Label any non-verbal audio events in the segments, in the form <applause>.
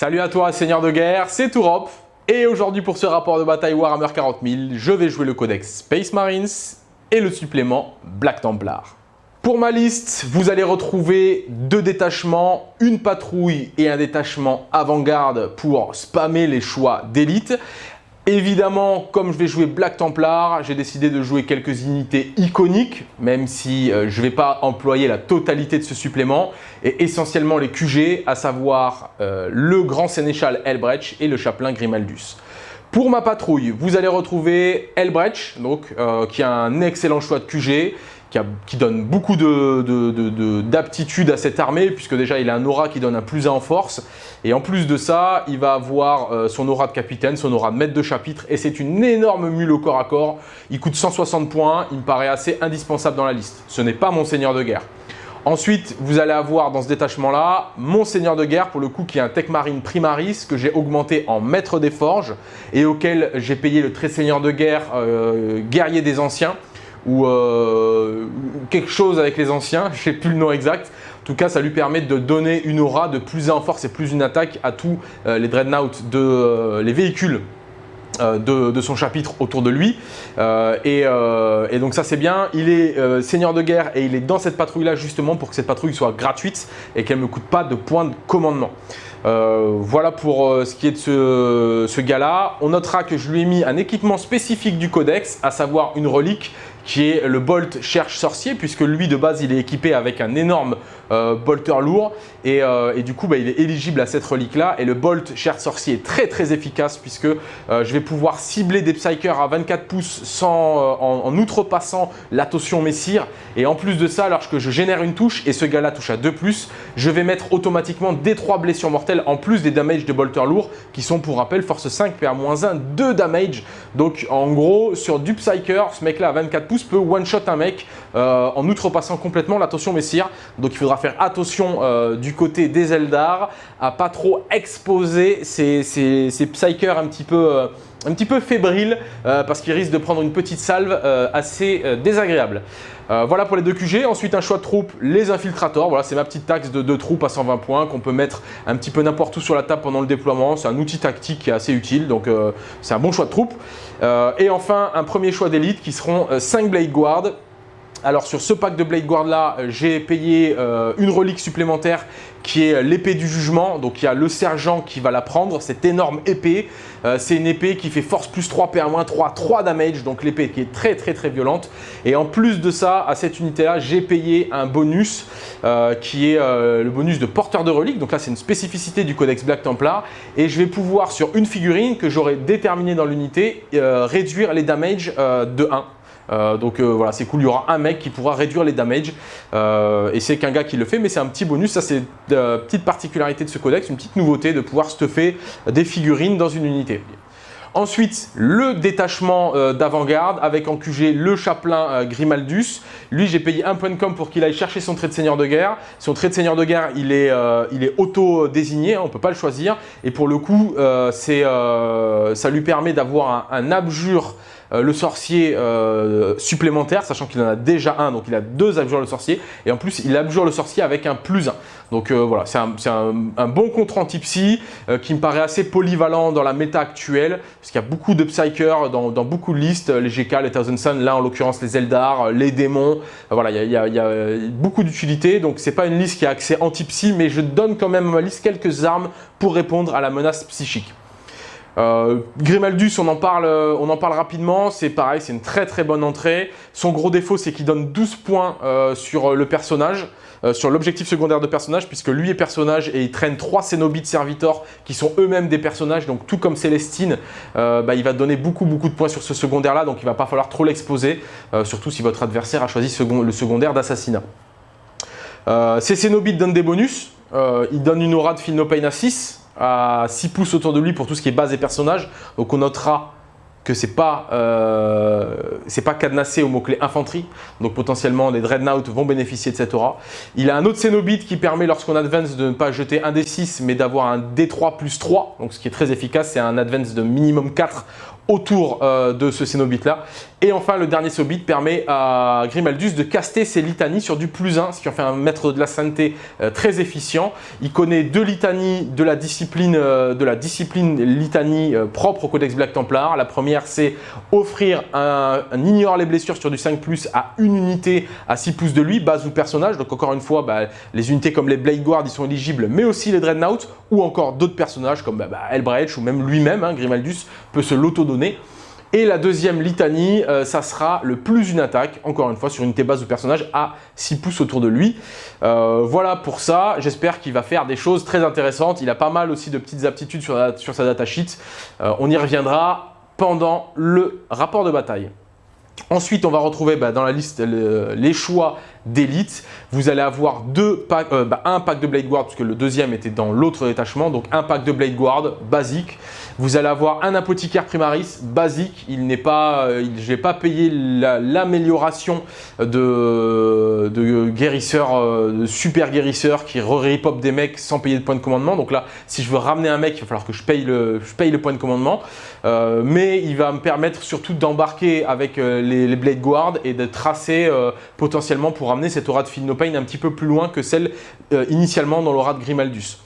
Salut à toi Seigneur de guerre, c'est Tourop et aujourd'hui pour ce rapport de bataille Warhammer 40 000, je vais jouer le codex Space Marines et le supplément Black Templar. Pour ma liste, vous allez retrouver deux détachements, une patrouille et un détachement avant-garde pour spammer les choix d'élite. Évidemment, comme je vais jouer Black Templar, j'ai décidé de jouer quelques unités iconiques, même si euh, je ne vais pas employer la totalité de ce supplément, et essentiellement les QG, à savoir euh, le grand sénéchal Elbrecht et le chapelain Grimaldus. Pour ma patrouille, vous allez retrouver Elbrecht, euh, qui a un excellent choix de QG, qui, donne beaucoup d'aptitude de, à cette armée, puisque déjà il a un aura qui donne un plus 1 en force. Et en plus de ça, il va avoir euh, son aura de capitaine, son aura de maître de chapitre, et c'est une énorme mule au corps à corps. Il coûte 160 points, il me paraît assez indispensable dans la liste. Ce n'est pas mon seigneur de guerre. Ensuite, vous allez avoir dans ce détachement-là mon seigneur de guerre, pour le coup, qui est un Tech Marine Primaris, que j'ai augmenté en maître des forges, et auquel j'ai payé le très seigneur de guerre euh, guerrier des anciens, ou euh, quelque chose avec les anciens, je ne sais plus le nom exact. En tout cas, ça lui permet de donner une aura de plus en force et plus une attaque à tous euh, les dreadnoughts, de, euh, les véhicules de, son chapitre autour de lui. Et, donc ça c'est bien. Il est seigneur de guerre et il est dans cette patrouille là justement pour que cette patrouille soit gratuite et qu'elle ne me coûte pas de points de commandement. voilà pour ce qui est de ce, ce gars-là. On notera que je lui ai mis un équipement spécifique du codex, à savoir une relique qui est le Bolt Cherche Sorcier, puisque lui, de base, il est équipé avec un énorme euh, bolter lourd. Et, euh, du coup, bah, il est éligible à cette relique-là. Et le Bolt Cherche Sorcier est très, très efficace, puisque euh, je vais pouvoir cibler des Psykers à 24 pouces sans, en, outrepassant la totion Messire. Et en plus de ça, lorsque je génère une touche, et ce gars-là touche à 2+, je vais mettre automatiquement des 3 blessures mortelles, en plus des damages de bolter lourd, qui sont, pour rappel, force 5, PA-1, 2 damage. Donc, en gros, sur du Psyker, ce mec-là à 24 pouces peut one-shot un mec en outrepassant complètement l'attention Messire. Donc il faudra faire attention euh, du côté des Eldar à pas trop exposer ces, ces, Psykers un petit peu... Euh, un petit peu fébriles parce qu'ils risquent de prendre une petite salve assez désagréable. voilà pour les deux QG. Ensuite, un choix de troupes, les infiltrators. Voilà, c'est ma petite taxe de deux troupes à 120 points qu'on peut mettre un petit peu n'importe où sur la table pendant le déploiement. C'est un outil tactique qui est assez utile, donc c'est un bon choix de troupes. et enfin, un premier choix d'élite qui seront 5 Blade Guard alors sur ce pack de Blade Guard là, j'ai payé euh, une relique supplémentaire qui est l'épée du jugement. Donc il y a le sergent qui va la prendre, cette énorme épée. Euh, c'est une épée qui fait force plus 3, PA 3, 3 damage. Donc l'épée qui est très très très violente. Et en plus de ça, à cette unité là, j'ai payé un bonus euh, qui est le bonus de porteur de relique. Donc là c'est une spécificité du codex Black Templar. Et je vais pouvoir sur une figurine que j'aurai déterminée dans l'unité, réduire les damages de 1. Euh, donc euh, voilà, c'est cool, il y aura un mec qui pourra réduire les damages euh, et c'est qu'un gars qui le fait, mais c'est un petit bonus, ça c'est une petite particularité de ce codex, une petite nouveauté de pouvoir stuffer des figurines dans une unité. Ensuite, le détachement d'avant-garde avec en QG le chapelain Grimaldus. Lui, j'ai payé un point de com pour qu'il aille chercher son trait de seigneur de guerre. Son trait de seigneur de guerre, il est, est auto-désigné, on ne peut pas le choisir. Et pour le coup, ça lui permet d'avoir un abjure euh, le sorcier euh, supplémentaire, sachant qu'il en a déjà un, donc il a deux abjures le sorcier, et en plus il abjure le sorcier avec un plus 1. Donc euh, voilà, c'est un, bon contre anti-psy qui me paraît assez polyvalent dans la méta actuelle, parce qu'il y a beaucoup de psychers dans, beaucoup de listes, les GK, les Thousand Sun, là en l'occurrence les Eldar, les démons, voilà, il y a, il y a beaucoup d'utilité, donc c'est pas une liste qui a accès anti-psy, mais je donne quand même à ma liste quelques armes pour répondre à la menace psychique. Euh, Grimaldus, on en parle, euh, on en parle rapidement, c'est pareil, c'est une très très bonne entrée. Son gros défaut, c'est qu'il donne 12 points euh, sur le personnage, sur l'objectif secondaire de personnage, puisque lui est personnage et il traîne 3 Cénobites Servitors qui sont eux-mêmes des personnages, donc tout comme Célestine, bah, il va donner beaucoup beaucoup de points sur ce secondaire-là, donc il va pas falloir trop l'exposer, surtout si votre adversaire a choisi le secondaire d'assassinat. ces Cénobites donnent des bonus, il donne une aura de Phil à 6, à 6 pouces autour de lui pour tout ce qui est base et personnages. Donc on notera que c'est pas, euh, pas cadenassé au mot-clé infanterie. Donc potentiellement les Dreadnoughts vont bénéficier de cette aura. Il a un autre Cénobite qui permet lorsqu'on advance de ne pas jeter un D6 mais d'avoir un D3 plus 3. Donc ce qui est très efficace, c'est un advance de minimum 4 autour euh, de ce Cénobite là. Et enfin, le dernier Cénobite permet à Grimaldus de caster ses litanies sur du plus 1, ce qui en fait un maître de la sainteté euh, très efficient. Il connaît deux litanies de la discipline, euh, de la discipline litanie propre au Codex Black Templar. La première, c'est offrir un, ignore les blessures sur du 5+, à une unité à 6 pouces de lui, base ou personnage. Donc encore une fois, bah, les unités comme les Blade Guard, ils sont éligibles, mais aussi les Dreadnought, ou encore d'autres personnages comme bah, bah Elbrecht ou même lui-même, hein, Grimaldus, peut se l'auto-donner. Et la deuxième litanie, euh, ça sera le plus une attaque, encore une fois, sur une unité base ou personnage à 6 pouces autour de lui. Euh, voilà pour ça, j'espère qu'il va faire des choses très intéressantes. Il a pas mal aussi de petites aptitudes sur, sur sa datasheet. Euh, on y reviendra pendant le rapport de bataille. Ensuite, on va retrouver bah, dans la liste les choix d'élite. Vous allez avoir deux bah, un pack de Blade Guard, puisque le deuxième était dans l'autre détachement. Donc un pack de Blade Guard basique. Vous allez avoir un apothicaire primaris basique. Il n'est pas, euh, je vais pas payer l'amélioration de, de guérisseur, euh, de super guérisseur qui re-repop des mecs sans payer de point de commandement. Donc là, si je veux ramener un mec, il va falloir que je paye le, je paye le point de commandement. Euh, mais il va me permettre surtout d'embarquer avec les, Blade Guard et de tracer potentiellement pour amener cette aura de Philnopane un petit peu plus loin que celle initialement dans l'aura de Grimaldus.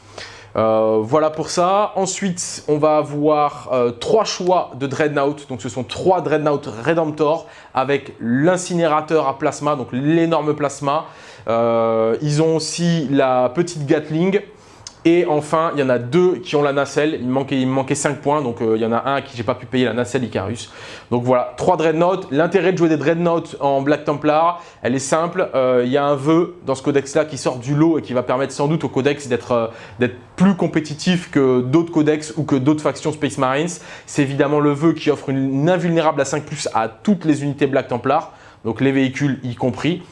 Euh, voilà pour ça. Ensuite, on va avoir euh, trois choix de Dreadnought. Donc, ce sont trois Dreadnought Redemptor avec l'incinérateur à plasma, donc l'énorme plasma. Euh, ils ont aussi la petite Gatling et enfin, il y en a deux qui ont la nacelle. Il me manquait, il manquait 5 points. Donc, euh, il y en a un qui j'ai pas pu payer la nacelle Icarus. Donc voilà, 3 Dreadnought. L'intérêt de jouer des Dreadnought en Black Templar, elle est simple. Euh, il y a un vœu dans ce codex-là qui sort du lot et qui va permettre sans doute au codex d'être euh, plus compétitif que d'autres codex ou que d'autres factions Space Marines. C'est évidemment le vœu qui offre une invulnérable à 5+, à toutes les unités Black Templar. Donc les véhicules y compris.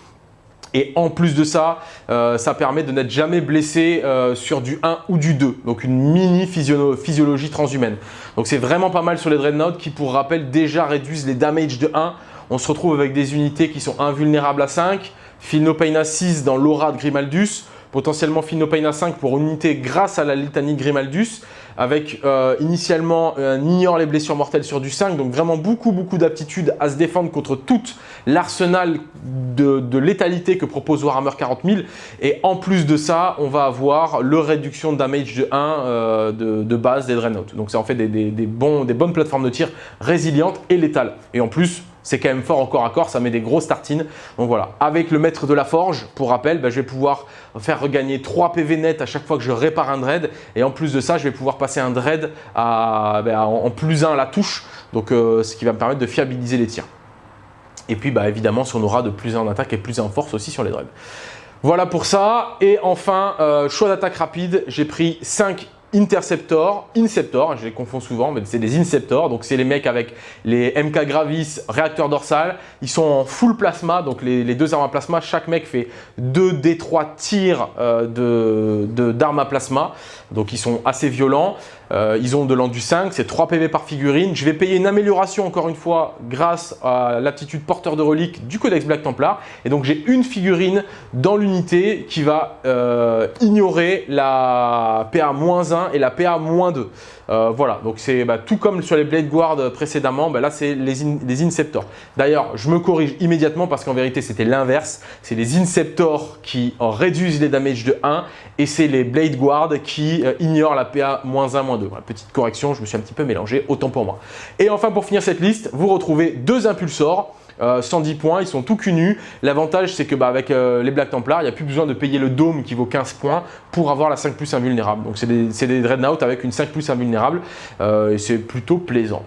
Et en plus de ça, euh, ça permet de n'être jamais blessé euh, sur du 1 ou du 2. Donc une mini physiologie transhumaine. Donc c'est vraiment pas mal sur les Dreadnought qui, pour rappel, déjà réduisent les damages de 1. On se retrouve avec des unités qui sont invulnérables à 5. Feel No Pain à 6 dans l'aura de Grimaldus. Potentiellement Feel No Pain à 5 pour une unité grâce à la litanie Grimaldus avec euh, initialement un ignore les blessures mortelles sur du 5, donc vraiment beaucoup beaucoup d'aptitudes à se défendre contre tout l'arsenal de, létalité que propose Warhammer 40 000 et en plus de ça, on va avoir le réduction de damage de 1 euh, de, base des Dreadnought. Donc ça en fait des, bons, des bonnes plateformes de tir résilientes et létales. Et en plus, c'est quand même fort en corps à corps, ça met des grosses tartines. Donc voilà, avec le maître de la forge, pour rappel, bah, je vais pouvoir faire regagner 3 PV net à chaque fois que je répare un dread. Et en plus de ça, je vais pouvoir passer un dread bah, en plus 1 à la touche, donc euh, ce qui va me permettre de fiabiliser les tirs. Et puis bah, évidemment, on aura de plus 1 en attaque et plus 1 en force aussi sur les dreads. Voilà pour ça. Et enfin, euh, choix d'attaque rapide, j'ai pris 5 Interceptor, Inceptor, je les confonds souvent, mais c'est des Inceptors, donc c'est les mecs avec les MK Gravis, réacteur dorsal, ils sont en full plasma, donc les, deux armes à plasma, chaque mec fait 2 D3 tirs euh, d'armes à plasma, donc ils sont assez violents. Euh, ils ont de l'endu 5, c'est 3 PV par figurine. Je vais payer une amélioration encore une fois grâce à l'aptitude porteur de reliques du Codex Black Templar. Et donc j'ai une figurine dans l'unité qui va euh, ignorer la PA-1 et la PA-2. Euh, voilà, donc c'est bah, tout comme sur les Blade Guard précédemment, bah, là c'est les, Inceptors. D'ailleurs, je me corrige immédiatement parce qu'en vérité c'était l'inverse. C'est les Inceptors qui réduisent les damages de 1 et c'est les Blade Guard qui ignorent la PA-1, 2 petite correction, je me suis un petit peu mélangé, autant pour moi. Et enfin, pour finir cette liste, vous retrouvez deux impulsors. 110 euh, points, ils sont tout cul L'avantage, c'est que bah, avec euh, les Black Templars, il n'y a plus besoin de payer le dôme qui vaut 15 points pour avoir la 5 plus invulnérable. Donc, c'est des, des, Dreadnought avec une 5 plus invulnérable euh, et c'est plutôt plaisant.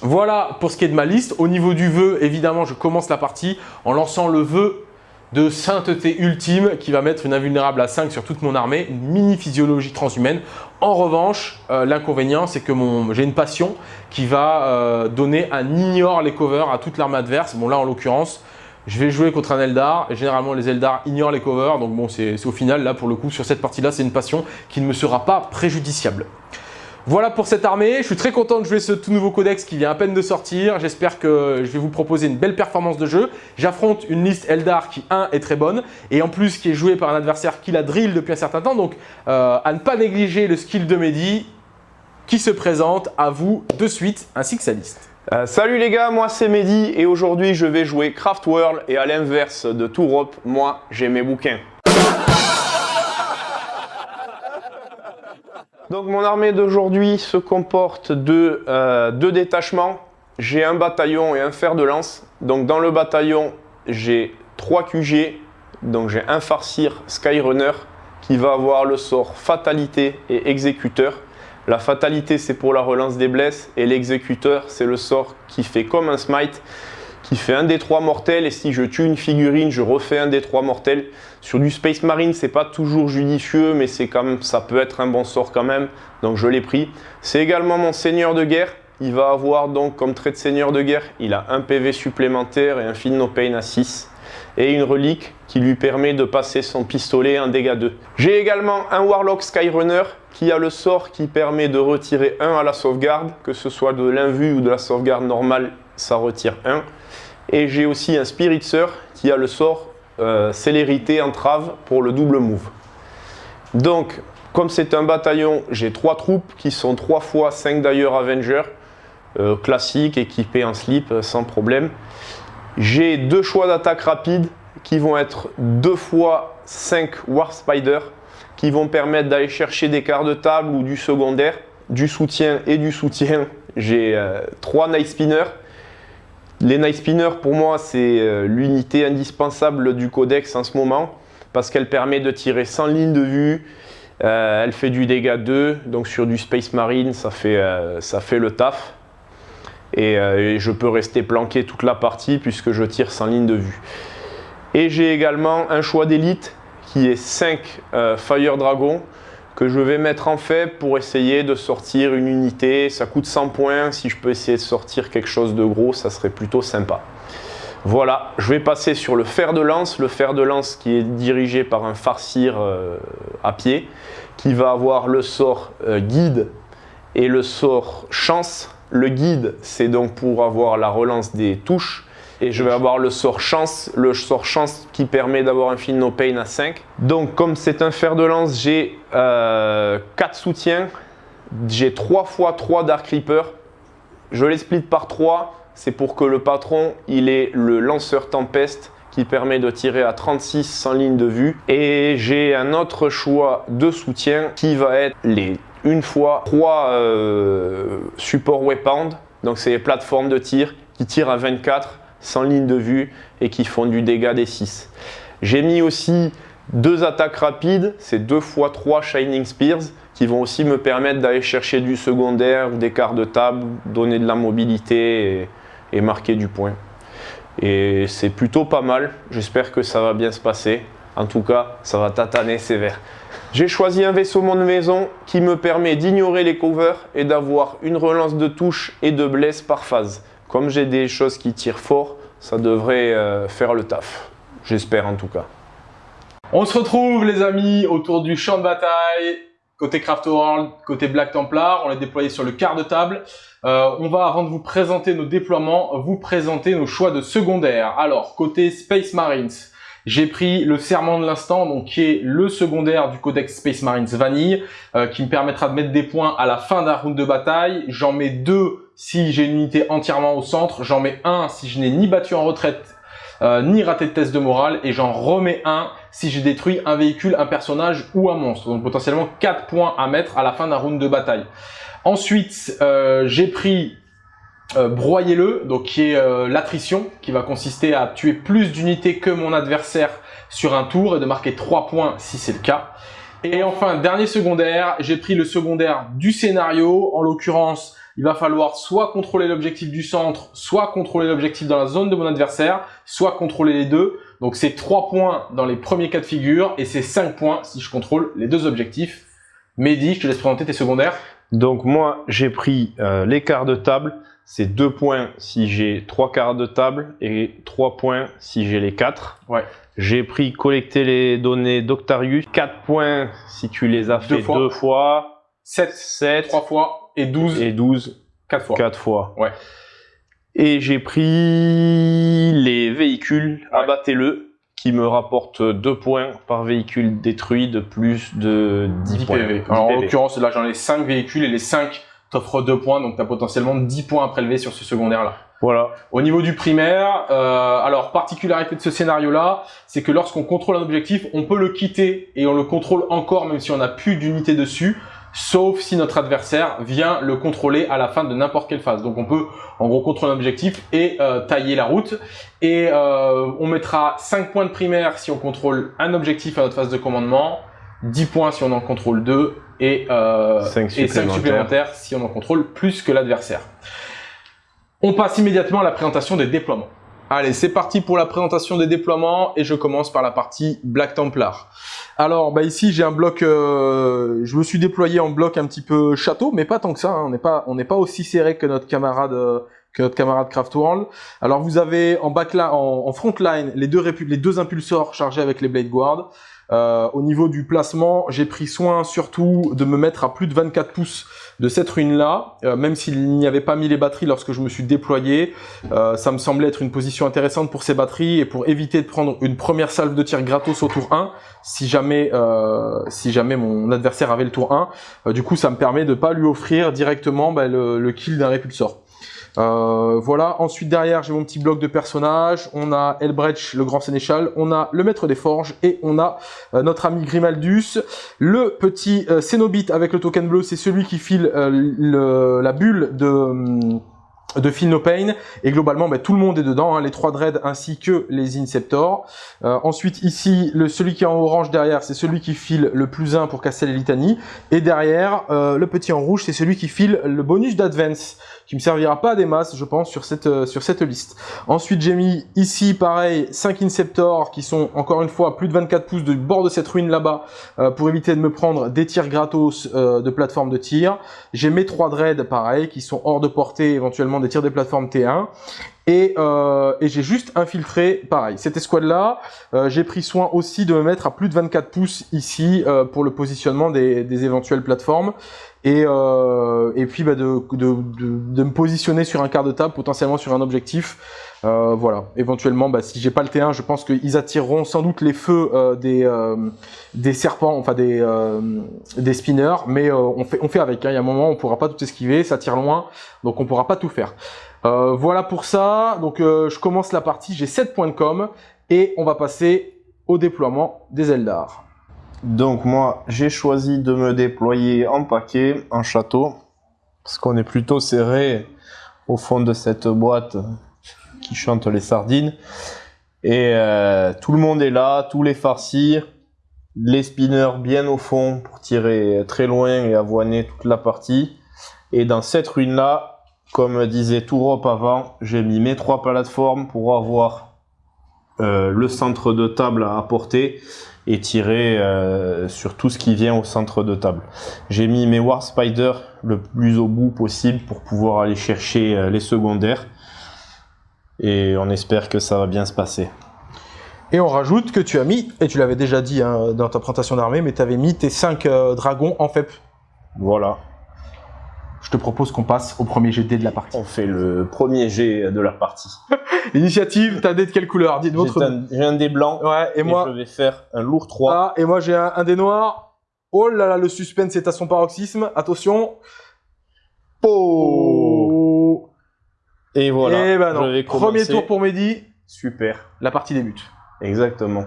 Voilà pour ce qui est de ma liste. Au niveau du vœu, évidemment, je commence la partie en lançant le vœu de sainteté ultime qui va mettre une invulnérable à 5 sur toute mon armée, une mini physiologie transhumaine. En revanche, l'inconvénient, c'est que j'ai une passion qui va euh, donner un ignore les covers à toute l'armée adverse. Bon là, en l'occurrence, je vais jouer contre un Eldar. Généralement, les Eldar ignorent les covers. Donc bon, c'est au final, là, pour le coup, sur cette partie-là, c'est une passion qui ne me sera pas préjudiciable. Voilà pour cette armée, je suis très content de jouer ce tout nouveau codex qui vient à peine de sortir. J'espère que je vais vous proposer une belle performance de jeu. J'affronte une liste Eldar qui, 1, est très bonne et en plus qui est jouée par un adversaire qui la drill depuis un certain temps. Donc, euh, à ne pas négliger le skill de Mehdi. Qui se présente à vous de suite ainsi que sa liste. Euh, salut les gars, moi c'est Mehdi et aujourd'hui je vais jouer Craft World et à l'inverse de Tourop, moi j'ai mes bouquins. <laughs> Donc mon armée d'aujourd'hui se comporte de euh, deux détachements. J'ai un bataillon et un fer de lance. Donc dans le bataillon, j'ai trois QG. Donc j'ai un farcir Skyrunner qui va avoir le sort fatalité et exécuteur. La fatalité c'est pour la relance des blesses et l'exécuteur c'est le sort qui fait comme un smite qui fait un des trois mortels et si je tue une figurine, je refais un des trois mortels. Sur du Space Marine, c'est pas toujours judicieux, mais c'est quand ça peut être un bon sort quand même, donc je l'ai pris. C'est également mon seigneur de guerre. Il va avoir donc comme trait de seigneur de guerre, il a un PV supplémentaire et un Feel No Pain à 6 et une relique qui lui permet de passer son pistolet en dégâts 2. J'ai également un Warlock Skyrunner qui a le sort qui permet de retirer 1 à la sauvegarde, que ce soit de l'invue ou de la sauvegarde normale, ça retire 1. Et j'ai aussi un Spiritzer qui a le sort euh, célérité entrave pour le double move. Donc, comme c'est un bataillon, j'ai trois troupes qui sont 3 fois 5 d'ailleurs Avenger, euh, classiques, équipés en slip sans problème. J'ai deux choix d'attaque rapide qui vont être 2 fois 5 War Spider qui vont permettre d'aller chercher des quarts de table ou du secondaire, du soutien et du soutien. J'ai 3 euh, Night Spinners les Night Spinners, pour moi, c'est euh, l'unité indispensable du codex en ce moment parce qu'elle permet de tirer sans ligne de vue. Euh, elle fait du dégât 2, donc sur du Space Marine, ça fait, ça fait le taf. Et, je peux rester planqué toute la partie puisque je tire sans ligne de vue. Et j'ai également un choix d'élite qui est 5 Fire Dragon que je vais mettre en fait pour essayer de sortir une unité. Ça coûte 100 points. Si je peux essayer de sortir quelque chose de gros, ça serait plutôt sympa. Voilà, je vais passer sur le fer de lance. Le fer de lance qui est dirigé par un farcir euh, à pied, qui va avoir le sort euh, guide et le sort chance. Le guide, c'est donc pour avoir la relance des touches et je vais avoir le sort chance, le sort chance qui permet d'avoir un feel no pain à 5. Donc comme c'est un fer de lance, j'ai 4 euh, soutiens, j'ai 3 fois 3 Dark Reaper. Je les split par 3, c'est pour que le patron il ait le lanceur tempeste qui permet de tirer à 36 sans ligne de vue. Et j'ai un autre choix de soutien qui va être les une fois 3 euh, support weapons. Donc c'est les plateformes de tir qui tirent à 24 sans ligne de vue et qui font du dégât des 6. J'ai mis aussi deux attaques rapides, c'est 2 x 3 Shining Spears qui vont aussi me permettre d'aller chercher du secondaire, des quarts de table, donner de la mobilité et, marquer du point. Et c'est plutôt pas mal, j'espère que ça va bien se passer. En tout cas, ça va tataner sévère. J'ai choisi un vaisseau de maison qui me permet d'ignorer les covers et d'avoir une relance de touche et de blesse par phase. Comme j'ai des choses qui tirent fort, ça devrait euh, faire le taf. J'espère en tout cas. On se retrouve les amis autour du champ de bataille, côté Craft World, côté Black Templar. On est déployé sur le quart de table. Euh, on va, avant de vous présenter nos déploiements, vous présenter nos choix de secondaire. Alors, côté Space Marines, j'ai pris le serment de l'instant, donc qui est le secondaire du codex Space Marines Vanille, euh, qui me permettra de mettre des points à la fin d'un round de bataille. J'en mets deux si j'ai une unité entièrement au centre, j'en mets un si je n'ai ni battu en retraite, euh, ni raté de test de morale, et j'en remets un si j'ai détruit un véhicule, un personnage ou un monstre. Donc potentiellement 4 points à mettre à la fin d'un round de bataille. Ensuite, euh, j'ai pris euh, broyez-le, donc qui est euh, l'attrition, qui va consister à tuer plus d'unités que mon adversaire sur un tour et de marquer 3 points si c'est le cas. Et enfin, dernier secondaire, j'ai pris le secondaire du scénario. En l'occurrence, il va falloir soit contrôler l'objectif du centre, soit contrôler l'objectif dans la zone de mon adversaire, soit contrôler les deux. Donc c'est 3 points dans les premiers cas de figure et c'est 5 points si je contrôle les deux objectifs. Mehdi, je te laisse présenter tes secondaires. Donc moi, j'ai pris euh, les quarts de table c'est 2 points si j'ai 3 quarts de table et 3 points si j'ai les 4. Ouais. J'ai pris collecter les données d'Octarius. 4 points si tu les as fait 2 fois. 7, 7, 3 fois et 12. Et 12. 4 fois. 4 fois. Ouais. Et j'ai pris les véhicules, abattez-le, qui me rapportent 2 points par véhicule détruit de plus de 10, 10 points. Alors en l'occurrence, là j'en ai 5 véhicules et les 5 t'offre 2 points, donc tu as potentiellement 10 points à prélever sur ce secondaire-là. Voilà. Au niveau du primaire, euh, alors particularité de ce scénario-là, c'est que lorsqu'on contrôle un objectif, on peut le quitter et on le contrôle encore même si on n'a plus d'unité dessus, sauf si notre adversaire vient le contrôler à la fin de n'importe quelle phase. Donc on peut en gros contrôler un objectif et euh, tailler la route. Et euh, on mettra 5 points de primaire si on contrôle un objectif à notre phase de commandement, 10 points si on en contrôle 2 et, euh, 5 et 5 supplémentaires. supplémentaires si on en contrôle plus que l'adversaire. On passe immédiatement à la présentation des déploiements. Allez, c'est parti pour la présentation des déploiements et je commence par la partie Black Templar. Alors, bah ici j'ai un bloc, euh, je me suis déployé en bloc un petit peu château, mais pas tant que ça. hein, on n'est pas, pas aussi serré que notre camarade, euh, que notre camarade Craft World. Alors vous avez en en, en front line, les deux les deux impulsors chargés avec les Blade Guard. Euh, au niveau du placement, j'ai pris soin surtout de me mettre à plus de 24 pouces de cette ruine-là, euh, même s'il n'y avait pas mis les batteries lorsque je me suis déployé. Euh, ça me semblait être une position intéressante pour ces batteries et pour éviter de prendre une première salve de tir gratos au tour 1, si jamais, euh, si jamais mon adversaire avait le tour 1. Euh, du coup, ça me permet de pas lui offrir directement bah, le, le kill d'un répulsor. Euh, voilà, ensuite derrière j'ai mon petit bloc de personnages, on a Elbrecht le grand sénéchal, on a le maître des forges et on a euh, notre ami Grimaldus. Le petit euh, Cénobite avec le token bleu, c'est celui qui file euh, la bulle de... de No Pain et globalement bah, tout le monde est dedans, hein, les trois dreads ainsi que les Inceptors. Ensuite ici, le, celui qui est en orange derrière, c'est celui qui file le plus 1 pour casser les litanies. Et derrière, le petit en rouge, c'est celui qui file le bonus d'Advance, qui me servira pas à des masses, je pense, sur cette, euh, sur cette liste. Ensuite, j'ai mis ici, pareil, 5 Inceptors qui sont, encore une fois, plus de 24 pouces du bord de cette ruine là-bas, euh, pour éviter de me prendre des tirs gratos euh, de plateforme de tir. J'ai mes 3 dreads, pareil, qui sont hors de portée, éventuellement des tirs des plateformes T1. Et, j'ai juste infiltré, pareil, cette escouade-là, j'ai pris soin aussi de me mettre à plus de 24 pouces ici pour le positionnement des éventuelles plateformes. Et, euh, et puis bah, de, de, de, de me positionner sur un quart de table, potentiellement sur un objectif. Euh, voilà, éventuellement, bah, si j'ai pas le T1, je pense qu'ils attireront sans doute les feux euh, des, euh, des serpents, enfin des, euh, des spinners, mais euh, on, fait, on fait avec. hein. Il y a un moment, on pourra pas tout esquiver, ça tire loin, donc on pourra pas tout faire. Voilà pour ça. Donc je commence la partie, j'ai 7 points de com et on va passer au déploiement des Eldar. Donc moi, j'ai choisi de me déployer en paquet, en château, parce qu'on est plutôt serré au fond de cette boîte qui chante les sardines. Et euh, tout le monde est là, tous les farcis, les spinners bien au fond pour tirer très loin et avoiner toute la partie. Et dans cette ruine-là, comme disait Tourop avant, j'ai mis mes trois plateformes pour avoir euh, le centre de table à apporter et tirer euh, sur tout ce qui vient au centre de table. J'ai mis mes War Spider le plus au bout possible pour pouvoir aller chercher euh, les secondaires. Et on espère que ça va bien se passer. Et on rajoute que tu as mis, et tu l'avais déjà dit hein, dans ta présentation d'armée, mais tu avais mis tes 5 dragons en FEP. Voilà, Je te propose qu'on passe au premier GD de la partie. on fait le premier jet de la partie. <laughs> Initiative, t'as des de quelle couleur J'ai votre. un, j'ai un dé blanc Ouais, et et moi, je vais faire un lourd 3. ah, et moi j'ai un, un des noirs. Oh là là, le suspense est à son paroxysme. Attention. Oh. Et voilà, Eh ben non. je vais Premier tour pour Mehdi. Super, La partie débute. exactement.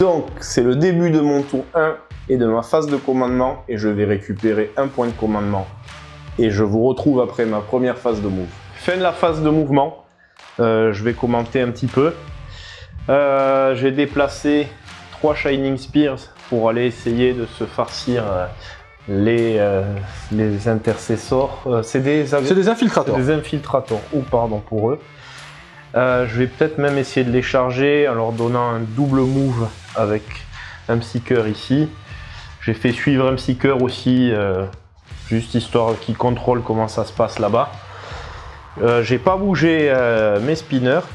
Donc, c'est le début de mon tour 1 et de ma phase de commandement et je vais récupérer un point de commandement. Et je vous retrouve après ma première phase de move. Fin de la phase de mouvement, euh, je vais commenter un petit peu. Euh, J'ai déplacé trois Shining Spears pour aller essayer de se farcir euh, les, les intercessors. Euh, c'est des, C'est des infiltrateurs. des infiltrateurs, ou pardon pour eux. Euh, je vais peut-être même essayer de les charger en leur donnant un double move avec un Psyker ici. J'ai fait suivre un Psyker aussi, euh, juste histoire qu'ils contrôlent comment ça se passe là-bas. Euh, J'ai pas bougé mes spinners.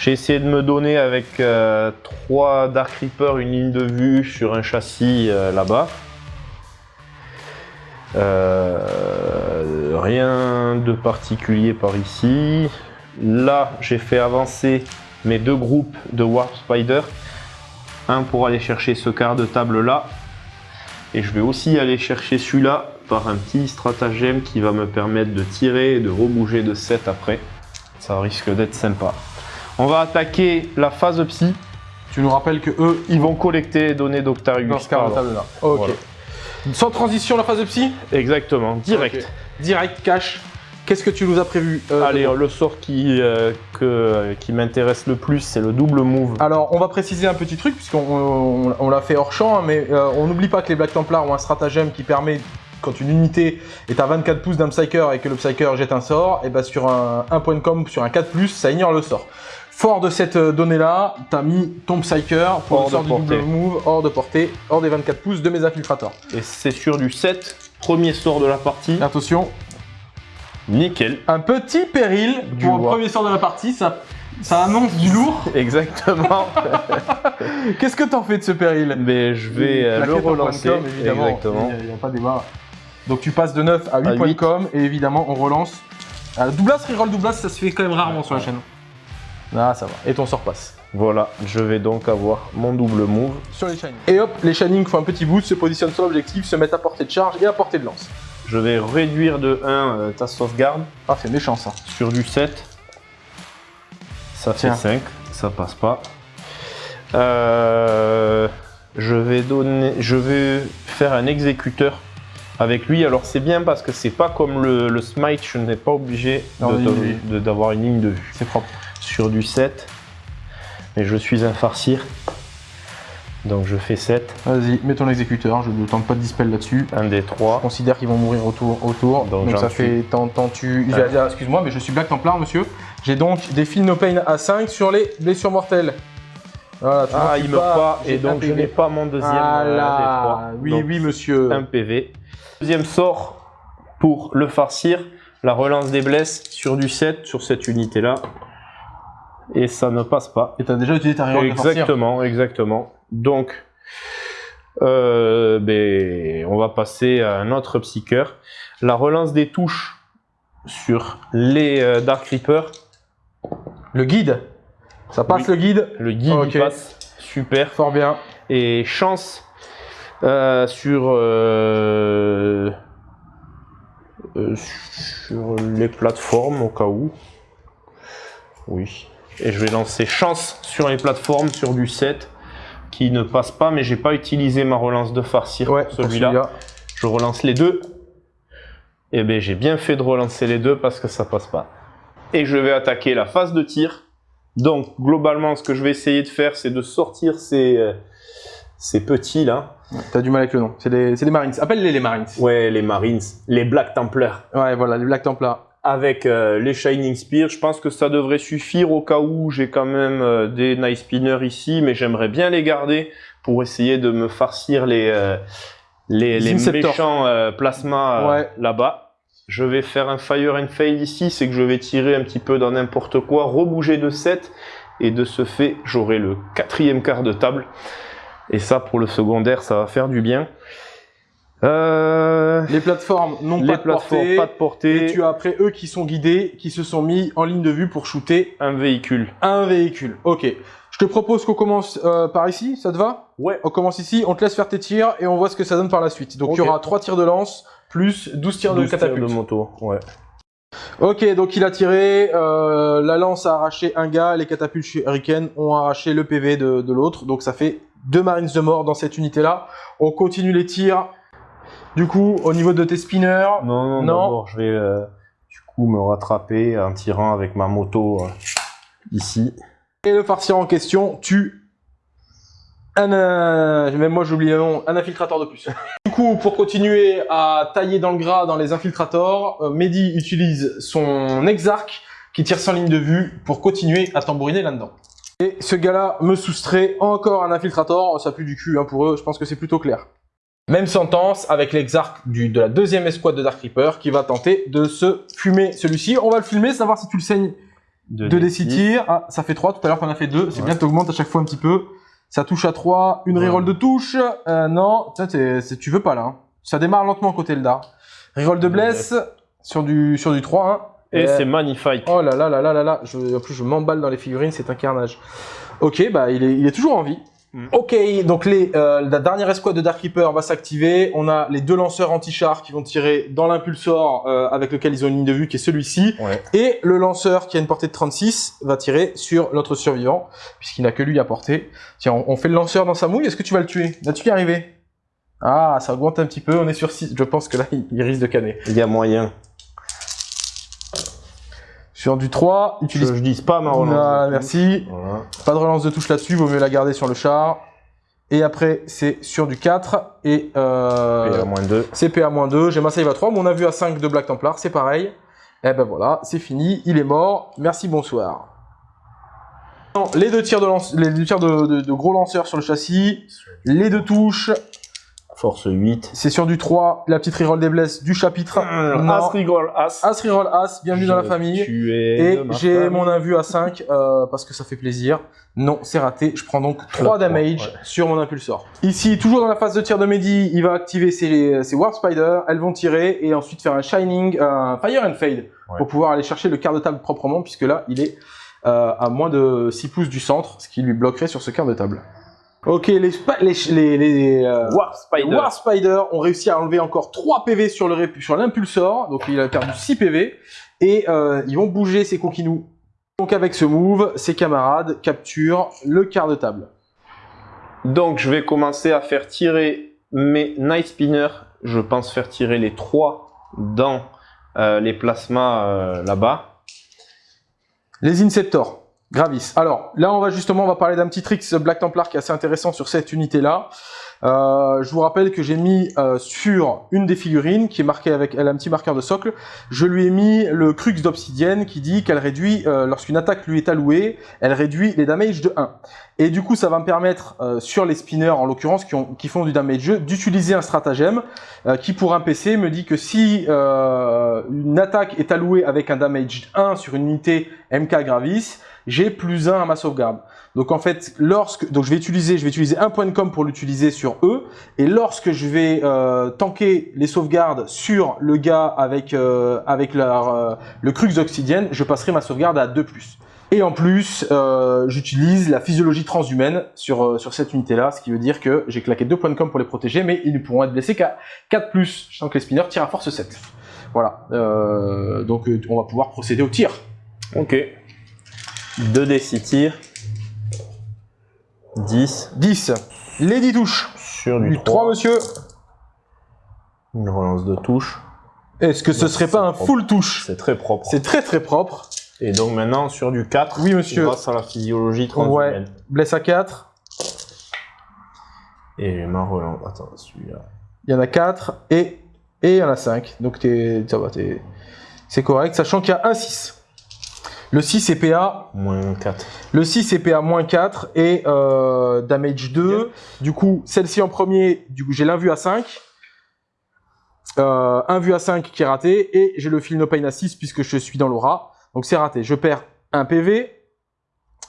J'ai essayé de me donner avec euh, trois Dark Reaper une ligne de vue sur un châssis là-bas. Rien de particulier par ici. Là, j'ai fait avancer mes deux groupes de Warp Spider un pour aller chercher ce quart de table là. Et je vais aussi aller chercher celui-là par un petit stratagème qui va me permettre de tirer et de rebouger de 7 après. Ça risque d'être sympa. On va attaquer la phase psy. Tu nous rappelles que eux, Ils vont collecter les données d'Octarius. dans ce cas Pardon. là. Ok. Voilà. Sans transition, la phase de psy? Exactement, direct. Direct, cash. Qu'est-ce que tu nous as prévu euh, Allez, le sort qui, euh, que- qui m'intéresse le plus, c'est le double move. Alors, on va préciser un petit truc, puisqu'on on, on l'a fait hors champ, hein, mais euh, on n'oublie pas que les Black Templars ont un stratagème qui permet, quand une unité est à 24 pouces d'un Psyker et que le Psyker jette un sort, et ben sur un, un point de com, sur un 4+, ça ignore le sort. Fort de cette euh, donnée-là, t'as mis ton Psyker pour Hors le sort du double portée. move, hors de portée, hors des 24 pouces de mes infiltrators. Et c'est sur du 7, premier sort de la partie. Attention, Nickel. un petit péril Du pour le premier sort de la partie, ça, ça annonce du lourd. <laughs> Exactement. <laughs> Qu'est-ce que t'en fais de ce péril? Mais je vais euh, le relancer. com, évidemment. Exactement. Il n'y a, pas débat. Donc tu passes de 9 à 8 À points de 8. com et évidemment on relance. Ah, Douglas, reroll Douglas, ça se fait quand même rarement sur la chaîne. Ah ça va. Et ton sort passe. Voilà, je vais donc avoir mon double move. Sur les Shining. Et hop, les Shining font un petit boost, se positionnent sur l'objectif, se mettent à portée de charge et à portée de lance. Je vais réduire de 1 euh, ta sauvegarde Ah c'est méchant ça. sur du 7. Ça fait Tiens. 5, ça passe pas. Euh, je vais donner, je vais faire un exécuteur avec lui. Alors c'est bien parce que c'est pas comme le, le smite, je n'ai pas obligé de- D'avoir une de- ligne de vue. de- d'avoir une ligne de vue. C'est propre. Sur du 7, mais je suis un farcir. Donc je fais 7, Vas-y, mets ton exécuteur, je ne tente pas de dispel là-dessus. un des Je 3. considère qu'ils vont mourir autour. autour. Donc, ça tue. fait tant, tant tu. Ah, Excuse-moi, mais je suis Black Templar, monsieur. J'ai donc des fils no pain à 5 sur les blessures mortelles. Voilà, tu vois, Ah, tu il meurt pas, et donc je n'ai pas mon deuxième Ah euh, là, des 3. oui, oui, monsieur. un PV. Deuxième sort pour le farcir, la relance des blesses sur du 7 sur cette unité là. Et ça ne passe pas. Et t'as déjà utilisé ta farcir. Exactement, exactement. Donc, euh, ben, on va passer à un autre psyker. La relance des touches sur les euh, Dark Reaper. Le guide. Ça passe le guide? Le guide passe. Super. Fort bien. Et chance euh, sur, sur les plateformes au cas où. Oui. Et je vais lancer chance sur les plateformes sur du 7 qui ne passe pas, mais j'ai pas utilisé ma relance de farcir Ouais, pour celui-là. je relance les deux. Et bien j'ai bien fait de relancer les deux parce que ça passe pas. Et je vais attaquer la phase de tir. Donc globalement ce que je vais essayer de faire c'est de sortir ces, euh, ces petits là. T'as du mal avec le nom. C'est des Marines. Appelle-les les Marines. Ouais les Marines, les Black Templars. Ouais, voilà, les Black Templars. Avec euh, les Shining Spear, je pense que ça devrait suffire au cas où j'ai quand même euh, des Nice Spinners ici, mais j'aimerais bien les garder pour essayer de me farcir les, euh, les, les méchants euh, plasma euh, Ouais. là-bas. Je vais faire un Fire and Fail ici, c'est que je vais tirer un petit peu dans n'importe quoi, rebouger de 7, et de ce fait, j'aurai le quatrième quart de table. Et ça, pour le secondaire, ça va faire du bien. Euh, Les plateformes n'ont pas de pas de portée, Et tu as après eux qui sont guidés, qui se sont mis en ligne de vue pour shooter un véhicule. un véhicule. Ok. Je te propose qu'on commence euh, par ici, ça te va? Ouais. On commence ici, on te laisse faire tes tirs et on voit ce que ça donne par la suite. Donc il y Ok. aura 3 tirs de lance plus 12 tirs de 12 tirs catapulte. de moto, ouais. Ok, donc il a tiré, euh, la lance a arraché un gars, les catapultes shuriken ont arraché le PV de, de l'autre, donc ça fait deux marines de mort dans cette unité-là. On continue les tirs. Du coup, au niveau de tes spinners, Non, non, Non. d'abord, je vais euh, du coup me rattraper en tirant avec ma moto euh, ici. et le farcir en question tue un, euh, même moi j'ai oublié le nom, un infiltrateur de plus. <laughs> du coup, pour continuer à tailler dans le gras dans les infiltrators, euh, Mehdi utilise son exarch qui tire sans ligne de vue pour continuer à tambouriner là-dedans. Et ce gars-là me soustrait encore un infiltrator, ça pue du cul hein, pour eux, je pense que c'est plutôt clair. Même sentence avec l'exarch du- de la deuxième escouade de Dark Reaper qui va tenter de se fumer celui-ci. On va le filmer, savoir si tu le saignes De 2 d tirs. Ah, ça fait 3. Tout à l'heure, t'en as fait 2. C'est Ouais. bien, t'augmentes à chaque fois un petit peu. Ça touche à 3. Une Ouais. reroll de touche. Euh, non, Tiens, tu veux pas là. hein. Ça démarre lentement côté Eldar. Reroll de De bless sur du, sur du 3. hein. Et Euh, c'est magnifique. Oh là là là là là là. Je, en plus, je m'emballe dans les figurines. C'est un carnage. Ok, bah il est, il est toujours en vie. Mm. Ok, donc les, euh, la dernière escouade de Dark Reaper va s'activer. On a les deux lanceurs anti-char qui vont tirer dans l'impulsor euh, avec lequel ils ont une ligne de vue qui est celui-ci. Ouais. Et le lanceur qui a une portée de 36 va tirer sur l'autre survivant, puisqu'il n'a que lui à portée. Tiens, on, on fait le lanceur dans sa mouille, est-ce que tu vas le tuer? Vas-tu y arriver? Ah, ça augmente un petit peu, on est sur 6. Je pense que là, il, il risque de canner. Il y a moyen. Sur du 3, Je, utilise... je dis ma relance. Voilà, de merci. Voilà. Pas de relance de touche là-dessus, vaut mieux la garder sur le char. Et après, c'est sur du 4 et... Euh... Et à moins 2. CPA-2, j'ai ma save à 3, mon avis à 5 de Black Templar, c'est pareil. Et ben voilà, c'est fini, il est mort, merci, bonsoir. Les deux tirs, de, lance... les deux tirs de, de- de gros lanceurs sur le châssis, les deux touches, Force 8. c'est sur du 3, la petite reroll des blesses du chapitre. Non. As rigole, as. As reroll As, bienvenue dans la famille. Tu es Et j'ai mon invu à 5 euh, parce que ça fait plaisir. Non, c'est raté. Je prends donc 3 trois, damage ouais. sur mon impulsor. Ici, toujours dans la phase de tir de Mehdi, il va activer ses, ses Warp Spider. Elles vont tirer et ensuite faire un Shining, un Fire and Fade Ouais. pour pouvoir aller chercher le quart de table proprement puisque là, il est euh, à moins de 6 pouces du centre, ce qui lui bloquerait sur ce quart de table. Ok, les, spa- les, les, les, euh, Warp Spider. Spider ont réussi à enlever encore 3 PV sur l'impulsor, donc il a perdu 6 PV, et euh, ils vont bouger ces coquinous. Donc avec ce move, ses camarades capturent le quart de table. Donc je vais commencer à faire tirer mes Night Spinners. Je pense faire tirer les trois dans euh, les plasmas euh, là-bas. Les Inceptors, Gravis. Alors là, on va justement, on va parler d'un petit trick Black Templar qui est assez intéressant sur cette unité-là. Euh, je vous rappelle que j'ai mis euh, sur une des figurines qui est marquée avec elle a un petit marqueur de socle. Je lui ai mis le crux d'obsidienne qui dit qu'elle réduit euh, lorsqu'une attaque lui est allouée, elle réduit les damages de 1. Et du coup, ça va me permettre sur les spinners en l'occurrence qui, qui font du damage d'utiliser un stratagème qui pour un PC me dit que si une attaque est allouée avec un damage 1 sur une unité MK Gravis, j'ai plus 1 à ma sauvegarde. Donc en fait, lorsque donc je vais utiliser, je vais utiliser un point de com pour l'utiliser sur eux, et lorsque je vais euh, tanker les sauvegardes sur le gars avec euh, avec leur, euh, le crux d'obsidienne, je passerai ma sauvegarde à 2+. Et en plus, euh, j'utilise la physiologie transhumaine sur, euh, sur cette unité-là, ce qui veut dire que j'ai claqué 2 points de com pour les protéger, mais ils ne pourront être blessés qu'à 4+, sachant que les spinners tirent à force 7. Voilà, euh, donc on va pouvoir procéder au tir. Ok. 2 d 6 tirs. 10 10. Les 10 touches. sur du Du 3, 3. monsieur. Une relance de touche. Est-ce que ce Non, serait pas un propre. full touche C'est très propre. C'est très très propre. Et donc maintenant sur du 4. Oui, monsieur. Grâce à la physiologie transhumaine. Blesse à 4. Et ma relance. Attends, celui-là. Il y en a 4 et et il y en a 5. Donc t'es ça va, t'es c'est correct, sachant qu'il y a un 6. Le 6 est PA, Moins 4. le 6 est PA moins 4 et euh, damage 2. Du coup, celle-ci en premier, du coup j'ai l'invue à 5. Euh, un vu à 5 qui est raté et j'ai le feel no pain à 6 puisque je suis dans l'aura. Donc c'est raté. Je perds un PV.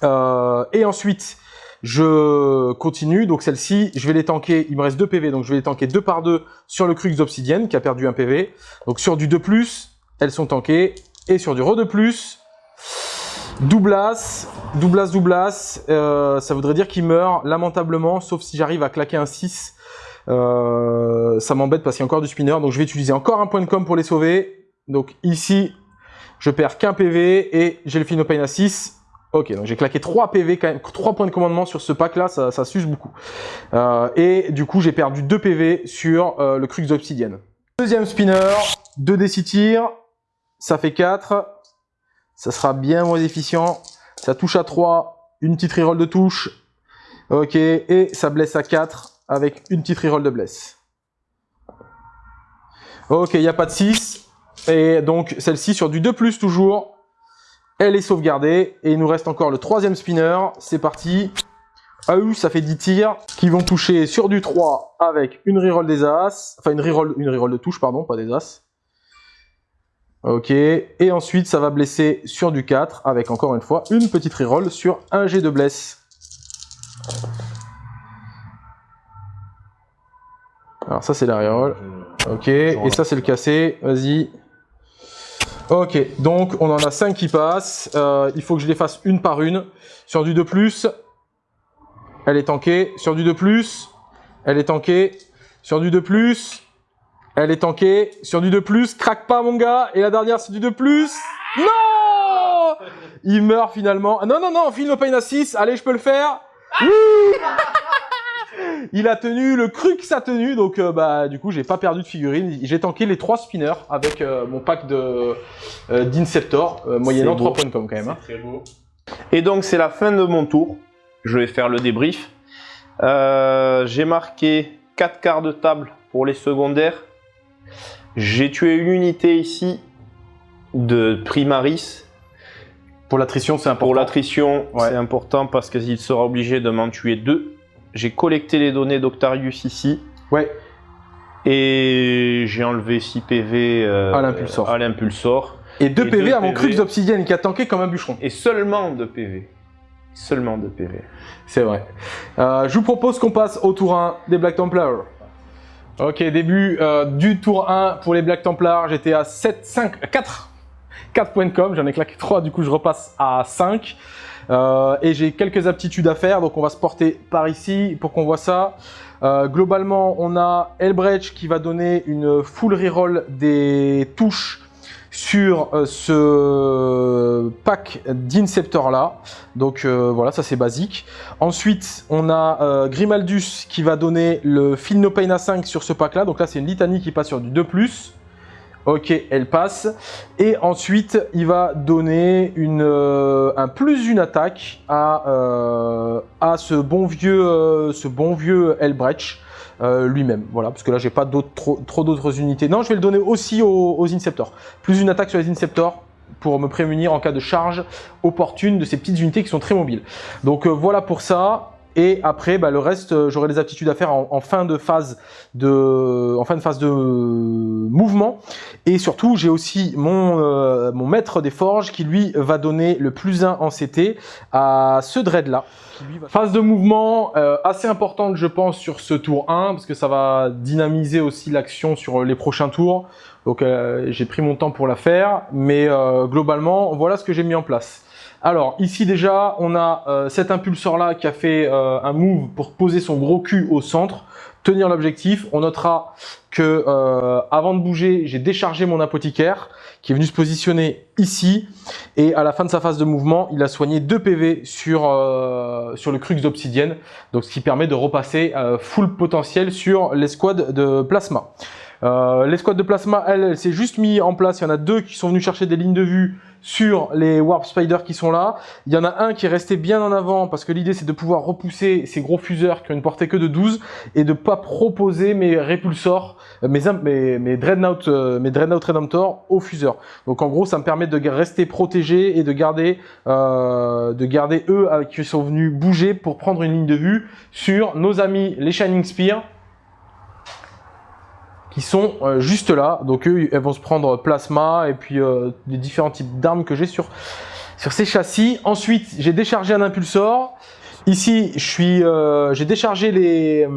Euh, et ensuite, je continue. Donc celle-ci, je vais les tanker. Il me reste 2 PV. Donc je vais les tanker 2 par 2 sur le crux d'obsidienne qui a perdu un PV. Donc sur du 2+, elles sont tankées. Et sur du re 2+, doublas, doublas, doublas, euh, ça voudrait dire qu'il meurt lamentablement, sauf si j'arrive à claquer un 6. Euh, ça m'embête parce qu'il y a encore du spinner, donc je vais utiliser encore un point de com pour les sauver. Donc ici, je perds qu'un PV et j'ai le Phenopain à 6. Ok, donc j'ai claqué 3 PV quand même, 3 points de commandement sur ce pack là, ça, ça s'use beaucoup. Euh, et du coup, j'ai perdu 2 PV sur le Crux d'Obsidienne. Deuxième spinner, 2 d 6 tirs, ça fait 4. Ça sera bien moins efficient. Ça touche à 3, une petite reroll de touche. Ok, et ça blesse à 4 avec une petite reroll de bless. Ok, il n'y a pas de 6. Et donc celle-ci sur du 2+, toujours. Elle est sauvegardée. Et il nous reste encore le troisième spinner. C'est parti. Ah oui, ça fait 10 tirs qui vont toucher sur du 3 avec une reroll des As. Enfin, une reroll, une reroll de touche, pardon, pas des As. Ok, et ensuite ça va blesser sur du 4 avec encore une fois une petite reroll sur un G de bless. Alors ça c'est la reroll. Ok, et ça c'est le cassé, vas-y. Ok, donc on en a 5 qui passent. Euh, il faut que je les fasse une par une. Sur du 2+, Elle est tankée. Sur du 2+. Elle est tankée. Sur du 2+. Elle est tankée. Sur du 2+. Craque pas, mon gars. Et la dernière, c'est du 2+. Non Il meurt finalement. Ah, non, non, non, film Pain à 6. Allez, je peux le faire. Oui il a tenu le cru que ça a tenu, donc euh, bah du coup j'ai pas perdu de figurine. J'ai tanké les trois spinners avec euh, mon pack de euh, d'Inceptor, moyennant 3 points de com quand même. Hein. Très beau. Et donc c'est la fin de mon tour. Je vais faire le débrief. j'ai marqué 4 quarts de table pour les secondaires. J'ai tué une unité ici de Primaris. Pour l'attrition, c'est important. Pour l'attrition, c'est important parce qu'il sera obligé de m'en tuer deux. J'ai collecté les données d'Octarius ici. Ouais. Et j'ai enlevé 6 PV euh, à l'impulsor. Et 2 PV à mon crux d'obsidienne qui a tanké comme un bûcheron. Et seulement 2 PV. Seulement 2 PV. C'est vrai. Euh, je vous propose qu'on passe au tour 1 des Black Templars. Ok, début euh, du tour 1 pour les Black Templars. J'étais à 7, 5, 4. 4 points com. J'en ai claqué 3, du coup je repasse à 5. Euh, et j'ai quelques aptitudes à faire, donc on va se porter par ici pour qu'on voit ça. Euh, globalement, on a Elbrecht qui va donner une full reroll des touches sur euh, ce pack d'Inceptor là. Donc voilà, ça c'est basique. Ensuite, on a Grimaldus qui va donner le Feel No Pain à 5 sur ce pack là. Donc là, c'est une litanie qui passe sur du 2+. Ok, elle passe. Et ensuite, il va donner euh, un plus une attaque à, euh, ce bon vieux, euh, ce bon vieux Elbrecht lui-même. Voilà, parce que là, j'ai pas trop, d'autres unités. Non, je vais le donner aussi aux, aux Inceptors. Plus une attaque sur les Inceptors pour me prémunir en cas de charge opportune de ces petites unités qui sont très mobiles. Donc voilà pour ça. Et après, bah, le reste, euh, j'aurai des aptitudes à faire en, fin de phase de, en fin de phase de mouvement. Et surtout, j'ai aussi mon, euh, mon maître des forges qui lui va donner le plus 1 en CT à ce dread là. Phase de mouvement euh, assez importante, je pense, sur ce tour 1 parce que ça va dynamiser aussi l'action sur les prochains tours. Donc j'ai pris mon temps pour la faire, mais globalement, voilà ce que j'ai mis en place. Alors ici déjà, on a euh, cet impulsor là qui a fait euh, un move pour poser son gros cul au centre, tenir l'objectif. On notera que euh, avant de bouger, j'ai déchargé mon apothicaire qui est venu se positionner ici. Et à la fin de sa phase de mouvement, il a soigné 2 PV sur, sur le crux d'obsidienne. Donc ce qui permet de repasser full potentiel sur l'escouade de plasma. L'escouade de plasma, elle, elle s'est juste mis en place. Il y en a deux qui sont venus chercher des lignes de vue sur les Warp Spiders qui sont là. Il y en a un qui est resté bien en avant parce que l'idée c'est de pouvoir repousser ces gros fuseurs qui ont une portée que de 12 et de pas proposer mes répulsors, euh, mes, mes, mes Dreadnought, euh, mes Dreadnought Redemptor aux fuseurs. Donc en gros ça me permet de rester protégé et de garder, euh, de garder eux qui sont venus bouger pour prendre une ligne de vue sur nos amis les Shining Spear qui sont euh, juste là. Donc eux, elles vont se prendre plasma et puis euh, des différents types d'armes que j'ai sur, sur ces châssis. Ensuite, j'ai déchargé un impulsor. Ici, je suis, euh, j'ai déchargé les,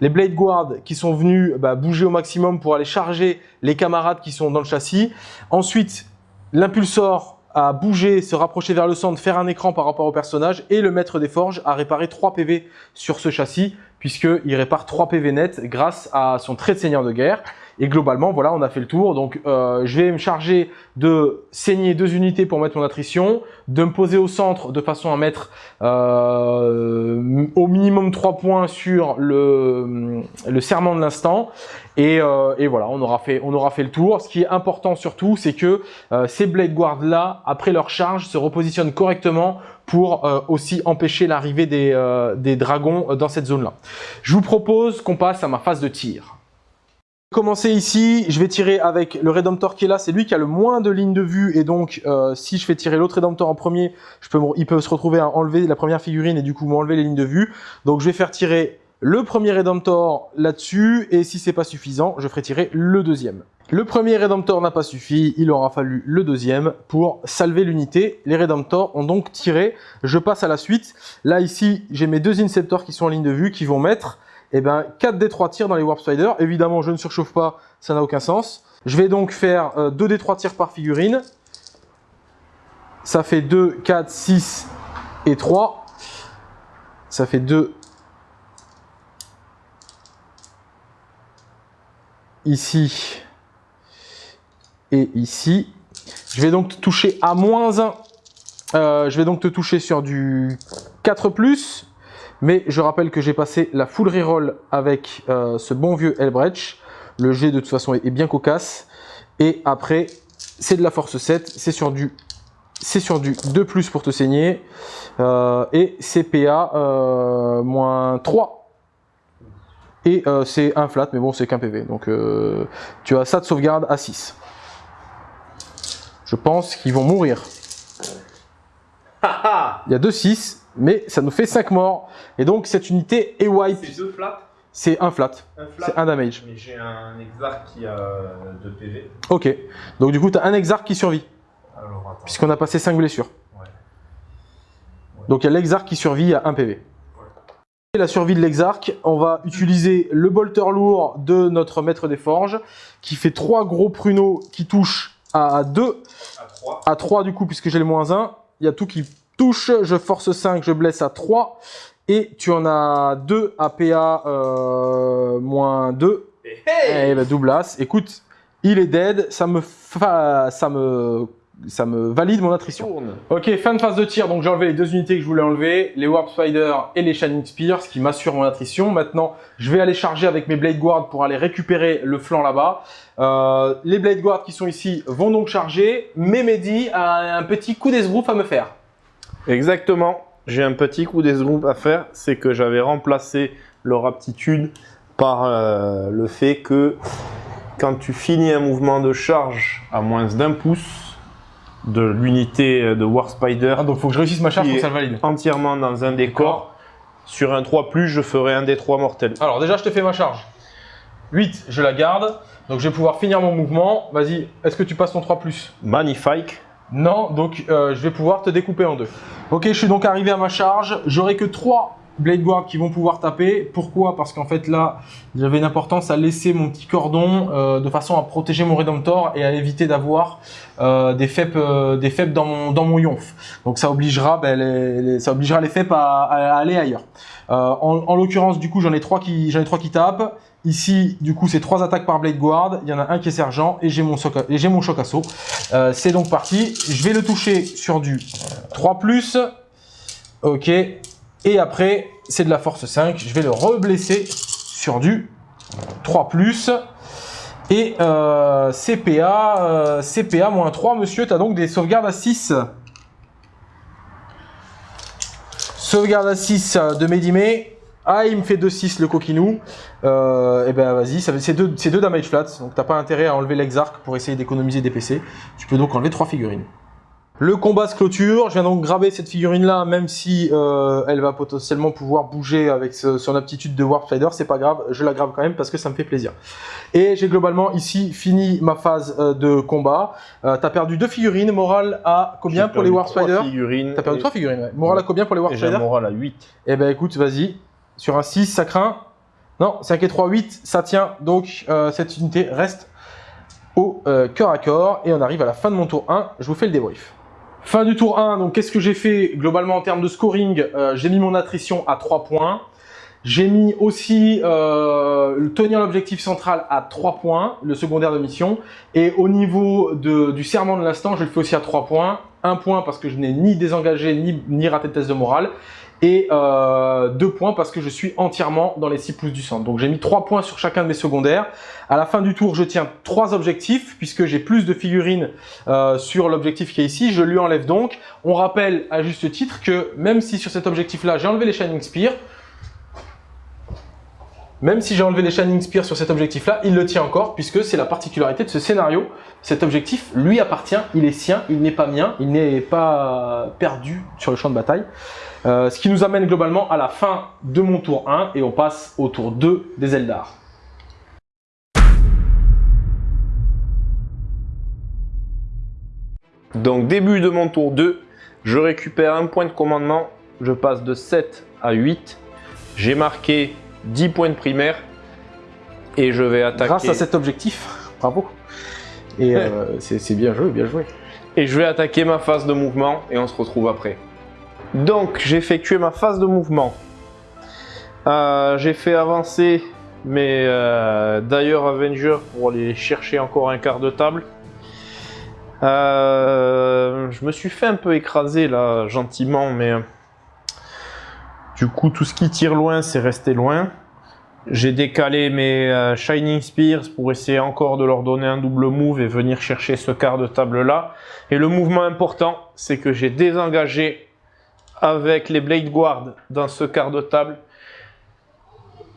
les Blade Guard qui sont venus bah, bouger au maximum pour aller charger les camarades qui sont dans le châssis. Ensuite, l'impulsor a bougé, se rapprocher vers le centre, faire un écran par rapport au personnage et le maître des forges a réparé 3 PV sur ce châssis puisqu'il répare 3 PV net grâce à son trait de seigneur de guerre. Et globalement, voilà, on a fait le tour. Donc, euh, je vais me charger de saigner deux unités pour mettre mon attrition, de me poser au centre de façon à mettre euh, au minimum 3 points sur le, serment de l'instant. Et, euh, et, voilà, on aura, fait, on aura fait le tour. Ce qui est important surtout, c'est que ces Blade Guards là, après leur charge, se repositionnent correctement pour aussi empêcher l'arrivée des, dragons dans cette zone-là. Je vous propose qu'on passe à ma phase de tir. Commencer ici, je vais tirer avec le Redemptor qui est là, c'est lui qui a le moins de lignes de vue et donc si je fais tirer l'autre Redemptor en premier, je peux, il peut se retrouver à enlever la première figurine et du coup m'enlever les lignes de vue. Donc je vais faire tirer le premier Redemptor là-dessus, et si c'est pas suffisant, je ferai tirer le deuxième. Le premier Redemptor n'a pas suffi, il aura fallu le deuxième pour salver l'unité. Les Redemptors ont donc tiré, je passe à la suite. Là ici, j'ai mes deux Inceptors qui sont en ligne de vue, qui vont mettre eh ben, 4 des 3 tirs dans les Warp Spiders. Évidemment, je ne surchauffe pas, ça n'a aucun sens. Je vais donc faire 2 euh, des 3 tirs par figurine. Ça fait 2, 4, 6 et 3. Ça fait 2 ici et ici. Je vais donc te toucher à moins 1. Euh, je vais donc te toucher sur du 4+, mais je rappelle que j'ai passé la full reroll avec euh, ce bon vieux Elbrecht. Le jet de toute façon est, bien cocasse. Et après, c'est de la force 7, c'est sur du c'est sur du 2 plus pour te saigner. Euh, et CPA euh, moins 3. Et euh, c'est un flat, mais bon, c'est qu'un PV. Donc tu as ça de sauvegarde à 6. Je pense qu'ils vont mourir. Il y a 2 6, mais ça nous fait 5 morts. Et donc cette unité est wipe. C'est 2 flats C'est un flat. C'est un damage. Mais j'ai un Exarch qui a 2 PV. Ok. Donc du coup, tu as un Exarch qui survit. Puisqu'on a passé 5 blessures. Donc il y a l'exarque qui survit à 1 PV. Et la survie de l'exarque, on va utiliser le bolter lourd de notre maître des forges, qui fait 3 gros pruneaux qui touchent à 2, à 3, du coup, puisque j'ai le moins 1. Il y a tout qui touche, je force 5, je blesse à 3. Et tu en as 2 à PA euh, moins 2. Et eh ben, double as. Écoute, il est dead, ça me, ça me ça me valide mon attrition. Ok, fin de phase de tir, donc j'ai enlevé les deux unités que je voulais enlever, les Warp Spider et les Shining Spears, qui m'assurent mon attrition. Maintenant, je vais aller charger avec mes Blade Guard pour aller récupérer le flanc là-bas. Euh, les Blade Guard qui sont ici vont donc charger, mais Mehdi a un petit coup d'esbrouf à me faire. Exactement, j'ai un petit coup d'esbrouf à faire, c'est que j'avais remplacé leur aptitude par euh, le fait que quand tu finis un mouvement de charge à moins d'un pouce, de l'unité de War Spider. Ah, donc faut que je réussisse ma charge pour ça le valide. Entièrement dans un décor. Sur un 3+, je ferai un des 3 mortels. Alors déjà, je te fais ma charge. 8, je la garde. Donc je vais pouvoir finir mon mouvement. Vas-y, est-ce que tu passes ton 3+. Magnifique. Non, donc euh, je vais pouvoir te découper en deux. Ok, je suis donc arrivé à ma charge. J'aurai que 3 Blade Guard qui vont pouvoir taper. Pourquoi? Parce qu'en fait là, j'avais une importance à laisser mon petit cordon euh, de façon à protéger mon Redemptor et à éviter d'avoir euh, des FEP, des FEP dans mon, dans mon Yonf. Donc ça obligera, ben, les, ça obligera les FEP à, aller ailleurs. en, l'occurrence, du coup, j'en ai trois j'en ai trois qui tapent. Ici, du coup, c'est trois attaques par Blade Guard. Il y en a un qui est sergent et j'ai mon, mon choc assaut. c'est donc parti. Je vais le toucher sur du 3+. Ok, et après, c'est de la force 5. Je vais le reblesser sur du 3+. Et euh, CPA, euh, CPA moins 3, monsieur, tu as donc des sauvegardes à 6. Sauvegarde à 6 de Medime. Ah, il me fait 2-6 le coquinou. Euh, et eh ben vas-y, c'est deux, deux damage flats. Donc t'as pas intérêt à enlever l'exarc pour essayer d'économiser des PC. Tu peux donc enlever 3 figurines. Le combat se clôture, je viens donc graver cette figurine là, même si euh, elle va potentiellement pouvoir bouger avec son aptitude de Warp Spider, c'est pas grave, je la grave quand même parce que ça me fait plaisir. Et j'ai globalement ici fini ma phase euh, de combat. Euh, T'as perdu deux figurines, morale à combien pour les Warp Spider T'as perdu trois figurines, ouais. Morale à combien pour les Warp Spider morale à 8. Eh ben écoute, vas-y, sur un 6, ça craint. Non, 5 et 3, 8, ça tient, donc euh, cette unité reste au cœur à corps. Et on arrive à la fin de mon tour 1, je vous fais le débrief. Fin du tour 1, donc qu'est-ce que j'ai fait globalement en termes de scoring? Euh, J'ai mis mon attrition à 3 points. J'ai mis aussi euh, tenir l'objectif central à 3 points, le secondaire de mission. Et au niveau de, du serment de l'instant, je le fais aussi à 3 points. 1 point parce que je n'ai ni désengagé ni, ni raté de test de morale et euh, 2 points parce que je suis entièrement dans les 6 pouces du centre. Donc j'ai mis 3 points sur chacun de mes secondaires. À la fin du tour, je tiens 3 objectifs puisque j'ai plus de figurines euh, sur l'objectif qui est ici. Je lui enlève donc. On rappelle à juste titre que même si sur cet objectif-là, j'ai enlevé les Shining Spear, même si j'ai enlevé les Shining Spear sur cet objectif-là, il le tient encore, puisque c'est la particularité de ce scénario. Cet objectif lui appartient, il est sien, il n'est pas mien, il n'est pas perdu sur le champ de bataille. Euh, ce qui nous amène globalement à la fin de mon tour 1 et on passe au tour 2 des Eldar. Donc début de mon tour 2, je récupère un point de commandement, je passe de 7 à 8. J'ai marqué 10 points de primaire et je vais attaquer... Grâce à cet objectif, bravo. Et euh, <laughs> c'est bien joué, bien joué. Et je vais attaquer ma phase de mouvement et on se retrouve après. Donc, j'ai effectué ma phase de mouvement. Euh, j'ai fait avancer mes euh, d'ailleurs Avengers pour aller chercher encore un quart de table. Euh, je me suis fait un peu écraser là, gentiment, mais du coup, tout ce qui tire loin, c'est resté loin. J'ai décalé mes euh, Shining Spears pour essayer encore de leur donner un double move et venir chercher ce quart de table là. Et le mouvement important, c'est que j'ai désengagé avec les Blade Guard dans ce quart de table.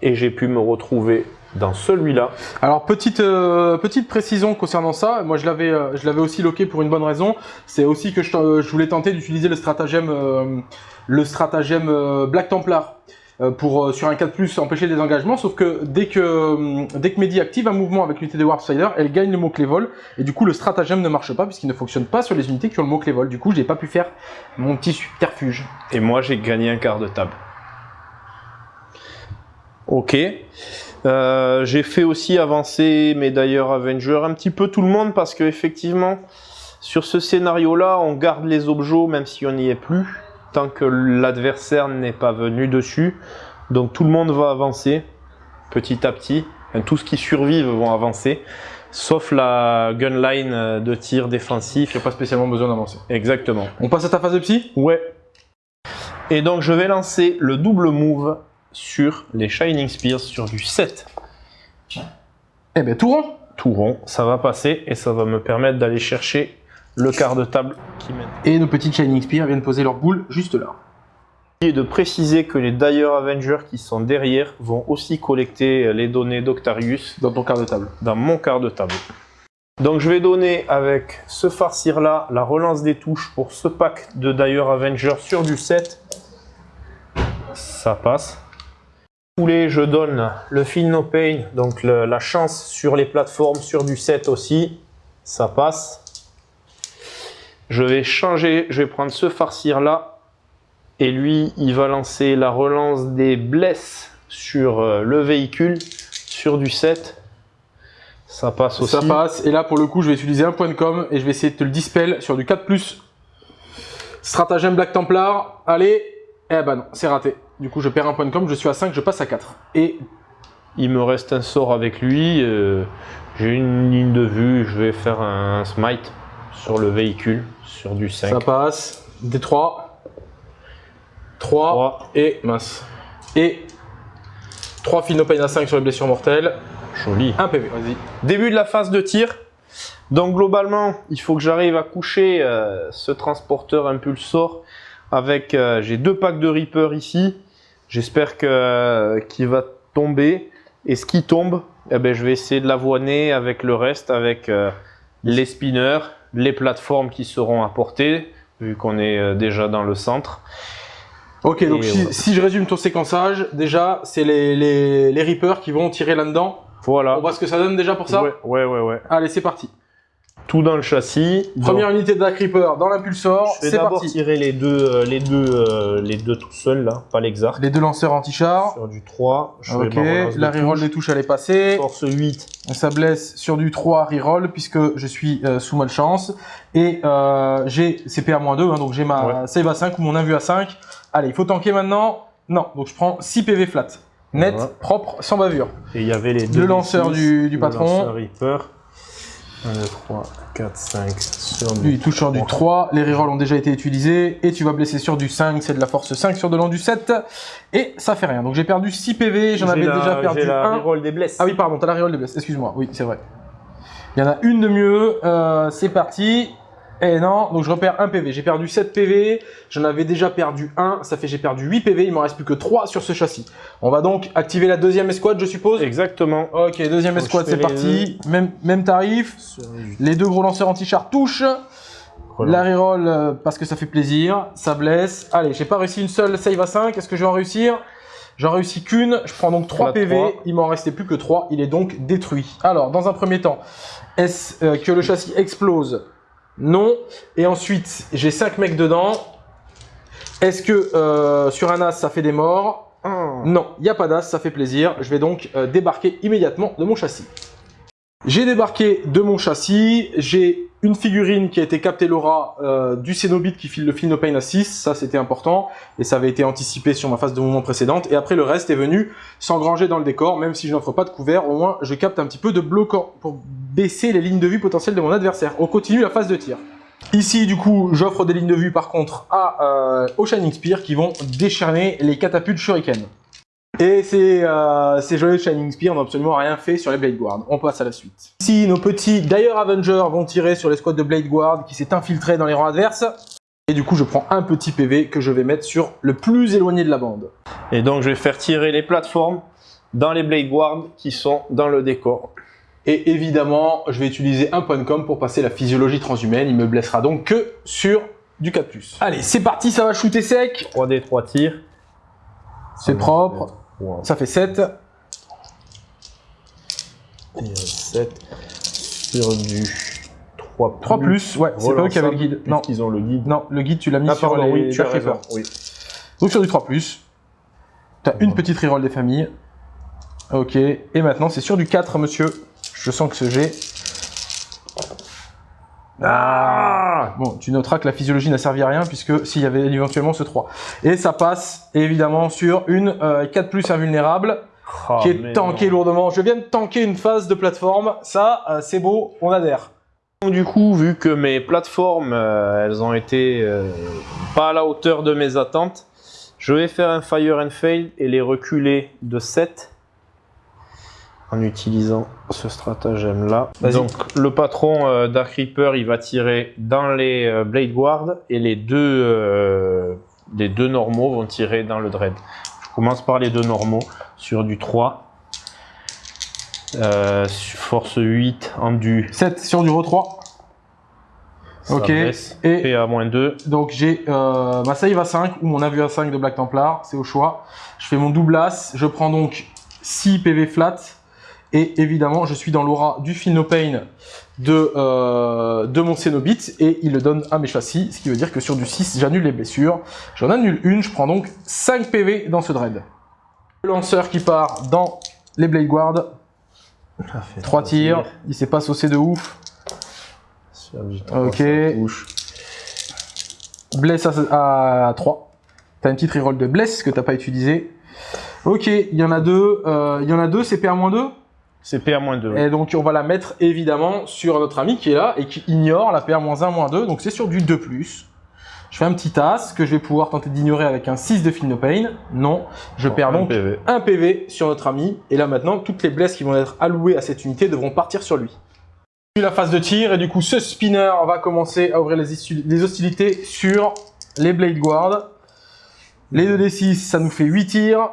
Et j'ai pu me retrouver dans celui-là. Alors petite euh, petite précision concernant ça, moi je l'avais euh, je l'avais aussi loqué pour une bonne raison, c'est aussi que je, euh, je voulais tenter d'utiliser le stratagème le stratagème Black Templar pour euh, sur un 4+, empêcher les engagements, sauf que dès que euh, dès que Mehdi active un mouvement avec l'unité de Warpsider, elle gagne le mot-clé vol, et du coup le stratagème ne marche pas puisqu'il ne fonctionne pas sur les unités qui ont le mot-clé vol, du coup j'ai pas pu faire mon petit subterfuge. Et moi, j'ai gagné un quart de table. Ok. Euh, j'ai fait aussi avancer mes d'ailleurs Avengers un petit peu tout le monde parce que effectivement sur ce scénario là on garde les objets même si on n'y est plus tant que l'adversaire n'est pas venu dessus donc tout le monde va avancer petit à petit Enfin, tout ce qui survive vont avancer sauf la gunline de tir défensif J'ai pas spécialement besoin d'avancer. exactement On passe à ta phase de psy? Ouais. Et donc je vais lancer le double move sur les Shining Spears sur du 7. Eh ben tout rond Tout rond, ça va passer et ça va me permettre d'aller chercher le quart de table qui mène. Et nos petites Shining Spears viennent poser leur boule juste là. Et de préciser que les Dire Avengers qui sont derrière vont aussi collecter les données d'Octarius Dans ton quart de table. dans mon quart de table. Donc je vais donner avec ce farcir là la relance des touches pour ce pack de Dire Avengers sur du 7. Ça passe. Poulet, je donne le Feel No Pain, donc le- la chance sur les plateformes sur du 7 aussi. Ça passe. Je vais changer, je vais prendre ce farcir là. Et lui, il va lancer la relance des blesses sur euh, le véhicule, sur du 7. Ça passe aussi. Ça passe, et là pour le coup je vais utiliser un point de com et je vais essayer de te le dispel sur du 4+. Stratagème Black Templar, allez, eh ben non, c'est raté. Du coup je perds un point de com, je suis à 5, je passe à 4. Et Il me reste un sort avec lui. euh, J'ai une ligne de vue. Je vais faire un smite sur le véhicule, sur du 5. ça passe, D3, 3, Trois. et mince. Et 3 Pain à 5 sur les blessures mortelles, Joli. 1 PV, vas-y. Début de la phase de tir. Donc globalement, il faut que j'arrive à coucher euh, ce transporteur impulsor avec. euh, J'ai deux packs de Reaper ici. J'espère que qu'il va tomber. Et ce qui tombe, eh ben, je vais essayer de l'avoiner avec le reste, avec euh, les spinners, les plateformes qui seront apportées, vu qu'on est euh, déjà dans le centre. Ok, donc si, voilà. si je résume ton séquençage, déjà c'est les, les, les Reapers qui vont tirer là-dedans. Voilà. On voit ce que ça donne déjà pour ça ouais, ouais, ouais, ouais. Allez, c'est parti. Tout dans le châssis. Première unité de Dark Reaper dans l'impulsor, Je vais d'abord tirer les deux, euh, les deux, euh, les deux tout seuls là, pas l'exarc. Les deux lanceurs anti-char. Sur du 3, je Ok, relance de la reroll des touches elle est passée. Force 8, Ça blesse sur du 3 reroll puisque je suis euh, sous malchance. Et euh, j'ai CP à moins 2, hein, donc j'ai ma save à 5 ou mon invu à 5. Allez, il faut tanker maintenant. Non, donc je prends 6 PV flat. Net, Voilà. propre, sans bavure. et il y avait les deux. Le lanceur D6, du, du le patron. lanceur Reaper. 1, 2, 3, 4, 5 sur du Lui, il touche sur du 3. Les rerolls ont déjà été utilisés. Et tu vas blesser sur du 5. C'est de la force 5 sur de l'an du 7. Et ça fait rien. Donc j'ai perdu 6 PV. J'en avais la- déjà perdu la 1. reroll des blesses. Ah oui, pardon, t'as la reroll des blesses. Excuse-moi. Oui, c'est vrai. Il y en a une de mieux. Euh, c'est parti. Et non, donc je repère 1 PV. J'ai perdu 7 PV. J'en avais déjà perdu 1. Ça fait j'ai perdu 8 PV. Il m'en reste plus que 3 sur ce châssis. On va donc activer la deuxième escouade, je suppose? Exactement. Ok, deuxième Donc, escouade, c'est parti. Même, même tarif. Les deux gros lanceurs anti-char touchent. La reroll euh, parce que ça fait plaisir, ça blesse. Allez, j'ai pas réussi une seule save à 5, est-ce que je vais en réussir? J'en réussis qu'une, je prends donc 3 La PV, il m'en restait plus que 3, il est donc détruit. Alors, dans un premier temps, est-ce euh, que le châssis explose? Non. Et ensuite, j'ai 5 mecs dedans. Est-ce que euh, sur un as, ça fait des morts? Non, il n'y a pas d'as, ça fait plaisir. Je vais donc euh, débarquer immédiatement de mon châssis. J'ai débarqué de mon châssis, j'ai une figurine qui a été captée l'aura euh, du Cenobite qui file le Philnopane à 6, ça c'était important, et ça avait été anticipé sur ma phase de mouvement précédente, et après le reste est venu s'engranger dans le décor, même si je n'offre pas de couvert, au moins je capte un petit peu de bloquant pour baisser les lignes de vue potentielles de mon adversaire. On continue la phase de tir. Ici, du coup, j'offre des lignes de vue par contre à, euh, au Shining Spear qui vont décharner les catapultes Shuriken. Et ces, euh, ces joyeux Shining Spear n'ont absolument rien fait sur les Blade Guard. On passe à la suite. Ici, nos petits Dire Avengers vont tirer sur les squads de Blade Guard qui s'est infiltré dans les rangs adverses. Et du coup, je prends un petit PV que je vais mettre sur le plus éloigné de la bande. Et donc, je vais faire tirer les plateformes dans les Blade Guard qui sont dans le décor. Et évidemment, je vais utiliser un point com pour passer la physiologie transhumaine. Il me blessera donc que sur du 4+. Allez, c'est parti, ça va shooter sec. 3D, 3 tirs. C'est propre. Ça fait 7. Et 7 sur du 3 3 plus, ouais, c'est pas eux qui avaient le guide. Non, ils ont le guide. non, le guide tu l'as mis Ah, sur pardon, les oui, tu as raison. Oui. Donc sur du 3 plus. T'as une petite reroll des familles. Ok, et maintenant c'est sur du 4 monsieur. Je sens que ce jet... Ah Bon, tu noteras que la physiologie n'a servi à rien puisque s'il y avait éventuellement ce 3. Et ça passe évidemment sur une euh, 4 plus invulnérable Ah, qui est tankée lourdement. Je viens de tanker une phase de plateforme. Ça, euh, c'est beau, on adhère. Donc, Du coup, vu que mes plateformes, euh, elles ont été euh, pas à la hauteur de mes attentes, je vais faire un Fire and Fail et les reculer de 7 en utilisant ce stratagème là. Donc le patron euh, Dark Reaper, il va tirer dans les euh, Blade Guard et les deux, euh, les deux normaux vont tirer dans le Dread. Je commence par les deux normaux sur du 3. Euh, force 8 en du 7 sur du Ro 3. ça Ok, baisse. et- PA-2. Donc j'ai ma save à 5 ou mon avis à 5 de Black Templar, c'est au choix. Je fais mon double as, je prends donc 6 PV flat. Et évidemment, je suis dans l'aura du Philnopane de, euh, de mon Cenobite et il le donne à mes châssis, ce qui veut dire que sur du 6, j'annule les blessures. J'en annule une, je prends donc 5 PV dans ce dread. Le lanceur qui part dans les Blade Guard, 3 tirs, il s'est pas saucé de ouf. Sur du 3, Ok. Bless à, à 3. T'as une petite reroll de bless que t'as pas utilisé. Ok, il y en a deux. euh, Il y en a deux, c'est PA-2. C'est PA-2. Et donc on va la mettre évidemment sur notre ami qui est là et qui ignore la PA-1-2. Donc c'est sur du 2+. Je fais un petit as que je vais pouvoir tenter d'ignorer avec un 6 de Philnopane. Non, je perds donc PV. un PV sur notre ami. Et là maintenant, toutes les blesses qui vont être allouées à cette unité devront partir sur lui. La phase de tir et du coup ce spinner va commencer à ouvrir les, les hostilités sur les Blade Guard. Les 2d6, ça nous fait 8 tirs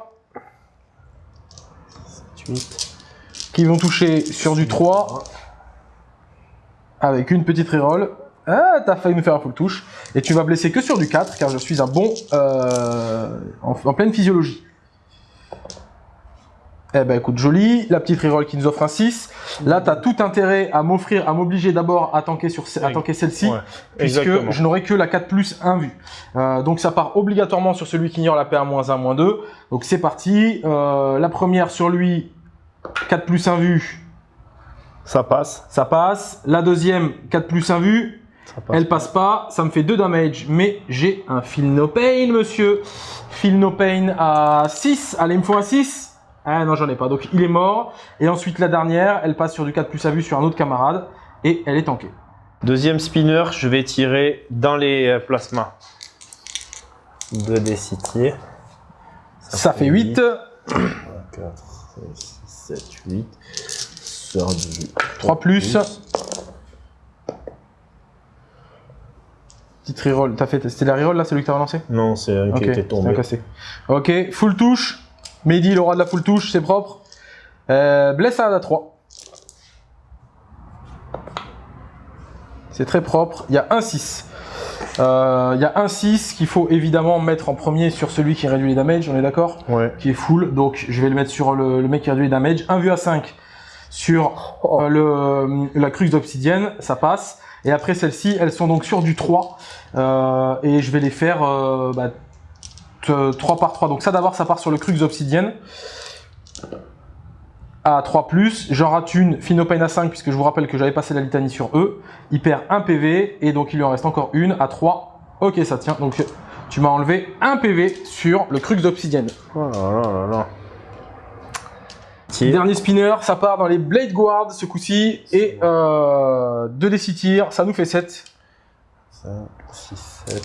8. Qui vont toucher sur du 3 avec une petite reroll. Ah, t'as failli me faire un full touche. Et tu vas blesser que sur du 4 car je suis un bon euh, en, en pleine physiologie. Eh ben écoute, joli. La petite reroll qui nous offre un 6. Là, t'as tout intérêt à m'offrir, à m'obliger d'abord à tanker, sur, à tanker celle-ci. Ouais, puisque exactement. je n'aurai que la 4 plus 1 vue. Euh, donc ça part obligatoirement sur celui qui ignore la PA-1, 2. Donc c'est parti. Euh, la première sur lui, 4 plus 1 vue, Ça passe. ça passe. La deuxième, 4 plus 1 vue, Ça passe. elle passe pas. Ça me fait 2 damage, mais j'ai un Feel No Pain, monsieur. Feel No Pain à 6. Allez, il me faut un 6. Ah non, j'en ai pas. Donc il est mort. Et ensuite la dernière, elle passe sur du 4 plus 1 vue sur un autre camarade. Et elle est tankée. Deuxième spinner, je vais tirer dans les euh, plasmas. 2 des 6 tirs. Ça fait 8. 4, 6, 7, 8. Sur du 3 plus. Petite reroll. T'as fait, c'était la reroll là, celui que t'as relancé? Non, c'est un qui était tombé. cassé. Ok, full touche. Mehdi, il aura de la full touche, c'est propre. Euh, blessade à 3. C'est très propre. Il y a un 6. Euh, Il y a un 6 qu'il faut évidemment mettre en premier sur celui qui réduit les damage, on est d'accord Ouais. Qui est full. Donc je vais le mettre sur le, le mec qui réduit les damage. Un vu à 5 sur euh, le, la crux d'obsidienne, ça passe. Et après celles-ci, elles sont donc sur du 3. Euh, et je vais les faire euh, bah, t- 3 par 3. Donc ça d'abord, ça part sur le crux d'obsidienne. À 3+, j'en rate une, Finopane à 5, puisque je vous rappelle que j'avais passé la litanie sur eux. Il perd un PV, et donc il lui en reste encore une à 3. Ok, ça tient, donc tu m'as enlevé un PV sur le Crux d'Obsidienne. Oh là là là là. Dernier spinner, ça part dans les Blade Guard ce coup-ci, et euh, 2 d 6 tirs, ça nous fait 7. 5, 6, 7.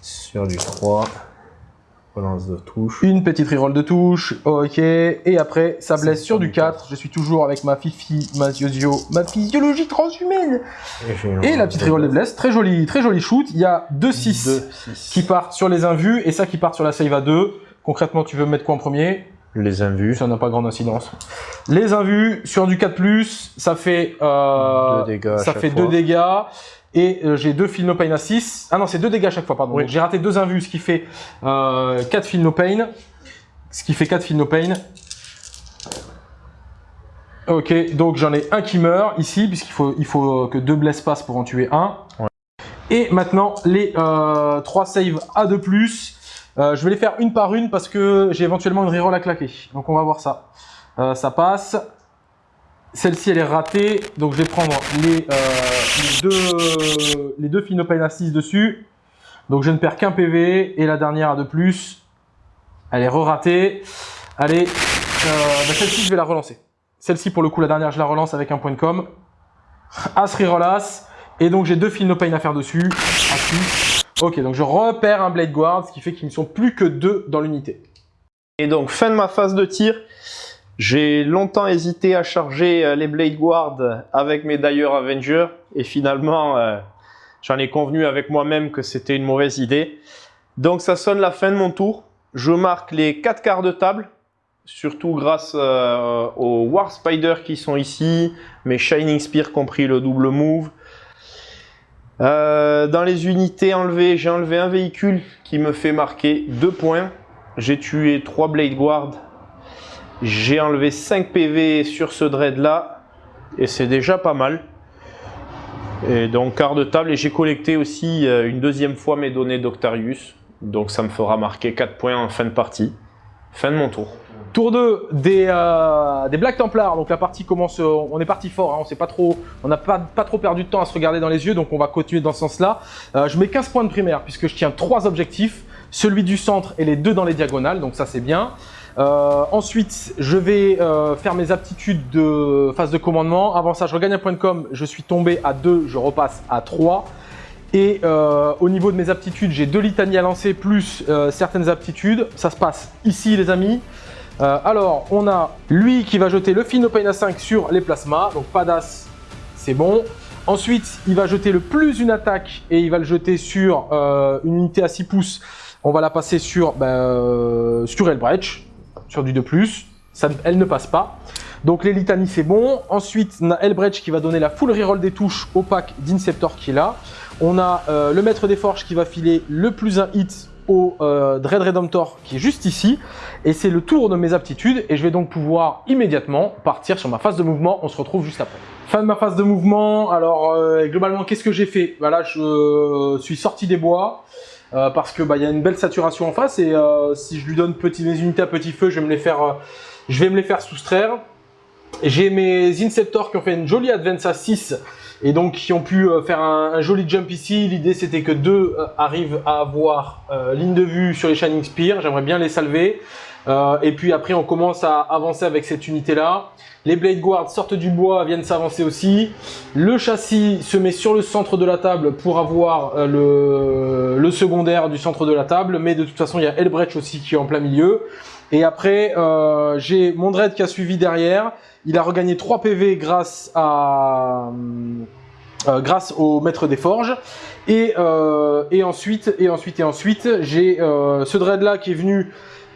Sur du 3. Relance de touche. Une petite reroll de touche, ok. Et après, ça blesse sur du 4. Je suis toujours avec ma fifi, ma yozio, ma physiologie transhumaine. Et, la petite reroll de blesse, très joli, très joli shoot. Il y a 2-6 qui partent sur les invus et ça qui part sur la save à 2. Concrètement, tu veux mettre quoi en premier? Les invus. Ça n'a pas grande incidence. Les invus sur du 4+, ça fait, euh, dégâts ça fait 2 dégâts. Et euh, j'ai deux Feel No Pain à 6. Ah non, c'est deux dégâts à chaque fois, pardon. Oui. J'ai raté deux invus, ce qui fait euh, 4 Feel No Pain. Ce qui fait 4 Feel No Pain. Ok, donc j'en ai un qui meurt ici, puisqu'il faut, il faut que deux blesses passent pour en tuer un. Ouais. Et maintenant, les euh, 3 saves à 2+. Euh, je vais les faire une par une parce que j'ai éventuellement une reroll à claquer. Donc on va voir ça. Euh, ça passe. Celle-ci, elle est ratée. Donc, je vais prendre les, euh, deux, les deux Finopane à 6 dessus. Donc, je ne perds qu'un PV. Et la dernière à 2 plus. Elle est re-ratée. Allez, euh, bah, celle-ci, je vais la relancer. Celle-ci, pour le coup, la dernière, je la relance avec un point de com. As As. Et donc, j'ai deux Finopane à faire dessus. 6. Ok, donc je repère un Blade Guard, ce qui fait qu'ils ne sont plus que deux dans l'unité. Et donc, fin de ma phase de tir. J'ai longtemps hésité à charger euh, les Blade Guard avec mes d'ailleurs Avengers et finalement euh, j'en ai convenu avec moi-même que c'était une mauvaise idée. Donc ça sonne la fin de mon tour. Je marque les 4 quarts de table, surtout grâce euh, aux War Spider qui sont ici, mes Shining Spear compris le double move. Dans les unités enlevées, j'ai enlevé un véhicule qui me fait marquer 2 points. J'ai tué 3 Blade Guard j'ai enlevé 5 PV sur ce dread là et c'est déjà pas mal. Et donc quart de table et j'ai collecté aussi euh, une deuxième fois mes données d'Octarius. Donc ça me fera marquer 4 points en fin de partie. Fin de mon tour. Tour 2 des, euh, des Black Templars. Donc la partie commence, on est parti fort, hein, on pas n'a pas, pas trop perdu de temps à se regarder dans les yeux, donc on va continuer dans ce sens-là. Euh, je mets 15 points de primaire puisque je tiens trois objectifs, celui du centre et les deux dans les diagonales, donc ça c'est bien. Euh, ensuite, je vais euh, faire mes aptitudes de phase de commandement. Avant ça, je regagne un point de com. Je suis tombé à 2, je repasse à 3. Et euh, au niveau de mes aptitudes, j'ai deux litanies à lancer plus euh, certaines aptitudes. Ça se passe ici, les amis. Euh, alors, on a lui qui va jeter le Finopane à 5 sur les plasmas. Donc, pas d'as, c'est bon. Ensuite, il va jeter le plus une attaque et il va le jeter sur euh, une unité à 6 pouces. On va la passer sur, euh, sur Elbrecht sur du 2+, ça, elle ne passe pas. Donc les litanies c'est bon. Ensuite on a Elbrecht qui va donner la full reroll des touches au pack d'Inceptor qui est là. On a euh, le maître des forges qui va filer le plus un hit au euh, Dread Redemptor qui est juste ici. Et c'est le tour de mes aptitudes et je vais donc pouvoir immédiatement partir sur ma phase de mouvement. On se retrouve juste après. Fin de ma phase de mouvement. Alors euh, globalement qu'est-ce que j'ai fait? Voilà, je suis sorti des bois. Euh, parce que bah y a une belle saturation en face et euh, si je lui donne petit, mes unités à petit feu, je vais me les faire, euh, je vais me les faire soustraire. J'ai mes Inceptors qui ont fait une jolie advance à 6 et donc qui ont pu faire un, un joli jump ici. L'idée c'était que deux arrivent à avoir ligne de vue sur les Shining Spear. J'aimerais bien les salver. Et puis après on commence à avancer avec cette unité là. Les Blade Guards sortent du bois, viennent s'avancer aussi. Le châssis se met sur le centre de la table pour avoir euh, le, le, secondaire du centre de la table. Mais de toute façon, il y a Elbrecht aussi qui est en plein milieu. Et après, euh, j'ai mon Dread qui a suivi derrière. Il a regagné 3 PV grâce à... Euh, grâce au maître des forges et, euh, et ensuite et ensuite et ensuite j'ai euh, ce dread là qui est venu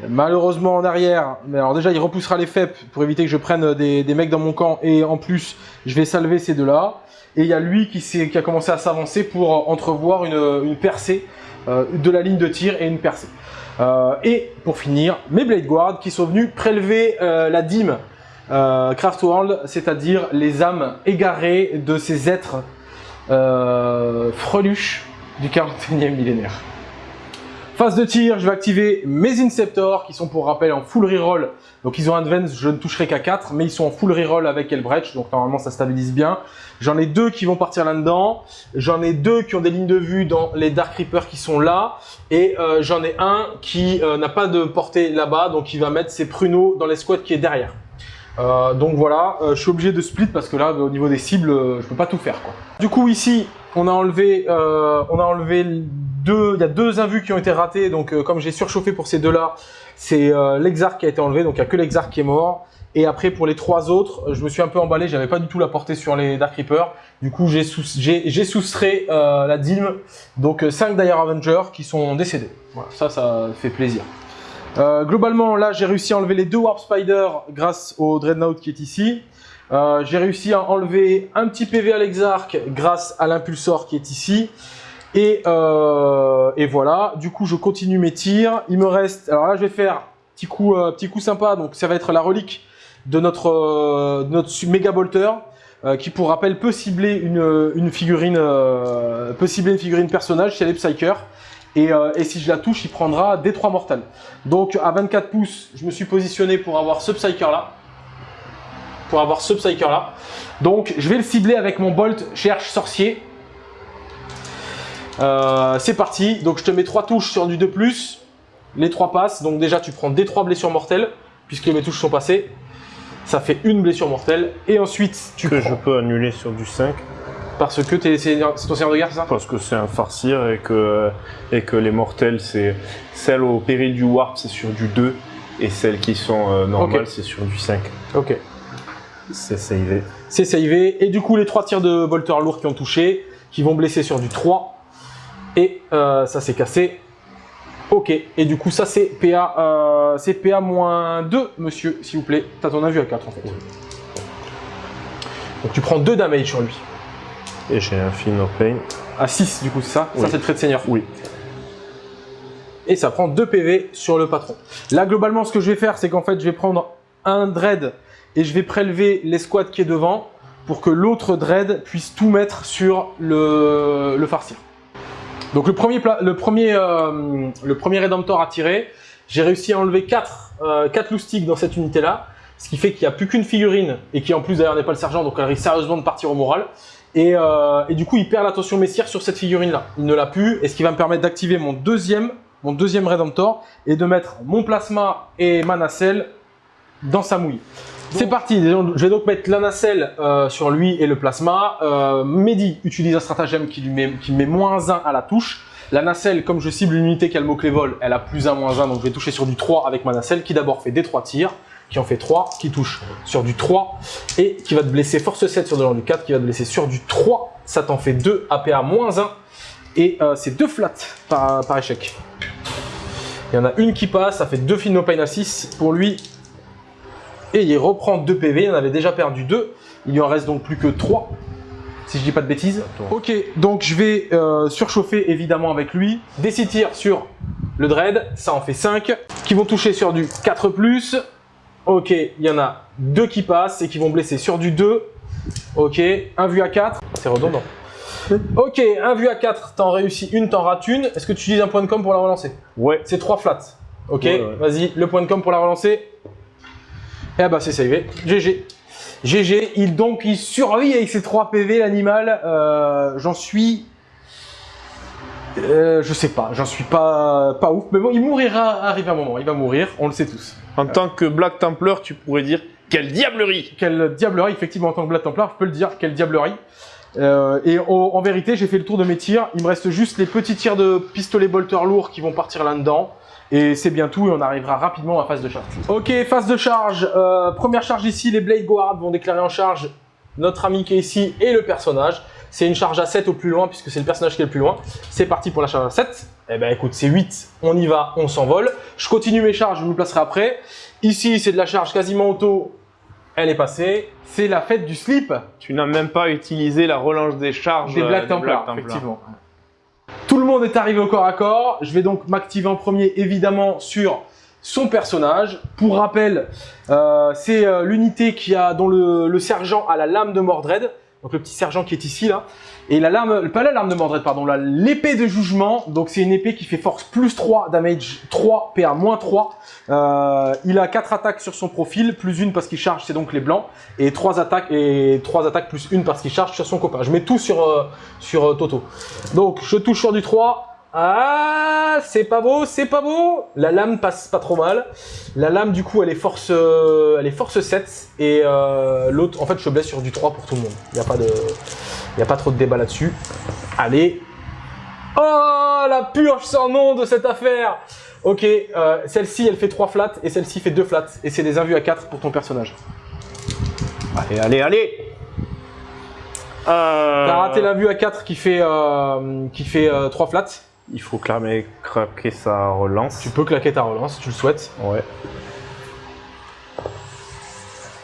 malheureusement en arrière, mais alors déjà il repoussera les FEP pour éviter que je prenne des, mecs dans mon camp. Et en plus je vais salver ces deux là et il y a lui qui, a commencé à s'avancer pour entrevoir une, une percée euh, de la ligne de tir et une percée. Euh, et pour finir mes Blade Guard qui sont venus prélever euh, la dîme Craftworld, c'est-à-dire les âmes égarées de ces êtres freluches du 41e millénaire. Phase de tir, je vais activer mes Inceptors qui sont pour rappel en full reroll. Donc ils ont Advance, je ne toucherai qu'à 4, mais ils sont en full reroll avec Elbrecht, donc normalement ça stabilise bien. J'en ai deux qui vont partir là-dedans. J'en ai deux qui ont des lignes de vue dans les Dark Reapers qui sont là. Et euh, j'en ai un qui euh, n'a pas de portée là-bas, donc il va mettre ses pruneaux dans l'escouade qui est derrière. Euh, donc voilà, je suis obligé de split parce que là, au niveau des cibles, je peux pas tout faire. Quoi. Du coup ici, on a enlevé, on a enlevé deux, il y a deux invus qui ont été ratés, donc euh, comme j'ai surchauffé pour ces deux-là, c'est euh, l'exarc qui a été enlevé, donc il n'y a que l'exarc qui est mort. Et après, pour les trois autres, je me suis un peu emballé, j'avais pas du tout la portée sur les Dark Reapers. Du coup, j'ai soustrait euh, la dîme, donc 5 Dire Avengers qui sont décédés. Voilà, ça, ça fait plaisir. Globalement, là, j'ai réussi à enlever les deux Warp Spider grâce au Dreadnought qui est ici. j'ai réussi à enlever un petit PV à l'Exarch grâce à l'impulsor qui est ici. Euh, et, voilà, du coup je continue mes tirs. Il me reste, alors là je vais faire petit coup, euh, petit coup sympa, donc ça va être la relique de notre, euh, méga bolter. qui pour rappel peut cibler une, figurine peut cibler une figurine personnage, c'est les Psyker. Et, et, si je la touche, il prendra des 3 mortels. Donc à 24 pouces, je me suis positionné pour avoir ce Psyker là. Pour avoir ce Psyker là. Donc je vais le cibler avec mon Bolt Cherche Sorcier. Euh, c'est parti, donc je te mets trois touches sur du 2+, les trois passent, donc déjà tu prends des trois blessures mortelles, puisque mes touches sont passées, ça fait une blessure mortelle, et ensuite tu Que je peux annuler sur du 5 parce que c'est ton seigneur de guerre, c'est ça? Parce que c'est un farcir et que, et que les mortels, c'est celles au péril du warp, c'est sur du 2, et celles qui sont euh, normales, c'est sur du 5. Ok. C'est savé. C'est savé, et du coup les trois tirs de bolter lourds qui ont touché, qui vont blesser sur du 3, et euh, ça s'est cassé. Ok, et du coup ça c'est PA, euh, c'est PA moins 2, monsieur, s'il vous plaît. T'as ton avis à 4 en fait. Donc tu prends 2 damage sur lui. Et j'ai un Feel No Pain. À 6 du coup, c'est ça Ça c'est le trait de seigneur Oui. Et ça prend 2 PV sur le patron. Là globalement ce que je vais faire c'est qu'en fait je vais prendre un dread et je vais prélever l'escouade qui est devant pour que l'autre dread puisse tout mettre sur le, le farcir. Donc le premier, le premier, euh, le premier Redemptor à tirer, j'ai réussi à enlever 4, euh, 4 loustiques dans cette unité-là, ce qui fait qu'il n'y a plus qu'une figurine, et qui en plus d'ailleurs n'est pas le sergent, donc elle risque sérieusement de partir au moral. Et, euh, et du coup, il perd l'attention messière sur cette figurine-là. Il ne l'a plus, et ce qui va me permettre d'activer mon deuxième, mon deuxième Redemptor, et de mettre mon plasma et ma nacelle dans sa mouille. C'est parti, je vais donc mettre la nacelle euh, sur lui et le plasma. Euh, Mehdi utilise un stratagème qui lui met, qui met moins 1 à la touche. La nacelle, comme je cible une unité qui a le mot-clé vol, elle a plus 1, moins 1, donc je vais toucher sur du 3 avec ma nacelle, qui d'abord fait des 3 tirs, qui en fait 3, qui touche sur du 3, et qui va te blesser force 7 sur de du 4, qui va te blesser sur du 3, ça t'en fait 2, APA moins 1, et euh, c'est 2 flats par, par, échec. Il y en a une qui passe, ça fait 2 Fino Pain à 6, pour lui, et il reprend 2 PV, il en avait déjà perdu 2. Il lui en reste donc plus que 3, si je dis pas de bêtises. Ok, donc je vais euh, surchauffer évidemment avec lui. Des 6 tirs sur le Dread, ça en fait 5, qui vont toucher sur du 4+. Ok, il y en a 2 qui passent et qui vont blesser sur du 2. Ok, un vu à 4, c'est redondant. Ok, un vu à 4, t'en réussis une, t'en rates une. Est-ce que tu utilises un point de com pour la relancer? Ouais. C'est 3 flats. Ok, vas-y, le point de com pour la relancer. Eh bah c'est savé. GG. GG, il, donc il survit avec ses 3 PV l'animal. Euh, j'en suis... Euh, je sais pas, j'en suis pas, pas ouf. Mais bon, il mourira arrive un moment, il va mourir, on le sait tous. En tant que Black Templar, tu pourrais dire quelle diablerie Quelle diablerie, effectivement, en tant que Black Templar, je peux le dire, quelle diablerie. Euh, et en vérité, j'ai fait le tour de mes tirs. Il me reste juste les petits tirs de pistolet bolter lourd qui vont partir là-dedans. Et c'est bien tout et on arrivera rapidement à phase de charge. Ok, phase de charge. Euh, première charge ici, les Blade Guard vont déclarer en charge notre ami qui est ici et le personnage. C'est une charge à 7 au plus loin puisque c'est le personnage qui est le plus loin. C'est parti pour la charge à 7. Eh ben écoute, c'est 8, on y va, on s'envole. Je continue mes charges, je me placerai après. Ici, c'est de la charge quasiment auto. Elle est passée. C'est la fête du slip. Tu n'as même pas utilisé la relance des charges des Black Templar, effectivement. Tout le monde est arrivé au corps à corps. Je vais donc m'activer en premier, évidemment, sur son personnage. Pour rappel, euh, c'est euh, l'unité qui a dont le, sergent a la lame de Mordred. Donc le petit sergent qui est ici là. Et la lame, pas la lame de Mordred, pardon, l'épée de jugement, donc c'est une épée qui fait force plus 3, damage 3, PA moins 3. Euh, il a 4 attaques sur son profil, plus une parce qu'il charge, c'est donc les blancs, et 3 attaques, et 3 attaques plus une parce qu'il charge sur son copain. Je mets tout sur, euh, sur euh, Toto. Donc je touche sur du 3, ah, c'est pas beau, c'est pas beau. La lame passe pas trop mal. La lame, du coup, elle est force, euh, elle est force 7. Et euh, l'autre, en fait, je blesse sur du 3 pour tout le monde. Il n'y a, pas de... y a pas trop de débat là-dessus. Allez. Oh, la purge sans nom de cette affaire. Ok, euh, celle-ci, elle fait 3 flats et celle-ci fait 2 flats. Et c'est des invus à 4 pour ton personnage. Allez, allez, allez T'as raté l'invue à 4 qui fait, qui fait 3 flats. Il faut clamer, craquer sa relance. Tu peux claquer ta relance si tu le souhaites. Ouais.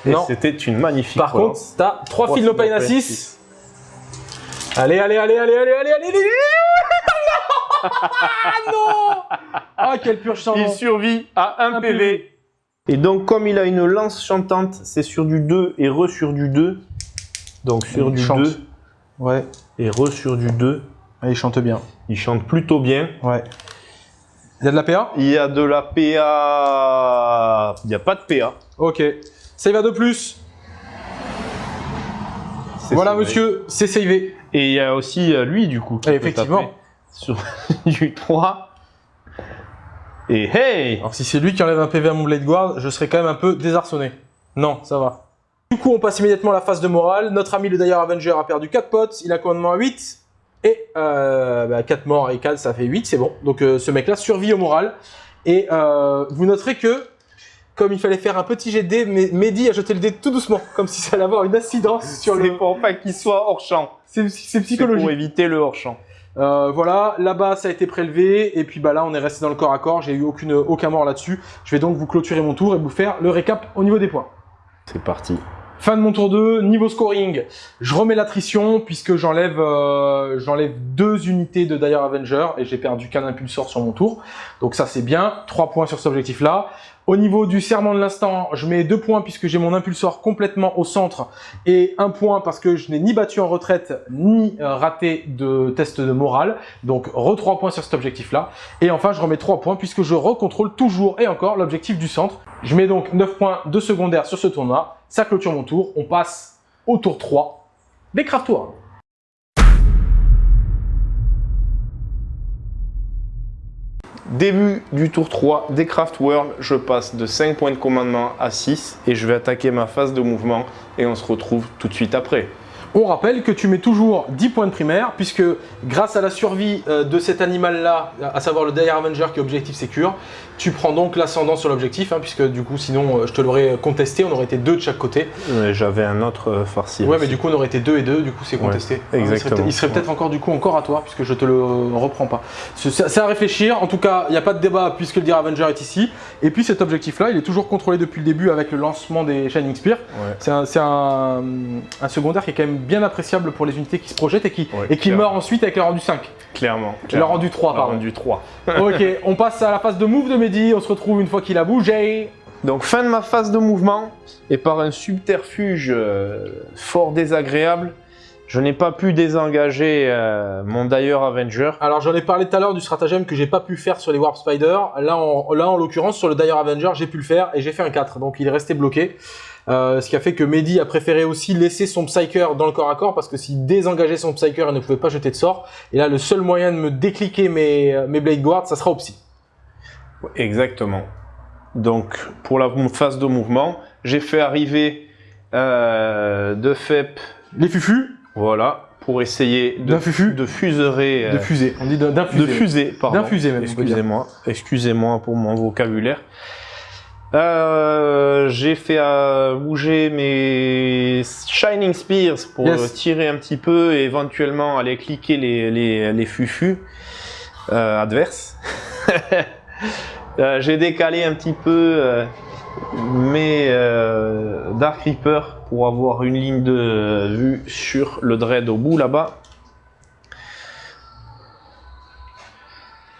Et c'était une magnifique Par contre, t'as 3 fils no pain à 6. Allez, allez, allez, allez, allez, allez, allez, allez <laughs> Non Ah, quelle purge sans Il survit à 1 PV. Et donc, comme il a une lance chantante, c'est sur du 2 et re sur du 2. Donc, sur du 2. Ouais. Et re sur du 2. Ah, il chante bien. Il chante plutôt bien. Ouais. Il y a de la PA Il y a de la PA. Il n'y a pas de PA. Ok. Save à 2 plus? Voilà, monsieur, c'est savé. Et il y a aussi euh, lui, du coup. Effectivement. Sur <laughs> du 3. Et hey Alors, si c'est lui qui enlève un PV à mon Blade Guard, je serais quand même un peu désarçonné. Non, ça va. Du coup, on passe immédiatement à la phase de morale. Notre ami le Dire Avenger a perdu 4 potes. Il a commandement à 8. Et euh, bah, 4 morts et 4, ça fait 8, c'est bon. Donc euh, ce mec-là survit au moral. Et euh, vous noterez que, comme il fallait faire un petit jet de dé, Mehdi a jeté le dé tout doucement, comme si ça allait avoir une incidence sur le... C'est pour pas qu'il soit hors champ. C'est psychologique. pour éviter le hors champ. Euh, voilà, là-bas ça a été prélevé, et puis bah là on est resté dans le corps à corps, j'ai eu aucune, aucun mort là-dessus. Je vais donc vous clôturer mon tour et vous faire le récap au niveau des points. C'est parti. Fin de mon tour 2, niveau scoring, je remets l'attrition puisque j'enlève euh, deux unités de Dire Avenger et j'ai perdu qu'un impulsor sur mon tour. Donc ça c'est bien, 3 points sur cet objectif là. Au niveau du serment de l'instant, je mets 2 points puisque j'ai mon impulsor complètement au centre et 1 point parce que je n'ai ni battu en retraite ni euh, raté de test de morale. Donc re 3 points sur cet objectif-là. Et enfin, je remets 3 points puisque je recontrôle toujours et encore l'objectif du centre. Je mets donc 9 points de secondaire sur ce tournoi. Ça clôture mon tour. On passe au tour 3 des Craft World. Début du tour 3 des Craft World, je passe de 5 points de commandement à 6 et je vais attaquer ma phase de mouvement et on se retrouve tout de suite après. On rappelle que tu mets toujours 10 points de primaire, puisque grâce à la survie euh, de cet animal-là, à savoir le Dire Avenger qui est objectif sécure, tu prends donc l'ascendant sur l'objectif, hein, puisque du coup, sinon, euh, je te l'aurais contesté, on aurait été deux de chaque côté. J'avais un autre euh, farci. Ouais, mais du coup, on aurait été deux et deux, du coup, c'est contesté. exactement. il serait peut-être encore du coup encore à toi, puisque je te le reprends pas. C'est à réfléchir. En tout cas, il n'y a pas de débat puisque le Dire Avenger est ici. Et puis cet objectif-là, il est toujours contrôlé depuis le début avec le lancement des Shining Spear. C'est un, un secondaire qui est quand même bien appréciable pour les unités qui se projettent et qui, et qui meurt ensuite avec le rendu 5. Clairement. Le rendu 3, pardon. Le rendu 3. <laughs> ok, on passe à la phase de move de Mehdi. On se retrouve une fois qu'il a bougé. Donc fin de ma phase de mouvement, et par un subterfuge euh, fort désagréable, je n'ai pas pu désengager euh, mon Dire Avenger. Alors j'en ai parlé tout à l'heure du stratagème que j'ai pas pu faire sur les Warp Spider. Là là, en l'occurrence sur le Dire Avenger j'ai pu le faire et j'ai fait un 4, donc il est resté bloqué. Euh, ce qui a fait que Mehdi a préféré aussi laisser son Psyker dans le corps à corps parce que s'il désengageait son Psyker, il ne pouvait pas jeter de sort. Et là, le seul moyen de me décliquer mes, mes Blade Guards, ça sera au Psy. Exactement. Donc, pour la phase de mouvement, j'ai fait arriver euh, de FEP... Les fufus. Voilà, pour essayer de, fufu. de fuserer... de fuser, on dit d'infuser. De fuser, pardon. D'infuser même, Excusez-moi, excusez-moi pour mon vocabulaire. Euh, j'ai fait euh, bouger mes Shining Spears pour tirer un petit peu et éventuellement aller cliquer les, les, les fufus euh, adverses. <laughs> j'ai décalé un petit peu mes Dark Reaper pour avoir une ligne de vue sur le Dread au bout là-bas.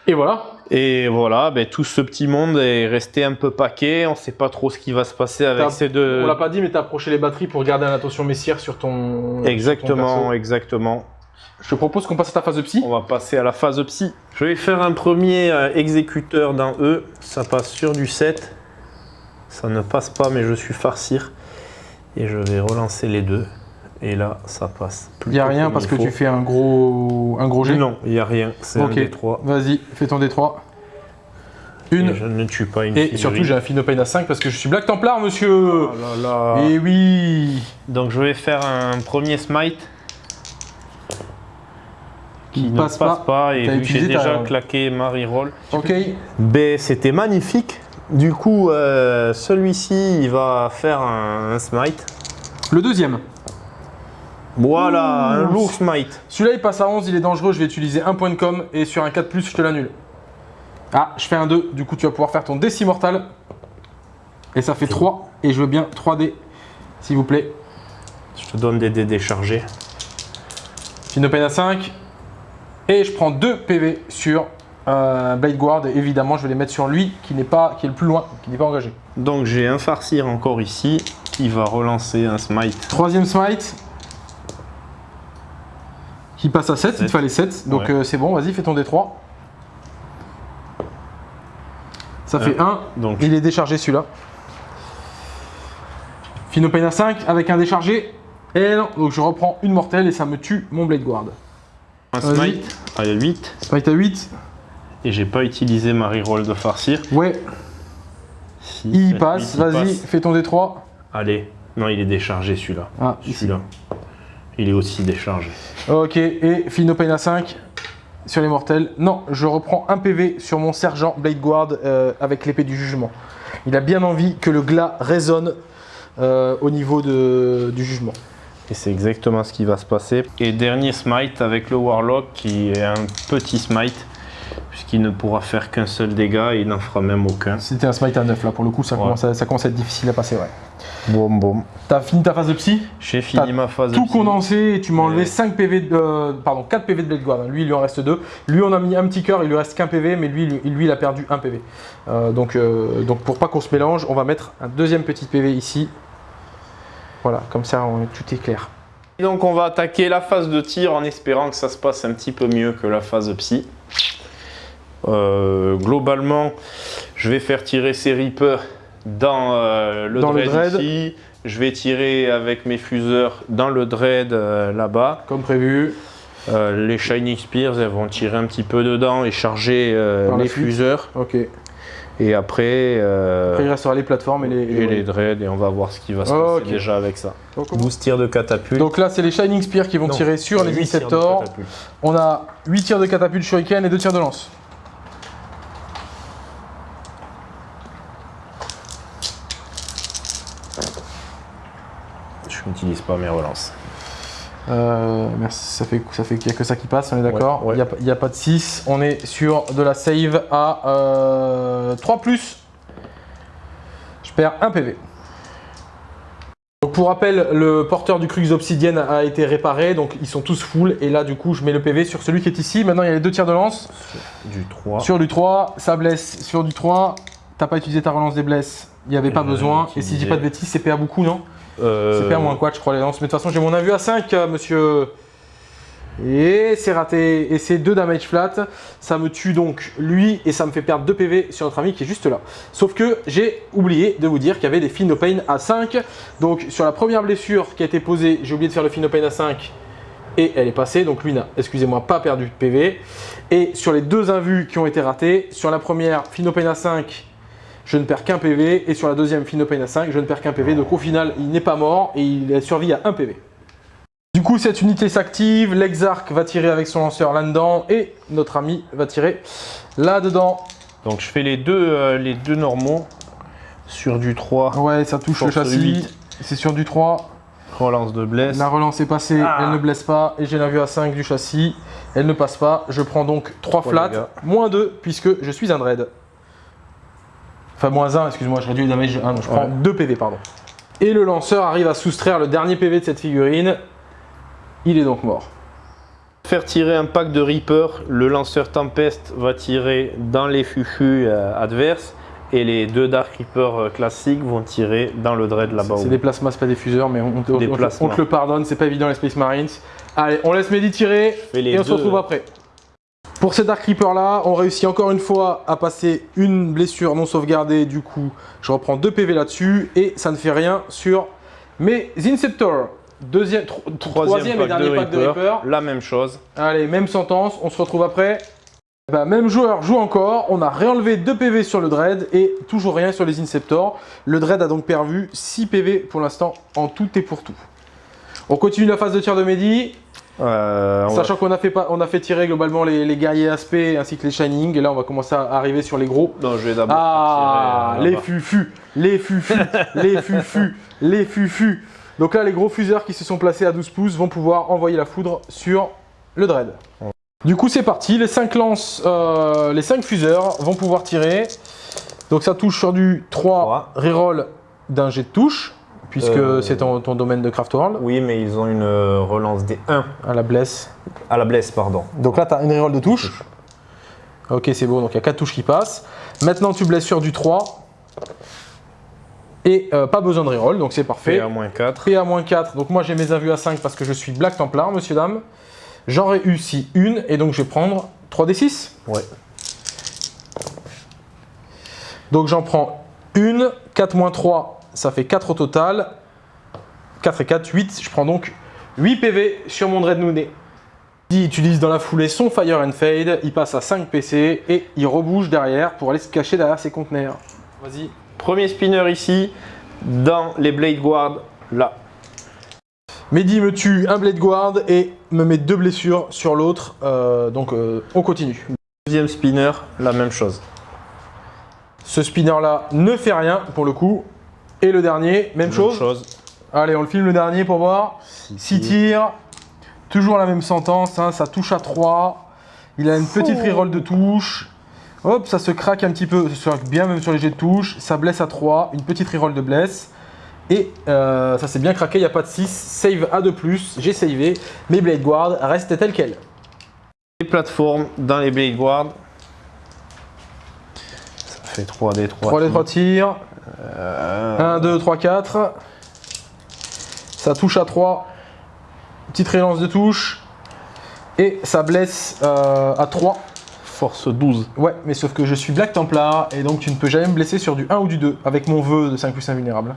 Et voilà. Et voilà, ben, tout ce petit monde est resté un peu paquet. On sait pas trop ce qui va se passer avec ces deux. On l'a pas dit, mais t'as approché les batteries pour garder un attention messière sur ton. sur ton Exactement, exactement. Je te propose qu'on passe à ta phase de psy. On va passer à la phase psy. Je vais faire un premier euh, exécuteur dans E. Ça passe sur du 7. Ça ne passe pas, mais je suis farcir. Et je vais relancer les deux. Et là, ça passe. Il y a rien parce que faut. tu fais un gros, un gros jet. Non, il n'y a rien. C'est Ok. un des trois. Vas-y, fais ton D3. Et Une. je ne tue pas une Et figurine. surtout, j'ai un Finopane à 5 parce que je suis Black Templar, monsieur. Oh là là. Et oui. Donc je vais faire un premier smite qui ne passe passe, pas. pas, et T'as vu que j'ai déjà claqué Marie Roll. Ok. Ben, c'était magnifique. Du coup, euh, celui-ci, il va faire un, un smite. Le deuxième. Voilà, un lourd smite. Celui-là, il passe à 11, il est dangereux. Je vais utiliser un point de com et sur un 4, je te l'annule. Ah, je fais un 2. Du coup, tu vas pouvoir faire ton déci mortal. Et ça fait 3. Et je veux bien 3D, s'il vous plaît. Je te donne des dés déchargés. Finopane à 5. Et je prends 2 PV sur euh, Blade Guard. Et évidemment, je vais les mettre sur lui qui n'est pas, qui est le plus loin, qui n'est pas engagé. Donc j'ai un farcir encore ici qui va relancer un smite. Troisième smite. Qui passe à 7, il te Sept. fallait 7. Donc Ouais. euh, c'est bon, vas-y, fais ton D3. Ça fait 1. Donc Il est déchargé celui-là. Finopane à 5 avec un déchargé. Et non, donc je reprends une mortelle et ça me tue mon Blade Guard. un vas-y. smite à 8. Smite à 8. Et j'ai pas utilisé ma reroll de farcir. Ouais, Si, il passe. Vas-y, fais ton D3. Allez. Non, il est déchargé celui-là. Ah. Celui-là. Il est aussi déchargé. Ok, et Finopane à 5 sur les mortels. Non, je reprends un PV sur mon sergent Blade Guard euh, avec l'épée du jugement. Il a bien envie que le glas résonne euh, au niveau de- du jugement. Et c'est exactement ce qui va se passer. Et dernier smite avec le Warlock qui est un petit smite, puisqu'il ne pourra faire qu'un seul dégât et il n'en fera même aucun. C'était un smite à 9 là, pour le coup, ça, Ouais. commence, à, ça commence à être difficile à passer, ouais. Boum boum. T'as fini ta phase de psy? J'ai fini ma phase de tout psy. condensé et tu m'as enlevé Ouais. 5 PV de, euh, pardon 4 PV de Blade Guard. Lui il lui en reste 2. Lui on a mis un petit cœur, il lui reste qu'un PV, mais lui, lui, lui, il a perdu un PV. Euh, donc, euh, donc pour pas qu'on se mélange, on va mettre un deuxième petit PV ici. Voilà, comme ça on- tout est clair. Et donc on va attaquer la phase de tir en espérant que ça se passe un petit peu mieux que la phase psy. Euh, globalement, je vais faire tirer ces Reapers dans euh, le, Dans le dread dread. ici. Je vais tirer avec mes fuseurs dans le dread euh, là-bas. Comme prévu. Euh, les Shining Spears, elles vont tirer un petit peu dedans et charger euh, les fuseurs. Ok. Et après, euh, Après il restera les plateformes et les. et les dreads et on va voir ce qui va se passer déjà avec ça. Donc, 12 tirs de catapulte. donc là c'est les Shining Spears qui vont Non, tirer sur les Inceptors. On a 8 tirs de catapulte shuriken et 2 tirs de lance. Je n'utilise pas mes relances. Euh, merci, ça fait, ça fait qu'il n'y a que ça qui passe, on est d'accord Ouais, Il n'y a, pas de 6, on est sur de la save à euh, 3 plus. Je perds 1 PV. Donc pour rappel, le porteur du Crux Obsidienne a été réparé, donc ils sont tous full, et là du coup je mets le PV sur celui qui est ici. Maintenant il y a les deux tirs de lance. Du 3. Sur du 3, ça blesse. Sur du 3, t'as pas utilisé ta relance des blesses, il n'y avait pas Euh, besoin. Et si je dis pas de bêtises, c'est PA beaucoup, non? Euh, c'est moins quoi, je crois, les lances. Mais de toute façon, j'ai mon invu à 5, euh, monsieur. Et c'est raté. Et c'est 2 damage flat. Ça me tue donc lui et ça me fait perdre 2 PV sur notre ami qui est juste là. Sauf que j'ai oublié de vous dire qu'il y avait des Finopane à 5. Donc sur la première blessure qui a été posée, j'ai oublié de faire le Finopane à 5 et elle est passée. Donc lui n'a, excusez-moi, pas perdu de PV. Et sur les deux invus qui ont été ratés, sur la première Finopane à 5, je ne perds qu'un PV. Et sur la deuxième Finopane à 5, je ne perds qu'un PV. Donc au final, il n'est pas mort et il a survécu à 1 PV. Du coup, cette unité s'active, l'exarc va tirer avec son lanceur là-dedans et notre ami va tirer là-dedans. Donc je fais les deux, euh, les deux normaux sur du 3. Ouais, ça touche le châssis. 8. C'est sur du 3. Relance de blesse. La relance est passée, Ah. elle ne blesse pas. Et j'ai la vue à 5 du châssis. Elle ne passe pas. Je prends donc 3 Trois flats, moins 2 puisque je suis un dread. Enfin, moins 1, excuse-moi, je réduis le damage. Ah non, je prends Ouais. 2 PV, pardon. Et le lanceur arrive à soustraire le dernier PV de cette figurine. Il est donc mort. faire tirer un pack de Reaper, le lanceur Tempest va tirer dans les fuchus euh, adverses et les deux Dark Reaper euh, classiques vont tirer dans le dread là-bas. C'est des plasmas, c'est pas des fuseurs, mais on, te- Des on te- plasmas. on te le pardonne, c'est pas évident les Space Marines. Allez, on laisse Mehdi tirer et on se retrouve après. Pour ces Dark Reaper là, on réussit encore une fois à passer une blessure non sauvegardée. Du coup, je reprends 2 PV là-dessus et ça ne fait rien sur mes Inceptors. Deuxième, tro- troisième, et dernier pack de Reaper. La même chose. Allez, même sentence, on se retrouve après. Bah, même joueur joue encore, on a réenlevé 2 PV sur le Dread et toujours rien sur les Inceptors. Le Dread a donc perdu 6 PV pour l'instant en tout et pour tout. On continue la phase de tir de Mehdi, Euh, sachant qu'on a, fait pas- on a fait tirer globalement les, les guerriers aspect ainsi que les Shining. Et là, on va commencer à arriver sur les gros. Non, je vais d'abord Ah, tirer, euh, les fufus, les fufus, <laughs> les fufus, les fufus. Donc là, les gros fuseurs qui se sont placés à 12 pouces vont pouvoir envoyer la foudre sur le dread. Du coup, c'est parti. Les 5 lances, euh, les 5 fuseurs vont pouvoir tirer. Donc ça touche sur du 3 reroll d'un jet de touche, puisque Euh. c'est ton, ton domaine de Craft World, Oui, mais ils ont une euh, relance des 1 à la blesse. à la blesse, pardon. Donc là, tu as une reroll de touche. Ok, c'est beau. Donc il y a 4 touches qui passent. Maintenant, tu blesses sur du 3. Et euh, pas besoin de reroll, donc c'est parfait. Fait à moins 4. PA-4, donc moi j'ai mes invus à 5 parce que je suis Black Templar, monsieur, dame. J'en réussis une et donc je vais prendre 3d6. Ouais. Donc j'en prends une, 4 moins 3, ça fait 4 au total. 4 et 4, 8. Je prends donc 8 PV sur mon Dread Nooné. Il utilise dans la foulée son Fire and Fade, il passe à 5 PC et il rebouge derrière pour aller se cacher derrière ses conteneurs. Vas-y. Premier spinner ici, dans les Blade Guard, là. Mehdi me tue un Blade Guard et me met deux blessures sur l'autre. Euh, donc euh, on continue. Deuxième spinner, la même chose. Ce spinner là ne fait rien pour le coup. Et le dernier, même, chose. Allez, on le filme le dernier pour voir. 6 tirs. Toujours la même sentence, hein, ça touche à 3. Il a une petite reroll de touche. Hop, ça se craque un petit peu, ça se craque bien même sur les jets de touche. Ça blesse à 3, une petite reroll de bless. Et euh, ça s'est bien craqué, il n'y a pas de 6. Save à 2+, j'ai savé. Mes Blade Guard restent tels quels. Les plateformes dans les Blade Guard. Ça fait 3D, 3 3 les 3 tirs. Euh, 1, 2, 3, 4. Ça touche à 3. Petite relance de touche. Et ça blesse euh, à 3. Force 12. Ouais, mais sauf que je suis Black Templar et donc tu ne peux jamais me blesser sur du 1 ou du 2 avec mon vœu de 5 plus invulnérable.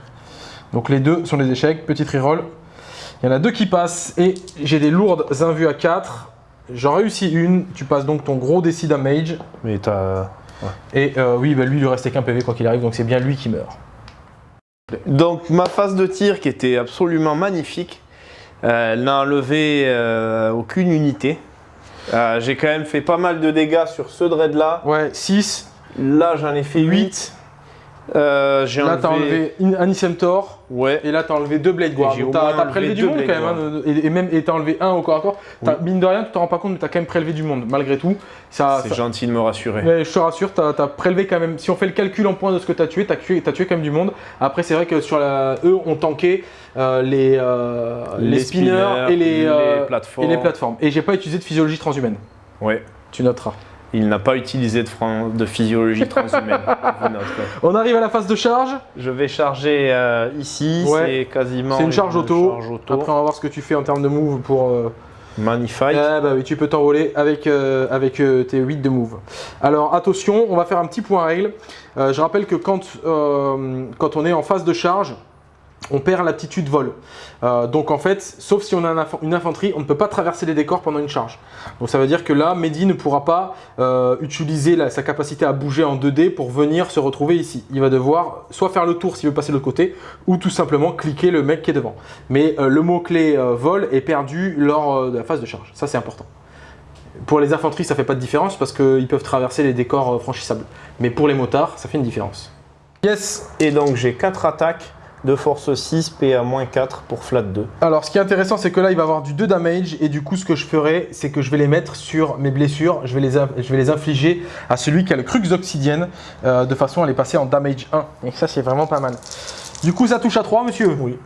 Donc les deux sont des échecs, petite reroll. Il y en a deux qui passent et j'ai des lourdes invus à 4. J'en réussis une, tu passes donc ton gros DC damage. Mais t'as. Et euh, oui, bah lui il lui restait qu'un PV quoi qu'il arrive, donc c'est bien lui qui meurt. Donc ma phase de tir qui était absolument magnifique, euh, elle n'a enlevé euh, aucune unité. Euh, J'ai quand même fait pas mal de dégâts sur ce dread là. Ouais, 6, Là j'en ai fait 8. 8. J'ai Là t'as enlevé une- un Isemtor. Ouais. Et là, t'as enlevé deux Blade Guard. T'as prélevé du monde Blade quand même. hein, et, et même, et t'as enlevé un au corps à corps. Mine de rien, tu t'en rends pas compte, mais t'as quand même prélevé du monde, malgré tout. Ça, C'est ça- gentil de me rassurer. Mais je te rassure, t'as as prélevé quand même. Si on fait le calcul en points de ce que t'as tué, t'as tué, tué quand même du monde. Après, c'est vrai que sur la, eux ont tanké euh, les, euh, les, spinners, et les, euh, plateformes. et les plateformes. Et j'ai pas utilisé de physiologie transhumaine. Ouais. Tu noteras. Il n'a pas utilisé de, fran- de physiologie <laughs> transhumaine. On arrive à la phase de charge. Je vais charger euh, ici, Ouais. c'est quasiment C'est une charge auto. charge auto. Après, on va voir ce que tu fais en termes de move pour. euh, Magnifique. Ah bah oui, tu peux t'envoler avec, euh, avec euh, tes 8 de move. Alors attention, on va faire un petit point règle. Euh, je rappelle que quand, euh, quand on est en phase de charge, on perd l'aptitude vol. Euh, donc en fait, sauf si on a une infanterie, on ne peut pas traverser les décors pendant une charge. Donc ça veut dire que là, Mehdi ne pourra pas euh, utiliser sa capacité à bouger en 2D pour venir se retrouver ici. Il va devoir soit faire le tour s'il veut passer de l'autre côté, ou tout simplement cliquer le mec qui est devant. Mais euh, le mot-clé vol est perdu lors de la phase de charge. Ça c'est important. Pour les infanteries, ça fait pas de différence parce qu'ils peuvent traverser les décors franchissables. Mais pour les motards, ça fait une différence. Yes Et donc j'ai 4 attaques de force 6, PA-4 pour flat 2. Alors, ce qui est intéressant, c'est que là, il va avoir du 2 damage. Et du coup, ce que je ferai, c'est que je vais les mettre sur mes blessures. Je vais les, in- je vais les infliger à celui qui a le crux obsidienne, euh, de façon à les passer en damage 1. Et ça, c'est vraiment pas mal. Du coup, ça touche à 3, monsieur? Oui.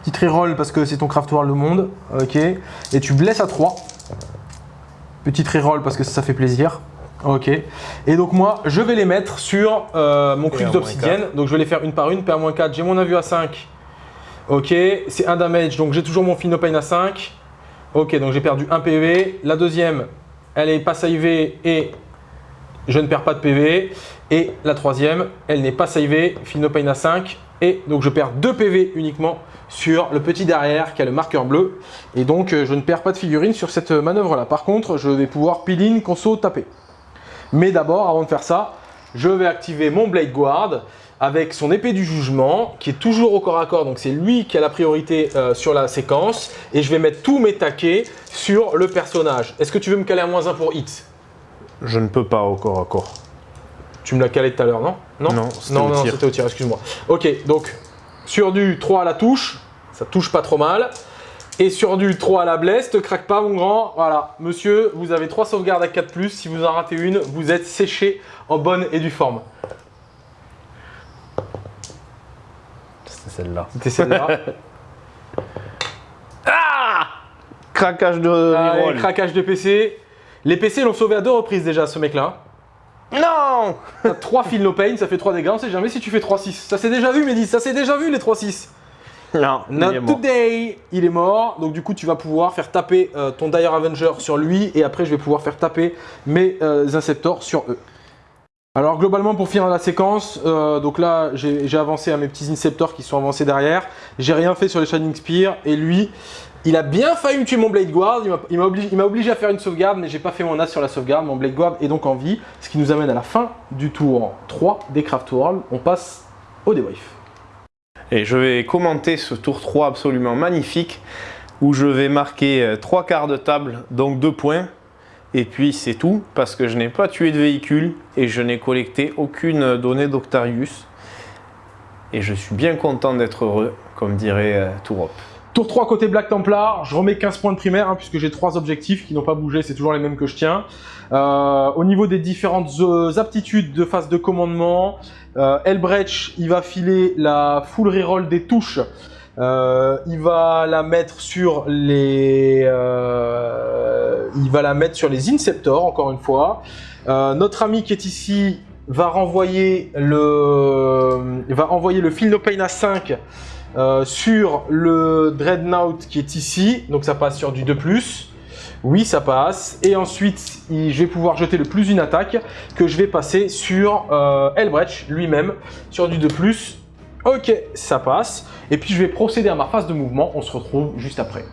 Petite reroll parce que c'est ton craft world le monde. Ok. Et tu blesses à 3. Petite reroll parce que ça, fait plaisir. Ok. Et donc moi, je vais les mettre sur euh, mon cube d'obsidienne. Donc je vais les faire une par une. PA-4, j'ai mon avis à 5. Ok. C'est un damage, donc j'ai toujours mon Finopane à 5. Ok, donc j'ai perdu un PV. La deuxième, elle est pas savée et je ne perds pas de PV. Et la troisième, elle n'est pas savée, Finopane à 5. Et donc je perds 2 PV uniquement sur le petit derrière qui a le marqueur bleu. Et donc euh, je ne perds pas de figurine sur cette manœuvre là. Par contre, je vais pouvoir pile-in, conso, taper. Mais d'abord, avant de faire ça, je vais activer mon Blade Guard avec son épée du jugement qui est toujours au corps à corps. Donc c'est lui qui a la priorité euh, sur la séquence. Et je vais mettre tous mes taquets sur le personnage. Est-ce que tu veux me caler à moins 1 pour hit Je ne peux pas au corps à corps. Tu me l'as calé tout à l'heure, non? Non, non, non, c'était au tir, excuse-moi. Ok, donc sur du 3 à la touche, ça touche pas trop mal. Et sur du 3 à la blesse, te craque pas mon grand. Voilà, monsieur, vous avez 3 sauvegardes à 4+. Si vous en ratez une, vous êtes séché en bonne et due forme. C'était celle-là. C'était celle-là. <laughs> ah Craquage de ah, Craquage de PC. Les PC l'ont sauvé à deux reprises déjà, ce mec-là. Non 3 fils no pain, ça fait 3 dégâts, on sait jamais si tu fais 3-6. Ça s'est déjà vu, Mehdi, ça s'est déjà vu les 3-6. Non, Not il today Il est mort, donc du coup tu vas pouvoir faire taper euh, ton Dire Avenger sur lui et après je vais pouvoir faire taper mes euh, Inceptors sur eux. Alors globalement pour finir la séquence, euh, donc là j'ai avancé à mes petits Inceptors qui sont avancés derrière. J'ai rien fait sur les Shining Spear et lui il a bien failli me tuer mon Blade Guard, il m'a obligé, obligé, à faire une sauvegarde, mais j'ai pas fait mon as sur la sauvegarde, mon Blade Guard est donc en vie, ce qui nous amène à la fin du tour 3 des Craft World, on passe au debrief. Et je vais commenter ce tour 3 absolument magnifique, où je vais marquer 3 euh, quarts de table, donc 2 points, et puis c'est tout, parce que je n'ai pas tué de véhicule, et je n'ai collecté aucune donnée d'Octarius, et je suis bien content d'être heureux, comme dirait euh, Tourop. Tour 3 côté Black Templar, je remets 15 points de primaire hein, puisque j'ai trois objectifs qui n'ont pas bougé, c'est toujours les mêmes que je tiens. Euh, au niveau des différentes euh, aptitudes de phase de commandement, euh, Elbrecht, il va filer la full reroll des touches. Euh, il va la mettre sur les, il va la mettre sur les Inceptors encore une fois. notre ami qui est ici va renvoyer le, va envoyer le Philopane à 5 euh, sur le Dreadnought qui est ici, donc ça passe sur du 2+. Oui, ça passe. Et ensuite, je vais pouvoir jeter le plus une attaque que je vais passer sur euh, Elbrecht lui-même, sur du 2+. Ok, ça passe. Et puis, je vais procéder à ma phase de mouvement. On se retrouve juste après.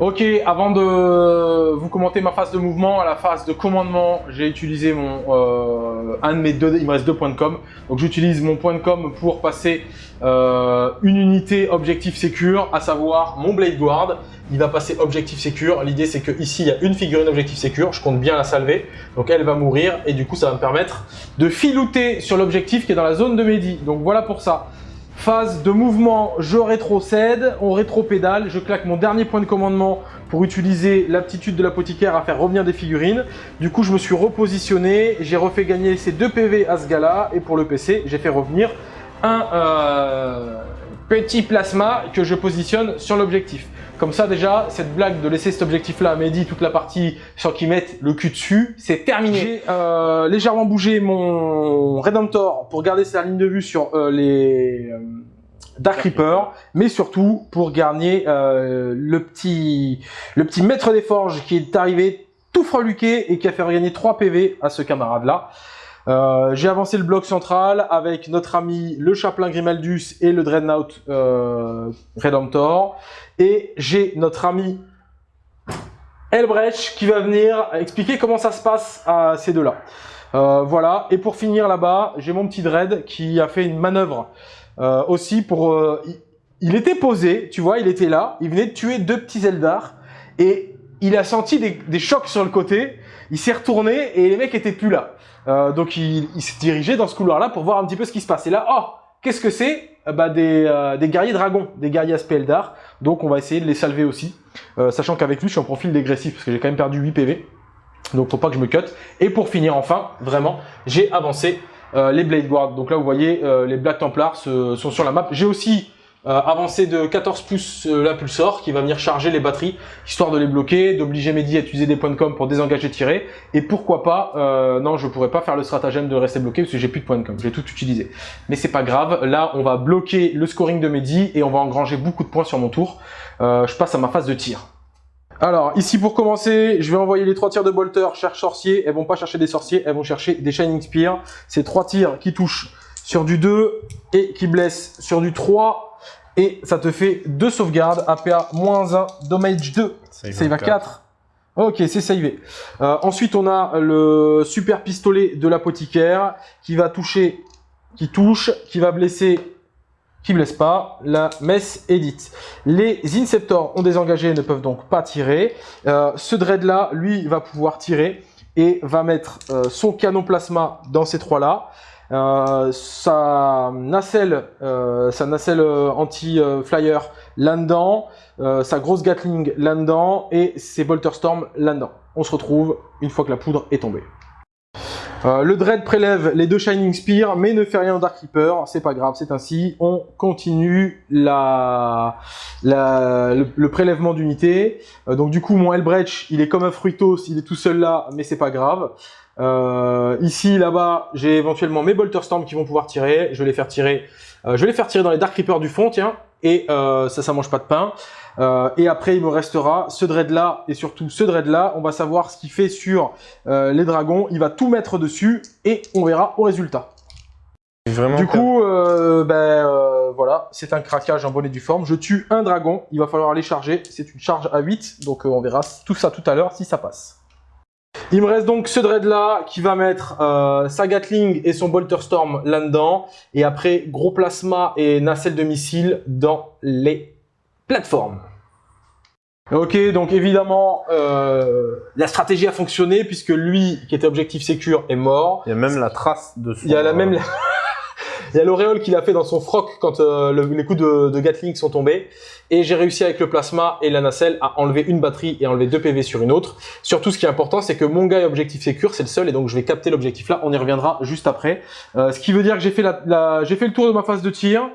Ok, avant de vous commenter ma phase de mouvement, à la phase de commandement, j'ai utilisé mon euh, un de mes deux, il me reste deux points de com. Donc j'utilise mon point de com pour passer euh, une unité objectif secure, à savoir mon Blade Guard. Il va passer objectif secure. L'idée c'est que ici il y a une figurine objectif secure, je compte bien la salver. Donc elle va mourir et du coup ça va me permettre de filouter sur l'objectif qui est dans la zone de Mehdi. Donc voilà pour ça. Phase de mouvement, je rétrocède, on rétro-pédale, je claque mon dernier point de commandement pour utiliser l'aptitude de l'apothicaire à faire revenir des figurines. Du coup, je me suis repositionné, j'ai refait gagner ces deux PV à ce gars-là, et pour le PC, j'ai fait revenir un euh, petit plasma que je positionne sur l'objectif. Comme ça déjà, cette blague de laisser cet objectif-là à Mehdi, toute la partie sans qu'il mette le cul dessus, c'est terminé. J'ai euh, légèrement bougé mon Redemptor pour garder sa ligne de vue sur euh, les euh, Dark Reaper, mais surtout pour gagner le, petit, le petit maître des forges qui est arrivé tout freluqué et qui a fait gagner 3 PV à ce camarade-là. Euh, j'ai avancé le bloc central avec notre ami le Chaplain Grimaldus et le Dreadnought euh, Redemptor. Et j'ai notre ami Elbrecht qui va venir expliquer comment ça se passe à ces deux-là. Euh, voilà, et pour finir là-bas, j'ai mon petit Dread qui a fait une manœuvre aussi pour... Il, était posé, tu vois, il était là, il venait de tuer deux petits Eldar, et il a senti des, des chocs sur le côté, il s'est retourné et les mecs étaient plus là. Euh, donc il, s'est dirigé dans ce couloir-là pour voir un petit peu ce qui se passe. Et là, oh, qu'est-ce que c'est? Euh, bah, des, euh, des, guerriers dragons, des guerriers aspect Eldar. Donc on va essayer de les salver aussi. sachant qu'avec lui, je suis en profil dégressif parce que j'ai quand même perdu 8 PV. Donc faut pas que je me cut. Et pour finir enfin, vraiment, j'ai avancé les Blade Guard. Donc là, vous voyez, les Black Templars sont sur la map. J'ai aussi euh, de 14 pouces euh, l'impulsor qui va venir charger les batteries, histoire de les bloquer, d'obliger Mehdi à utiliser des points de com pour désengager, tirer. Et pourquoi pas, euh, non, je pourrais pas faire le stratagème de rester bloqué parce que j'ai plus de points de com, j'ai tout utilisé. Mais c'est pas grave, là, on va bloquer le scoring de Mehdi et on va engranger beaucoup de points sur mon tour. Euh, je passe à ma phase de tir. Alors, ici pour commencer, je vais envoyer les trois tirs de Bolter, cherche sorcier. Elles vont pas chercher des sorciers, elles vont chercher des Shining Spear. C'est trois tirs qui touchent sur du 2 et qui blessent sur du 3 et ça te fait 2 sauvegardes, APA moins 1, damage 2, save, à 4. Ok, c'est savé. Euh, ensuite, on a le super pistolet de l'apothicaire qui va toucher, qui touche, qui va blesser, qui blesse pas, la messe Edit. Les Inceptors ont désengagé et ne peuvent donc pas tirer. Euh, ce Dread là, lui, va pouvoir tirer et va mettre euh, son canon plasma dans ces trois-là. Euh, sa nacelle, euh, sa nacelle euh, anti-flyer là-dedans, sa grosse Gatling là-dedans et ses Bolter Storm là-dedans. On se retrouve une fois que la poudre est tombée. le Dread prélève les deux Shining Spear, mais ne fait rien au Dark Reaper, c'est pas grave, c'est ainsi. On continue la, le, le, prélèvement d'unités. donc du coup, mon Hellbreach, il est comme un Fruitos, il est tout seul là, mais c'est pas grave. Euh, ici, là-bas, j'ai éventuellement mes Bolter Storm qui vont pouvoir tirer. Je vais les faire tirer. Euh, je vais les faire tirer dans les Dark Reapers du fond, tiens. Et euh, ça, ça mange pas de pain. Euh, et après, il me restera ce dread là et surtout ce dread là. On va savoir ce qu'il fait sur euh, les dragons. Il va tout mettre dessus et on verra au résultat. Vraiment du coup, euh, ben voilà, c'est un craquage en bonnet du forme. Je tue un dragon. Il va falloir les charger. C'est une charge à 8, donc on verra tout ça tout à l'heure si ça passe. Il me reste donc ce dread là qui va mettre euh, sa Gatling et son Bolter Storm là-dedans. Et après, gros plasma et nacelle de missile dans les plateformes. Ok, donc évidemment, euh, la stratégie a fonctionné puisque lui, qui était objectif sécure, est mort. Il y a même la trace de Il y a la même... Il y a l'auréole qu'il a fait dans son froc quand euh, les coups de, Gatling sont tombés. Et j'ai réussi avec le plasma et la nacelle à enlever une batterie et enlever deux PV sur une autre. Surtout, ce qui est important, c'est que mon gars objectif sécure, c'est le seul, et donc je vais capter l'objectif là. On y reviendra juste après. Euh, ce qui veut dire que j'ai fait, la, j'ai fait le tour de ma phase de tir.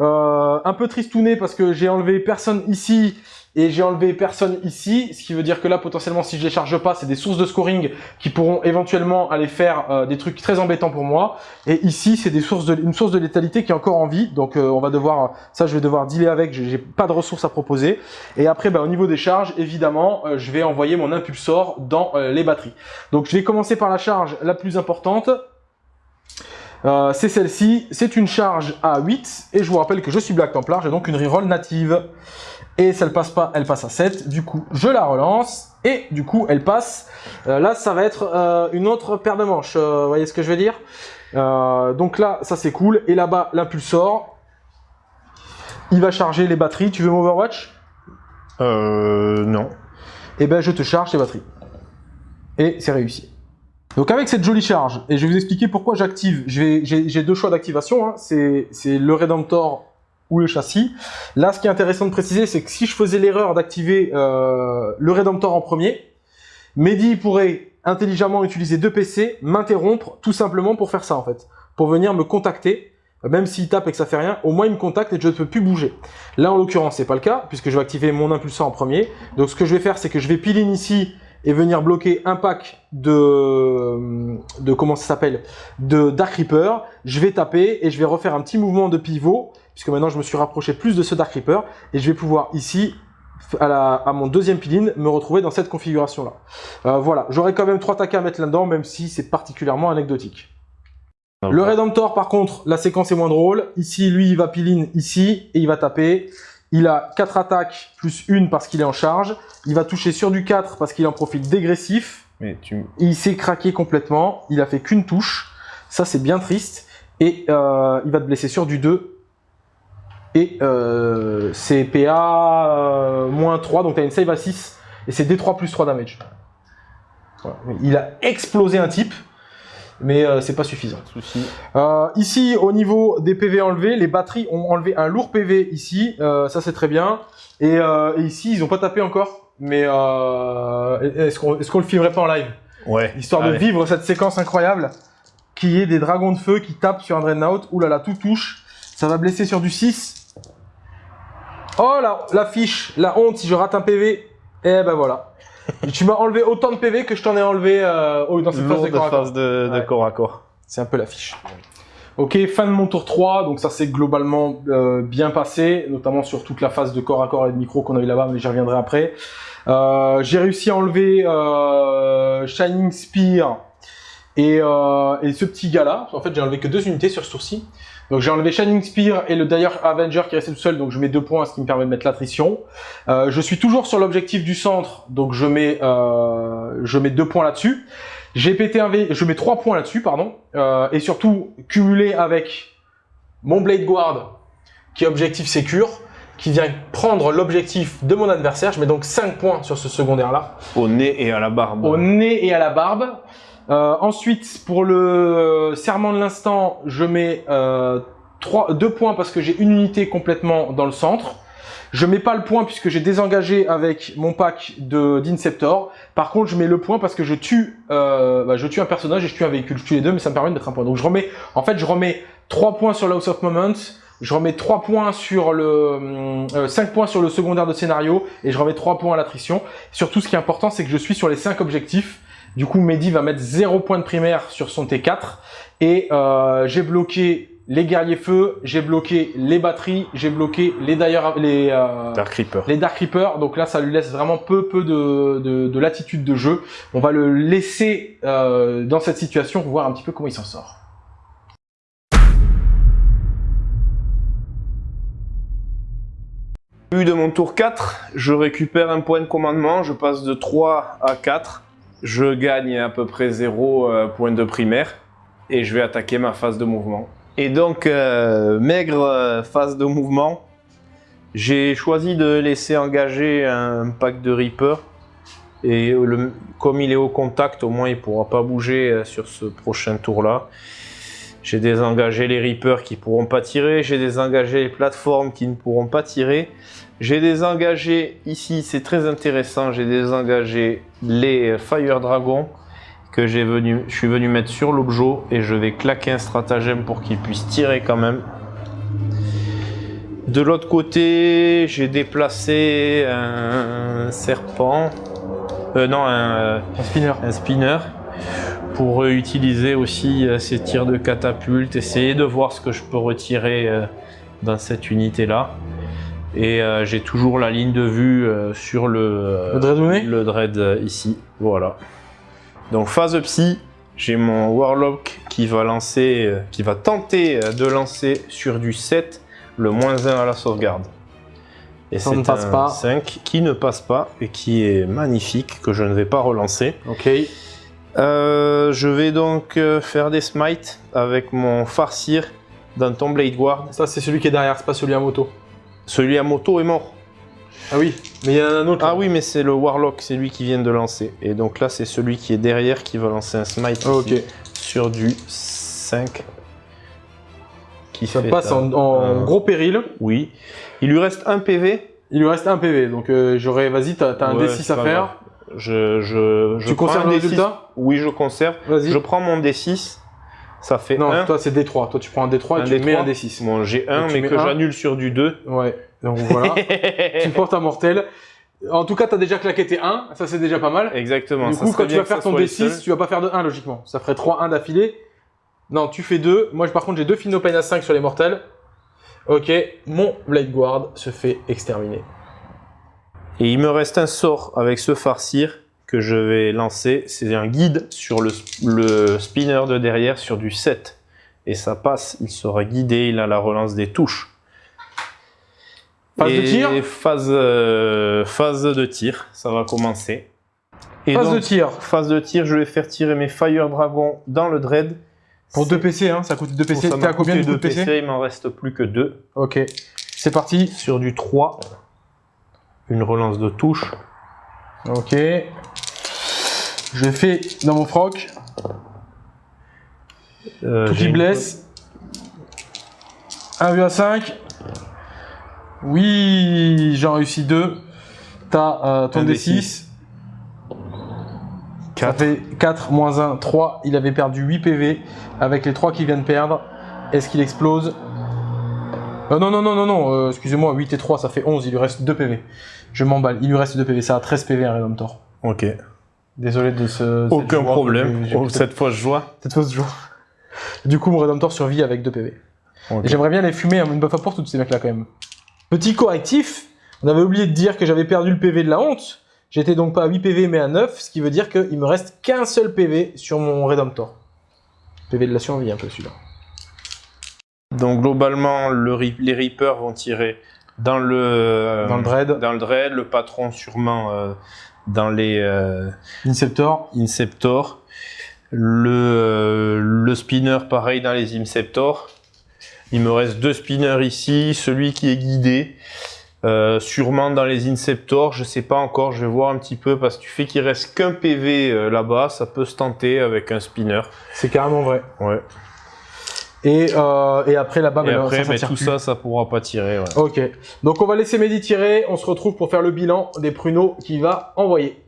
Euh, un peu tristouné parce que j'ai enlevé personne ici et j'ai enlevé personne ici, ce qui veut dire que là potentiellement si je les charge pas, c'est des sources de scoring qui pourront éventuellement aller faire euh, des trucs très embêtants pour moi. Et ici c'est des sources de une source de létalité qui est encore en vie, donc euh, on va devoir ça je vais devoir dealer avec, j'ai pas de ressources à proposer. Et après bah, au niveau des charges, évidemment, euh, je vais envoyer mon impulsor dans les batteries. Donc je vais commencer par la charge la plus importante. c'est celle-ci, c'est une charge à 8 et je vous rappelle que je suis Black Templar, j'ai donc une reroll native et ça ne passe pas, elle passe à 7. Du coup, je la relance et du coup, elle passe. Euh, là, ça va être euh, une autre paire de manches. Euh, vous voyez ce que je veux dire? Donc là, ça c'est cool. Et là-bas, l'impulsor, il va charger les batteries. Tu veux m'overwatch Euh, non. Eh ben, je te charge les batteries. Et c'est réussi. Donc avec cette jolie charge, et je vais vous expliquer pourquoi j'active, j'ai deux choix d'activation, hein. c'est le Redemptor ou le châssis. Là, ce qui est intéressant de préciser, c'est que si je faisais l'erreur d'activer euh, le Redemptor en premier, Mehdi pourrait intelligemment utiliser deux PC, m'interrompre tout simplement pour faire ça en fait. Pour venir me contacter, même s'il tape et que ça fait rien, au moins il me contacte et je ne peux plus bouger. Là en l'occurrence c'est pas le cas, puisque je vais activer mon impulsor en premier. Donc ce que je vais faire c'est que je vais pile ici et venir bloquer un pack de, de comment ça s'appelle, de Dark Reaper. Je vais taper et je vais refaire un petit mouvement de pivot puisque maintenant je me suis rapproché plus de ce Dark Reaper, et je vais pouvoir ici, à, mon deuxième piline, me retrouver dans cette configuration-là. Euh, voilà, j'aurai quand même trois takas à mettre là-dedans, même si c'est particulièrement anecdotique. Le Redemptor, par contre, la séquence est moins drôle. Ici, lui, il va piline ici, et il va taper. Il a 4 attaques, plus une parce qu'il est en charge. Il va toucher sur du 4 parce qu'il en profite dégressif. Mais tu... Il s'est craqué complètement. Il a fait qu'une touche. Ça, c'est bien triste. Et euh, il va te blesser sur du 2 et euh, c'est PA euh, moins 3, donc tu as une save à 6, et c'est D3 plus 3 damage. Il a explosé un type, mais euh, c'est pas suffisant. Euh, ici, au niveau des PV enlevés, les batteries ont enlevé un lourd PV ici, ça c'est très bien. Et, ici, ils ont pas tapé encore, mais est-ce qu'on est le filmerait pas en live? Ouais. Histoire de vivre cette séquence incroyable, qui est des dragons de feu qui tapent sur un Dreadnought. Ouh là là, tout touche. Ça va blesser sur du 6. Oh là, la fiche, la honte si je rate un PV. Eh ben voilà. <laughs> tu m'as enlevé autant de PV que je t'en ai enlevé euh, oh, dans cette phase de corps à corps. phase de, de Ouais. corps à corps. C'est un peu la fiche. Ok, fin de mon tour 3, donc ça s'est globalement euh, bien passé, notamment sur toute la phase de corps à corps et de micro qu'on a eu là-bas, mais j'y reviendrai après. Euh, J'ai réussi à enlever euh, Shining Spear et, euh, et ce petit gars-là. En fait, j'ai enlevé que deux unités sur ce tour-ci. Donc j'ai enlevé Shining Spear et le Dire Avenger qui restait tout seul, donc je mets deux points, ce qui me permet de mettre l'attrition. Euh, je suis toujours sur l'objectif du centre, donc je mets, euh, je mets deux points là-dessus. J'ai pété un V, je mets trois points là-dessus, pardon. Euh, et surtout, cumulé avec mon Blade Guard, qui est objectif sécure, qui vient prendre l'objectif de mon adversaire. Je mets donc 5 points sur ce secondaire-là, Au nez et à la barbe. au nez et à la barbe. Euh, ensuite, pour le serment de l'instant, je mets euh, 3, 2 points parce que j'ai une unité complètement dans le centre. Je mets pas le point puisque j'ai désengagé avec mon pack d'Inceptor. Par contre, je mets le point parce que je tue, euh, bah, je tue un personnage et je tue un véhicule. Je tue les deux, mais ça me permet de mettre un point. Donc je remets, en fait, je remets 3 points sur House of Moments. Je remets 3 points sur le, euh, 5 points sur le secondaire de scénario et je remets 3 points à l'attrition. Surtout, ce qui est important, c'est que je suis sur les 5 objectifs. Du coup, Mehdi va mettre 0 points de primaire sur son T4 et euh, j'ai bloqué les guerriers feu, j'ai bloqué les batteries, j'ai bloqué les d'ailleurs les euh, Dark Reaper. les Dark Reapers, donc là ça lui laisse vraiment peu peu de, de, de latitude de jeu. On va le laisser euh, dans cette situation pour voir un petit peu comment il s'en sort. Début de mon tour 4, je récupère un point de commandement, je passe de 3 à 4. Je gagne à peu près 0 euh, point de primaire et je vais attaquer ma phase de mouvement. Et donc, euh, maigre euh, phase de mouvement, j'ai choisi de laisser engager un pack de Reaper. Et comme il est au contact, au moins il ne pourra pas bouger euh, sur ce prochain tour-là. J'ai désengagé les Reapers qui pourront pas tirer, j'ai désengagé les plateformes qui ne pourront pas tirer. J'ai désengagé ici, c'est très intéressant, j'ai désengagé les Fire Dragons que venu, je suis venu mettre sur l'objet et je vais claquer un stratagème pour qu'ils puissent tirer quand même. De l'autre côté, j'ai déplacé un serpent, euh, non un, Un spinner. un spinner pour euh, utiliser aussi euh, ces tirs de catapulte, essayer de voir ce que je peux retirer euh, dans cette unité là. Et euh, j'ai toujours la ligne de vue euh, sur le, Le dread euh, ici, voilà. Donc phase psy, j'ai mon warlock qui va lancer, qui va tenter de lancer sur du 7 le moins 1 à la sauvegarde. Et Ça ne c'est passe un pas. 5 qui ne passe pas et qui est magnifique, que je ne vais pas relancer. Ok. Euh, je vais donc faire des smites avec mon farcir dans ton Blade Guard. Ça c'est celui qui est derrière, c'est pas celui à moto. Celui à moto est mort. Ah oui, mais il y en a un autre. Ah oui, mais c'est le Warlock, c'est lui qui vient de lancer. Et donc là, c'est celui qui est derrière qui va lancer un smite Ah, sur du 5. Qui Ça fait passe un- en, en un- gros péril. Oui. Il lui reste un PV. Il lui reste un PV, donc euh, j'aurais. Vas-y, t'as un Ouais, D6 c'est à faire. grave. Je, je, je Tu conserves le D6. résultat? Oui, je conserve. Je prends mon D6. Ça fait Non, 1. toi c'est D3. Toi tu prends un D3 et Un tu mets D3. un D6. Bon, j'ai 1, Donc, tu mais mets que un. j'annule sur du 2. Ouais, donc voilà. <laughs> tu portes un mortel. En tout cas, t'as déjà claqué tes 1, ça c'est déjà pas mal. Exactement. du coup, quand tu vas faire ton soit les D6, seuls. tu vas pas faire de 1 logiquement. Ça ferait 3-1 d'affilée. Non, tu fais 2. Moi, par contre, j'ai deux Finopane à 5 sur les mortels. Ok, mon Blade Guard se fait exterminer. Et il me reste un sort avec ce farcir que je vais lancer. C'est un guide sur le, le spinner de derrière sur du 7. Et ça passe, il sera guidé, il a la relance des touches. Phase de tir phase, euh, phase de tir, ça va commencer. Et Phase donc, de tir. phase de tir, je vais faire tirer mes Fire Dragons dans le dread. Pour 2 PC, hein, ça coûte 2 PC. T'es à combien de coûté coups de deux PC, Il m'en reste plus que 2. Ok, c'est parti. Sur du 3, une relance de touche. Ok. Je fais dans mon froc. Euh, Tout qui blesse. 1 vu à 5. Oui, j'en réussis 2. T'as euh, ton Un D6. Ça Quatre. fait 4 moins 1, 3. Il avait perdu 8 PV avec les 3 qu'il vient de perdre. Est-ce qu'il explose? Euh, non, non, non, non, non, euh, excusez-moi, 8 et 3, ça fait 11, il lui reste 2 PV. Je m'emballe, il lui reste 2 PV, ça a 13 PV un Redemptor. Ok. Désolé de ce... Aucun problème. Oh, cette fois, je joie. cette fausse joie. Du coup, mon Redemptor survit avec 2 PV. J'aimerais bien les fumer une bonne fois pour toutes ces mecs-là quand même. Petit correctif, on avait oublié de dire que j'avais perdu le PV de la honte. J'étais donc pas à 8 PV mais à 9, ce qui veut dire qu'il me reste qu'un seul PV sur mon Redemptor. PV de la survie un peu celui-là. Donc, globalement, le les Reapers vont tirer dans le... Dans le Dread, Dans le Dread, le patron sûrement euh, dans les euh, Inceptor, Inceptor. Le, euh, le spinner, pareil, dans les Inceptor. Il me reste deux spinners ici. Celui qui est guidé, euh, sûrement dans les Inceptor. Je sais pas encore, je vais voir un petit peu parce que tu fais qu'il reste qu'un PV euh, là-bas. Ça peut se tenter avec un spinner. c'est carrément vrai. Ouais. Et, euh, et après là-bas, bah, après, ça, tout plus. ça, ça pourra pas tirer. ouais. Ok, donc on va laisser Mehdi tirer, on se retrouve pour faire le bilan des pruneaux qu'il va envoyer.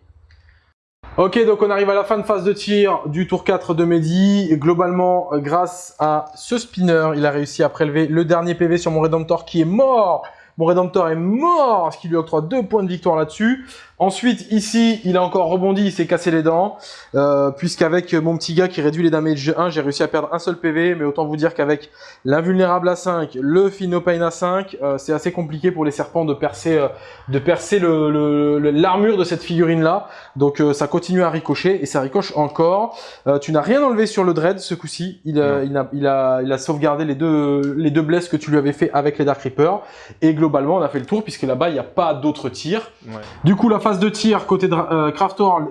Ok, donc on arrive à la fin de phase de tir du tour 4 de Mehdi. Et Globalement, euh, grâce à ce spinner, il a réussi à prélever le dernier PV sur mon Redemptor qui est mort. Mon Redemptor est mort, ce qui lui octroie deux points de victoire là-dessus. Ensuite, ici, il a encore rebondi, il s'est cassé les dents. Euh, Puisqu'avec mon petit gars qui réduit les damage 1, j'ai réussi à perdre un seul PV. Mais autant vous dire qu'avec l'invulnérable à 5, le Phinopain à 5, euh, c'est assez compliqué pour les serpents de percer, euh, de percer le- le- le- l'armure de cette figurine-là. Donc euh, ça continue à ricocher et ça ricoche encore. Euh, tu n'as rien enlevé sur le Dread ce coup-ci. Il, euh, a, il, a, il a sauvegardé les deux, les deux blesses que tu lui avais fait avec les Dark Reapers. Et globalement, on a fait le tour puisque là-bas, il n'y a pas d'autres tirs. Ouais. Du coup, la phase de tir côté de euh,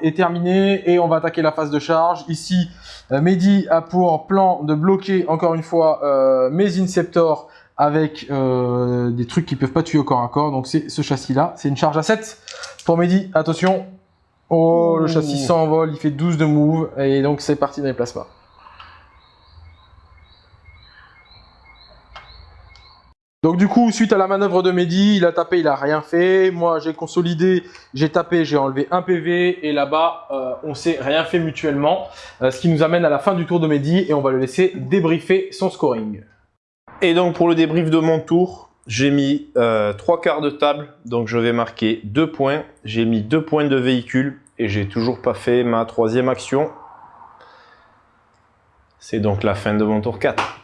est terminée et on va attaquer la phase de charge. Ici, euh, Mehdi a pour plan de bloquer encore une fois euh, mes Inceptors avec euh, des trucs qui peuvent pas tuer au corps à corps. Donc c'est ce châssis-là. C'est une charge à 7 pour Mehdi. Attention. Oh, le châssis s'envole, il fait 12 de move et donc c'est parti dans les plasmas. Donc du coup, suite à la manœuvre de Mehdi, il a tapé, il a rien fait. Moi, j'ai consolidé, j'ai tapé, j'ai enlevé un PV. Et là-bas, euh, on s'est rien fait mutuellement. Euh, ce qui nous amène à la fin du tour de Mehdi et on va le laisser débriefer son scoring. Et donc pour le débrief de mon tour, j'ai mis euh, trois quarts de table, donc je vais marquer deux points. J'ai mis deux points de véhicule et j'ai toujours pas fait ma troisième action. C'est donc la fin de mon tour 4.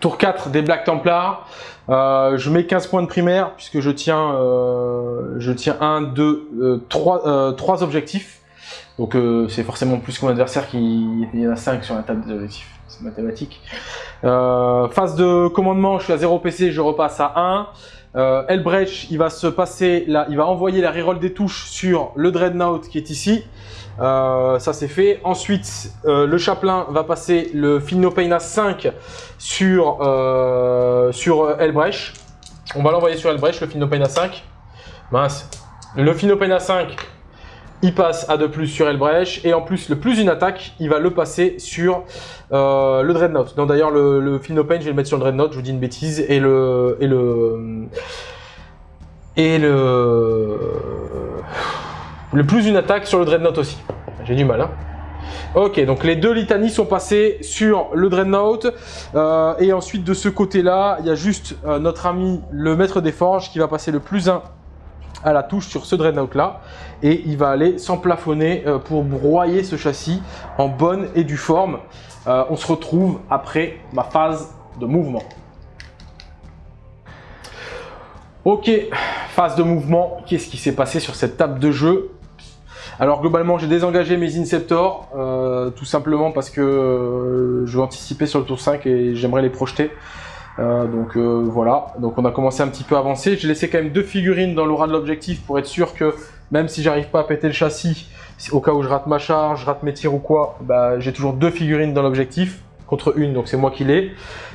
Tour 4 des Black Templars. Euh, je mets 15 points de primaire puisque je tiens, euh, je tiens 1, 2, 3, 3 objectifs. Donc euh, c'est forcément plus que mon adversaire qui il y en a 5 sur la table des objectifs. C'est mathématique. Euh, phase de commandement, je suis à 0 PC, je repasse à 1. Euh, Elbrecht, il va se passer là, il va envoyer la reroll des touches sur le Dreadnought qui est ici. Euh, ça c'est fait. Ensuite, euh, le Chaplain va passer le Philnopain à 5 sur, euh, sur Elbrecht. On va l'envoyer sur Elbrecht, le Philnopain à 5. Mince. Le Philnopain à 5, il passe à 2 plus sur Elbrecht. Et en plus, le plus une attaque, il va le passer sur euh, le Dreadnought. Donc d'ailleurs, le, le je vais le mettre sur le Dreadnought, je vous dis une bêtise. Et le... Et le... Et le... Le plus une attaque sur le Dreadnought aussi. J'ai du mal, hein. Ok, donc les deux litanies sont passées sur le Dreadnought. Euh, et ensuite, de ce côté-là, il y a juste euh, notre ami le maître des forges qui va passer le plus 1 à la touche sur ce Dreadnought-là. Et il va aller s'emplafonner euh, pour broyer ce châssis en bonne et due forme. On se retrouve après ma phase de mouvement. Ok, phase de mouvement. Qu'est-ce qui s'est passé sur cette table de jeu? Alors globalement, j'ai désengagé mes Inceptors, euh, tout simplement parce que euh, je vais anticiper sur le tour 5 et j'aimerais les projeter. Euh, donc voilà, donc on a commencé un petit peu à avancer. J'ai laissé quand même deux figurines dans l'aura de l'objectif pour être sûr que même si j'arrive pas à péter le châssis, au cas où je rate ma charge, je rate mes tirs ou quoi, bah, j'ai toujours deux figurines dans l'objectif contre une, donc c'est moi qui l'ai.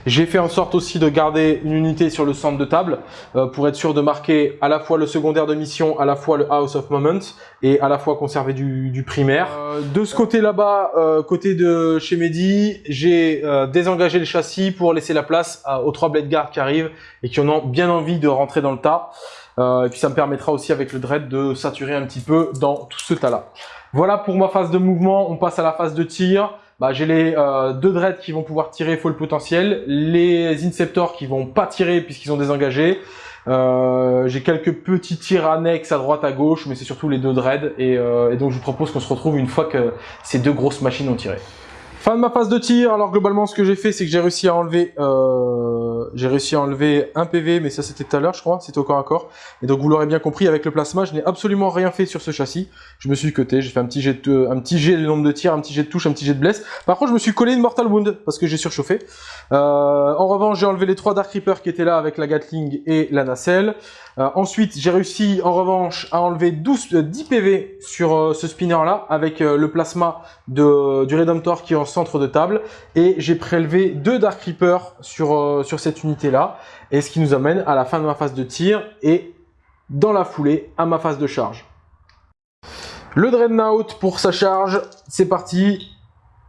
J'ai fait en sorte aussi de garder une unité sur le centre de table euh, pour être sûr de marquer à la fois le secondaire de mission, à la fois le House of Moment et à la fois conserver du, du primaire. Euh, de ce côté là-bas, euh, côté de chez Mehdi, j'ai euh, désengagé le châssis pour laisser la place à- aux trois Blade Guards qui arrivent et qui en ont bien envie de rentrer dans le tas. Euh, et puis ça me permettra aussi avec le Dread de saturer un petit peu dans tout ce tas-là. Voilà pour ma phase de mouvement, on passe à la phase de tir. Bah, j'ai les euh, deux dreads qui vont pouvoir tirer full potentiel, les Inceptors qui vont pas tirer puisqu'ils ont désengagé. Euh, j'ai quelques petits tirs annexes à droite à gauche, mais c'est surtout les deux dreads. Et, euh, et donc je vous propose qu'on se retrouve une fois que ces deux grosses machines ont tiré. Fin de ma phase de tir. Alors globalement, ce que j'ai fait, c'est que j'ai réussi à enlever, euh, j'ai réussi à enlever un PV, mais ça c'était tout à l'heure, je crois, c'était au corps à corps. Et donc vous l'aurez bien compris, avec le plasma, je n'ai absolument rien fait sur ce châssis. Je me suis cuté, j'ai fait un petit jet de, un petit jet de nombre de tirs, un petit jet de touche, un petit jet de bless. Par contre, je me suis collé une Mortal Wound parce que j'ai surchauffé. Euh, en revanche, j'ai enlevé les trois Dark Reaper qui étaient là avec la Gatling et la nacelle. Euh, ensuite, j'ai réussi en revanche à enlever 12, 10 PV sur euh, ce spinner là avec euh, le plasma de, du Redemptor qui est en centre de table et j'ai prélevé deux Dark Reaper sur, sur cette unité là et ce qui nous amène à la fin de ma phase de tir et dans la foulée à ma phase de charge. Le Dreadnought pour sa charge, c'est parti.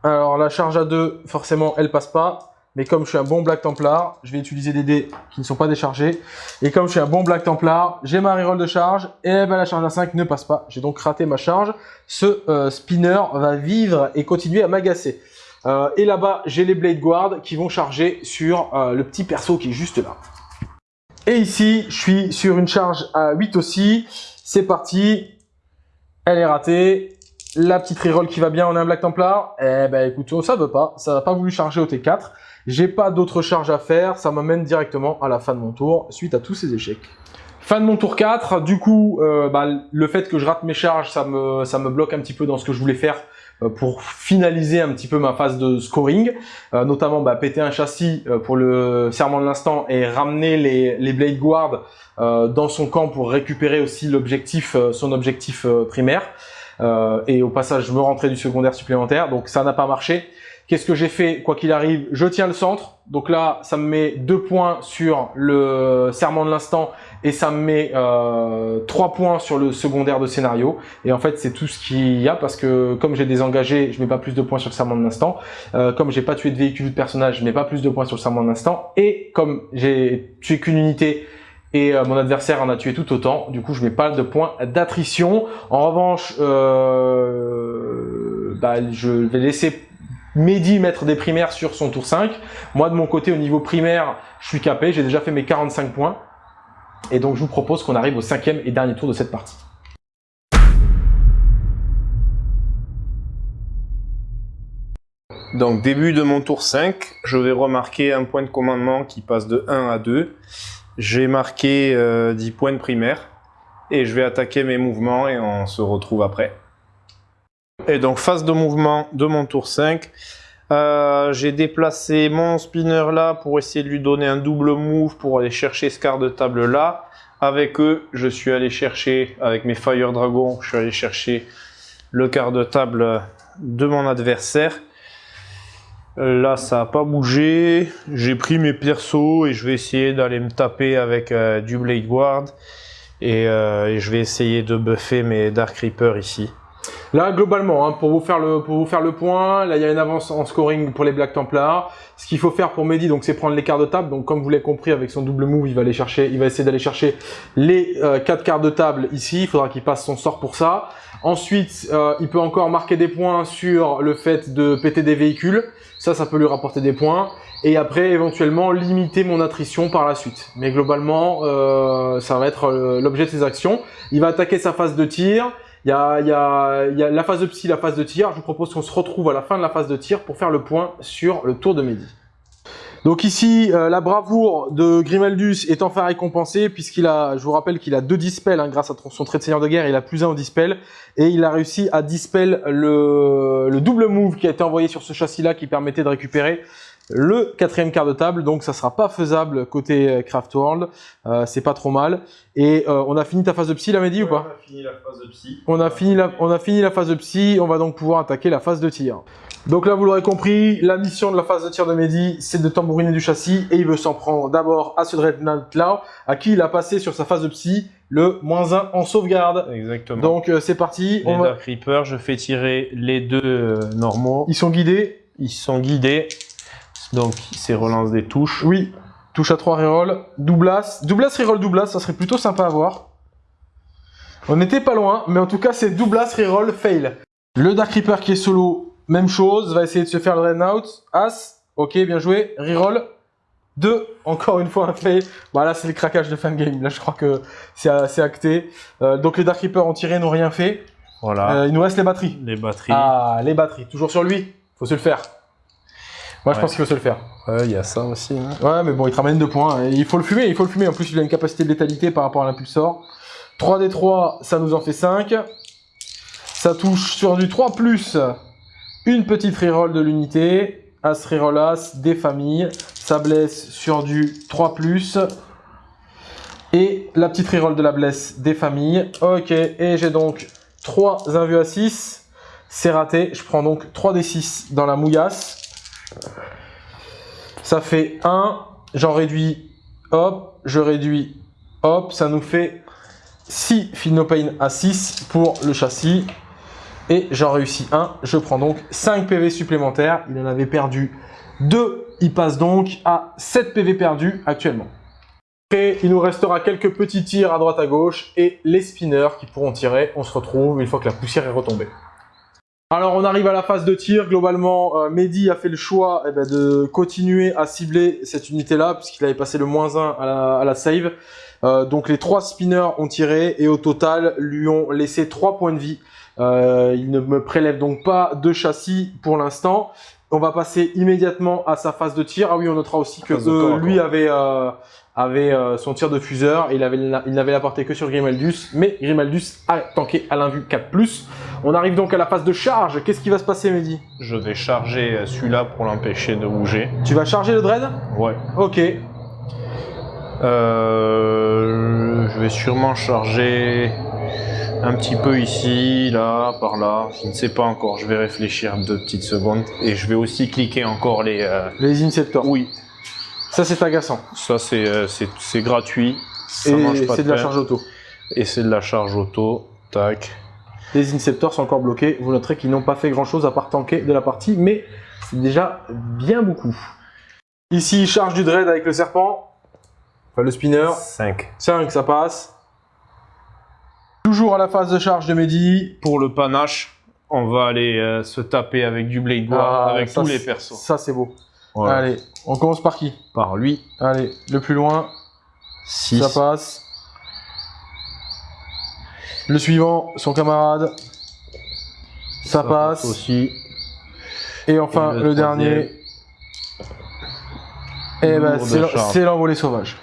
Alors la charge à 2, forcément elle passe pas. Mais comme je suis un bon Black Templar, je vais utiliser des dés qui ne sont pas déchargés. Et comme je suis un bon Black Templar, j'ai ma reroll de charge. Et ben la charge à 5 ne passe pas. J'ai donc raté ma charge. Ce euh, spinner va vivre et continuer à m'agacer. Euh, et là-bas, j'ai les Blade Guard qui vont charger sur euh, le petit perso qui est juste là. Et ici, je suis sur une charge à 8 aussi. C'est parti. Elle est ratée. La petite reroll qui va bien, on a un Black Templar. Eh ben écoute, ça veut pas. Ça n'a pas voulu charger au T4. J'ai pas d'autres charges à faire, ça m'amène directement à la fin de mon tour, suite à tous ces échecs. Fin de mon tour 4, du coup, euh, bah, le fait que je rate mes charges, ça me, ça me bloque un petit peu dans ce que je voulais faire euh, pour finaliser un petit peu ma phase de scoring, euh, notamment bah, péter un châssis euh, pour le serment de l'instant et ramener les, les Blade Guard euh, dans son camp pour récupérer aussi l'objectif, euh, son objectif primaire. et au passage, me rentrais du secondaire supplémentaire, donc ça n'a pas marché. Qu'est-ce que j'ai fait Quoi qu'il arrive, je tiens le centre. Donc là, ça me met deux points sur le serment de l'instant et ça me met euh, trois points sur le secondaire de scénario. Et en fait, c'est tout ce qu'il y a parce que comme j'ai désengagé, je mets pas plus de points sur le serment de l'instant. Euh, comme j'ai pas tué de véhicule ou de personnage, je mets pas plus de points sur le serment de l'instant. Et comme j'ai tué qu'une unité et euh, mon adversaire en a tué tout autant, du coup, je mets pas de points d'attrition. En revanche, euh, bah, je vais laisser Mehdi mettre des primaires sur son tour 5. Moi, de mon côté, au niveau primaire, je suis capé. J'ai déjà fait mes 45 points. Et donc, je vous propose qu'on arrive au cinquième et dernier tour de cette partie. Donc, début de mon tour 5, je vais remarquer un point de commandement qui passe de 1 à 2. J'ai marqué euh, 10 points de primaire. Et je vais attaquer mes mouvements et on se retrouve après. Et donc, phase de mouvement de mon tour 5. Euh, j'ai déplacé mon spinner là pour essayer de lui donner un double move pour aller chercher ce quart de table là. Avec eux, je suis allé chercher, avec mes Fire Dragon, je suis allé chercher le quart de table de mon adversaire. Là, ça n'a pas bougé. J'ai pris mes persos et je vais essayer d'aller me taper avec euh, du Blade Guard. Et, euh, et je vais essayer de buffer mes Dark Reaper ici. Là, globalement, hein, pour, vous faire le, pour vous faire le point, là, il y a une avance en scoring pour les Black Templars. Ce qu'il faut faire pour Mehdi, donc, c'est prendre les quarts de table. Donc, comme vous l'avez compris, avec son double move, il va aller chercher, il va essayer d'aller chercher les euh, quatre quarts de table ici. Il faudra qu'il passe son sort pour ça. Ensuite, euh, il peut encore marquer des points sur le fait de péter des véhicules. Ça, ça peut lui rapporter des points. Et après, éventuellement, limiter mon attrition par la suite. Mais globalement, euh, ça va être euh, l'objet de ses actions. Il va attaquer sa phase de tir. Il y a, y, a, y a la phase de psy, la phase de tir. Je vous propose qu'on se retrouve à la fin de la phase de tir pour faire le point sur le tour de Mehdi. Donc ici, euh, la bravoure de Grimaldus est enfin récompensée puisqu'il a, je vous rappelle qu'il a deux dispels hein, grâce à son trait de seigneur de guerre, il a plus un au dispel et il a réussi à dispel le, le double move qui a été envoyé sur ce châssis-là qui permettait de récupérer le quatrième quart de table, donc ça sera pas faisable côté Craft World, euh, c'est pas trop mal. Et euh, on a fini ta phase de psy, là, Mehdi, ou pas On a fini la phase de psy. on a, fini la, on a fini la phase de psy, on va donc pouvoir attaquer la phase de tir. Donc là, vous l'aurez compris, la mission de la phase de tir de Mehdi, c'est de tambouriner du châssis, et il veut s'en prendre d'abord à ce Dreadnought là, à qui il a passé sur sa phase de psy le moins 1 en sauvegarde. Exactement. Donc euh, c'est parti, les on va... Dark Reaper, je fais tirer les deux euh, normaux. ils sont guidés. Ils sont guidés. Donc, c'est relance des touches. Oui, touche à 3 reroll, doublas. Doublas, reroll, doublas, ça serait plutôt sympa à voir. On n'était pas loin, mais en tout cas, c'est doublas, reroll, fail. Le Dark Reaper qui est solo même chose, va essayer de se faire le red out. As, ok, bien joué. Reroll. 2, encore une fois un fail. Voilà, c'est le craquage de fin de game. Là, je crois que c'est acté. Euh, donc les Dark Reapers ont tiré, n'ont rien fait. Voilà. Euh, il nous reste les batteries. les batteries. Ah, les batteries. Toujours sur lui. Faut se le faire. Moi, je pense qu'il faut se le faire. Ouais, il y a ça aussi. hein. Ouais, mais bon, il te ramène deux points. Et il faut le fumer, il faut le fumer. En plus, il a une capacité de létalité par rapport à l'impulsor. 3d3, ça nous en fait 5. Ça touche sur du 3+, une petite reroll de l'unité. As, reroll As, des familles. Ça blesse sur du 3+. Et la petite reroll de la blesse des familles. Ok, et j'ai donc 3 invus à 6. C'est raté. Je prends donc 3d6 dans la mouillasse. Ça fait 1, j'en réduis, hop, je réduis, hop, ça nous fait 6 Feel No Pain à 6 pour le châssis. Et j'en réussis 1, je prends donc 5 PV supplémentaires. Il en avait perdu 2, il passe donc à 7 PV perdus actuellement. Et il nous restera quelques petits tirs à droite à gauche et les spinners qui pourront tirer. On se retrouve une fois que la poussière est retombée. Alors on arrive à la phase de tir, globalement euh, Mehdi a fait le choix eh ben, de continuer à cibler cette unité là puisqu'il avait passé le moins 1 à la, à la save. Euh, donc les trois spinners ont tiré et au total lui ont laissé 3 points de vie. Euh, il ne me prélève donc pas de châssis pour l'instant. On va passer immédiatement à sa phase de tir. Ah oui, on notera aussi que corps lui corps. avait, euh, avait euh, son tir de fuseur. Il avait il n'avait la portée que sur Grimaldus, mais Grimaldus a tanké à l'invue 4+. On arrive donc à la phase de charge. Qu'est-ce qui va se passer, Mehdi? Je vais charger euh, celui-là pour l'empêcher de bouger. Tu vas charger le dread? Ouais. Ok. Euh, je vais sûrement charger un petit peu ici, là, par là. Je ne sais pas encore. Je vais réfléchir deux petites secondes. Et je vais aussi cliquer encore les. euh, Les Inceptors. Oui, Ça, c'est agaçant. ça c'est euh, gratuit. Ça Et c'est de la pain. charge auto. Et c'est de la charge auto. Tac. Les Inceptors sont encore bloqués. Vous noterez qu'ils n'ont pas fait grand-chose à part tanker de la partie, mais c'est déjà bien beaucoup. Ici, il charge du dread avec le serpent. Enfin, le spinner. 5. 5, ça passe. Toujours à la phase de charge de Mehdi. Pour le panache, on va aller euh, se taper avec du Blade War, Ah, avec ça, tous les persos. Ça, c'est beau. Voilà. Allez, on commence par qui? Par lui, Allez, le plus loin, 6. ça passe. Le suivant, son camarade. Ça, passe. aussi. Et enfin, Et le, le dernier. Et ben, Lourd de c'est l'en- charge. c'est l'envolée sauvage.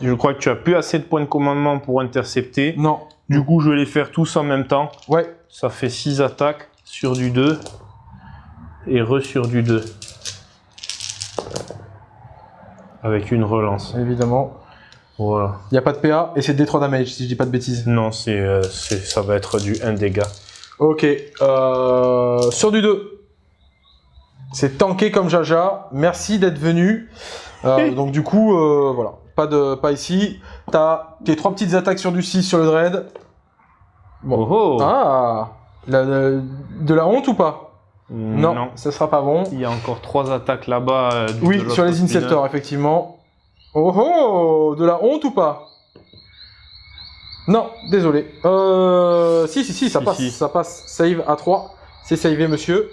Je crois que tu as plus assez de points de commandement pour intercepter. Non. Du coup, je vais les faire tous en même temps. Ouais. Ça fait 6 attaques sur du 2 et re sur du 2. Avec une relance. Évidemment. Voilà. Il n'y a pas de PA et c'est D3 damage si je dis pas de bêtises. Non, c'est, euh, ça va être du 1 dégât. Ok. Euh, sur du 2. C'est tanké comme Jaja. Merci d'être venu. Euh, <laughs> donc du coup, voilà. Pas, de, pas ici. T'as tes trois petites attaques sur du 6 sur le dread. Bon. Oh, oh. Ah la- la- De la honte ou pas? Non, non. ça sera pas bon. Il y a encore 3 attaques là-bas. Oui, sur les. Inceptors, effectivement. Oh oh De la honte ou pas? Non, désolé. Euh... Si, si, si, ça passe. si. Ça passe. Save à 3. C'est savé, monsieur.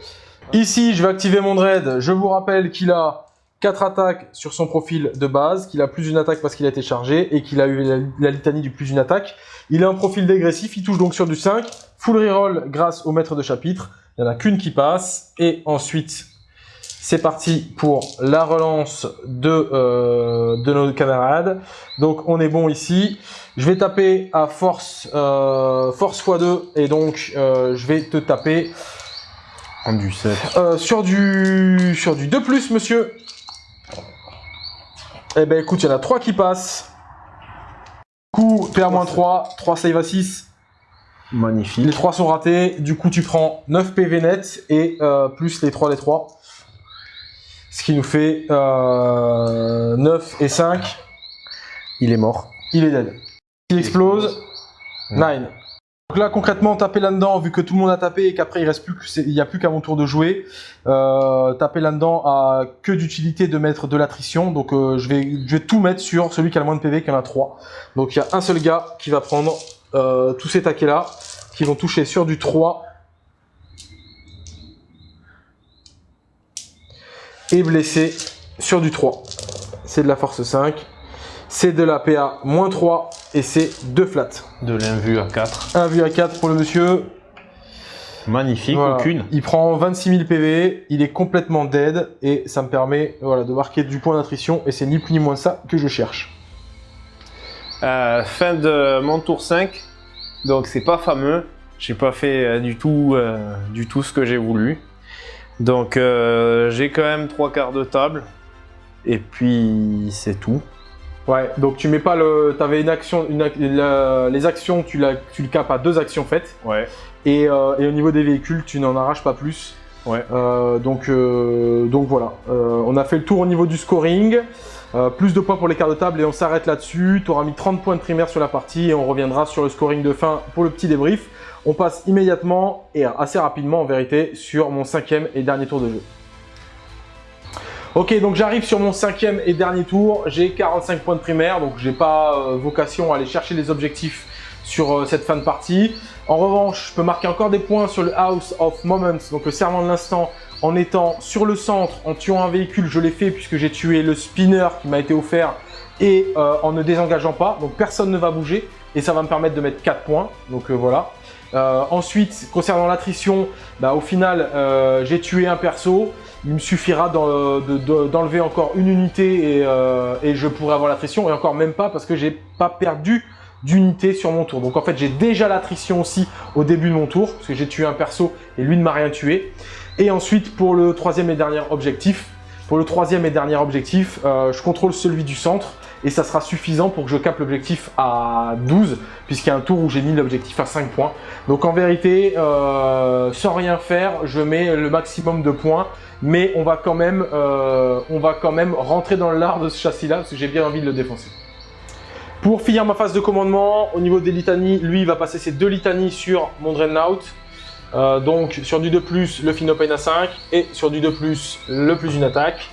Ici, je vais activer mon dread. Je vous rappelle qu'il a 4 attaques sur son profil de base, qu'il a plus d'une attaque parce qu'il a été chargé et qu'il a eu la, la litanie du plus d'une attaque. Il a un profil dégressif, il touche donc sur du 5. Full reroll grâce au maître de chapitre. Il n'y en a qu'une qui passe. Et ensuite, c'est parti pour la relance de, euh, de nos camarades. Donc on est bon ici. Je vais taper à force, euh, force x2 et donc euh, je vais te taper du 7. euh, sur du sur du 2+, monsieur. Eh ben écoute, il y en a 3 qui passent. Coup, PA-3, 3 save à 6. Magnifique. Les 3 sont ratés. Du coup, tu prends 9 PV net et plus les 3 des 3. Ce qui nous fait euh, 9 et 5. Il est mort. Il est dead. Il explose. 9. Donc là, concrètement, taper là-dedans, vu que tout le monde a tapé et qu'après il reste plus que il n'y a plus qu'à mon tour de jouer, euh, taper là-dedans a que d'utilité de mettre de l'attrition. Donc euh, je, vais, je vais tout mettre sur celui qui a le moins de PV, qui en a 3. Donc il y a un seul gars qui va prendre euh, tous ces taquets là, qui vont toucher sur du 3. Est blessé sur du 3. C'est de la force 5. C'est de la PA moins 3 et c'est 2 flats. De l'invue à 4. Un vu à 4 pour le monsieur. Magnifique, Voilà. aucune. Il prend 26 000 PV, il est complètement dead et ça me permet voilà, de marquer du point d'attrition et c'est ni plus ni moins ça que je cherche. Euh, fin de mon tour 5. Donc c'est pas fameux. J'ai pas fait euh, du tout, euh, du tout ce que j'ai voulu. Donc euh, j'ai quand même trois quarts de table. Et puis c'est tout. Ouais, donc tu mets pas le. T'avais une action. Une, ac- la- les actions, tu, la, tu le capes à deux actions faites. Ouais. Et, euh, et au niveau des véhicules, tu n'en arraches pas plus. Ouais. Euh, donc, euh, donc voilà. On a fait le tour au niveau du scoring. Euh, plus de points pour les quarts de table et on s'arrête là-dessus. Tu auras mis 30 points de primaire sur la partie et on reviendra sur le scoring de fin pour le petit débrief. On passe immédiatement et assez rapidement en vérité sur mon cinquième et dernier tour de jeu. Ok, donc j'arrive sur mon cinquième et dernier tour. J'ai 45 points de primaire, donc j'ai pas euh, vocation à aller chercher les objectifs sur euh, cette fin de partie. En revanche, je peux marquer encore des points sur le House of Moments, donc le serment de l'instant, en étant sur le centre, en tuant un véhicule. Je l'ai fait puisque j'ai tué le spinner qui m'a été offert et euh, en ne désengageant pas. Donc personne ne va bouger et ça va me permettre de mettre 4 points. Donc euh, voilà. Euh, ensuite, concernant l'attrition, bah, au final, j'ai tué un perso. Il me suffira d'en- de- de- d'enlever encore une unité et, et je pourrai avoir l'attrition. Et encore même pas parce que j'ai pas perdu d'unité sur mon tour. Donc en fait, j'ai déjà l'attrition aussi au début de mon tour parce que j'ai tué un perso et lui ne m'a rien tué. Et ensuite, pour le troisième et dernier objectif, pour le troisième et dernier objectif, euh, je contrôle celui du centre et ça sera suffisant pour que je capte l'objectif à 12 puisqu'il y a un tour où j'ai mis l'objectif à 5 points. Donc en vérité, euh, sans rien faire, je mets le maximum de points mais on va quand même, euh, on va quand même rentrer dans l'art de ce châssis-là parce que j'ai bien envie de le défoncer. Pour finir ma phase de commandement, au niveau des litanies, lui il va passer ses deux litanies sur mon Dreadnought. Euh, donc sur du 2+, le Finopane à 5 et sur du 2+, le plus une attaque.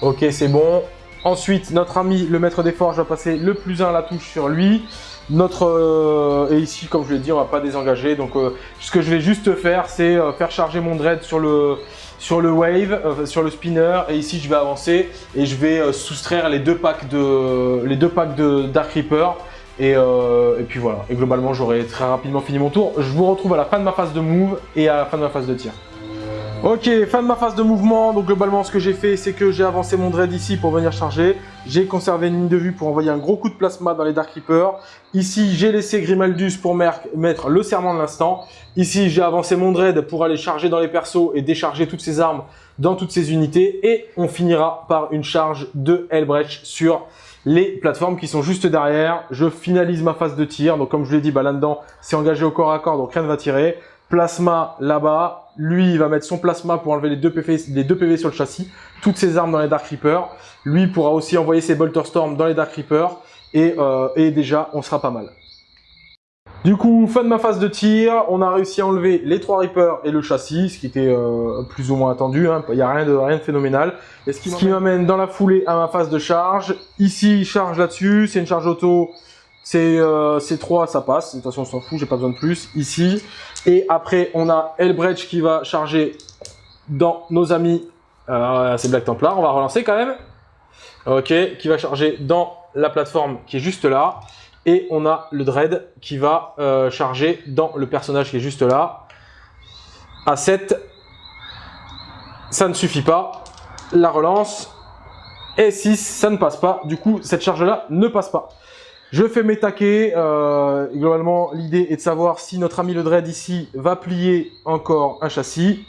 Ok, c'est bon. Ensuite, notre ami le maître des forges va passer le plus 1 à la touche sur lui. Notre euh, et ici, comme je l'ai dit, on va pas désengager. Donc, euh, ce que je vais juste faire, c'est euh, faire charger mon dread sur le sur le wave, euh, sur le spinner. Et ici, je vais avancer et je vais euh, soustraire les deux packs de Dark Reaper. Euh, et puis voilà. Et globalement, j'aurai très rapidement fini mon tour. Je vous retrouve à la fin de ma phase de move et à la fin de ma phase de tir. Ok, fin de ma phase de mouvement. Donc globalement, ce que j'ai fait, c'est que j'ai avancé mon dread ici pour venir charger. J'ai conservé une ligne de vue pour envoyer un gros coup de plasma dans les Dark Reapers. Ici, j'ai laissé Grimaldus pour mettre le serment de l'instant. Ici, j'ai avancé mon dread pour aller charger dans les persos et décharger toutes ses armes dans toutes ses unités. Et on finira par une charge de Hellbreach sur les plateformes qui sont juste derrière. Je finalise ma phase de tir. Donc comme je l'ai dit, bah, là-dedans, c'est engagé au corps à corps, donc rien ne va tirer. Plasma là-bas. Lui, il va mettre son plasma pour enlever les deux PV, les deux PV sur le châssis. Toutes ses armes dans les Dark Reapers. Lui pourra aussi envoyer ses Bolter Storm dans les Dark Reapers. Et, euh, et déjà, on sera pas mal. Du coup, fin de ma phase de tir, on a réussi à enlever les trois Reapers et le châssis, ce qui était euh, plus ou moins attendu, hein. il n'y a rien de, rien de phénoménal. Et ce qui m'amène dans la foulée à ma phase de charge. Ici, charge là-dessus, c'est une charge auto, c'est euh, c'est 3, ça passe, de toute façon on s'en fout, j'ai pas besoin de plus. Ici, et après on a Elbrecht qui va charger dans nos amis, euh, c'est Black Templar, on va relancer quand même. Ok, qui va charger dans la plateforme qui est juste là. Et on a le Dread qui va euh, charger dans le personnage qui est juste là. À 7, ça ne suffit pas. La relance. Et 6, ça ne passe pas. Du coup, cette charge-là ne passe pas. Je fais mes taquets. Euh, globalement, l'idée est de savoir si notre ami le Dread ici va plier encore un châssis.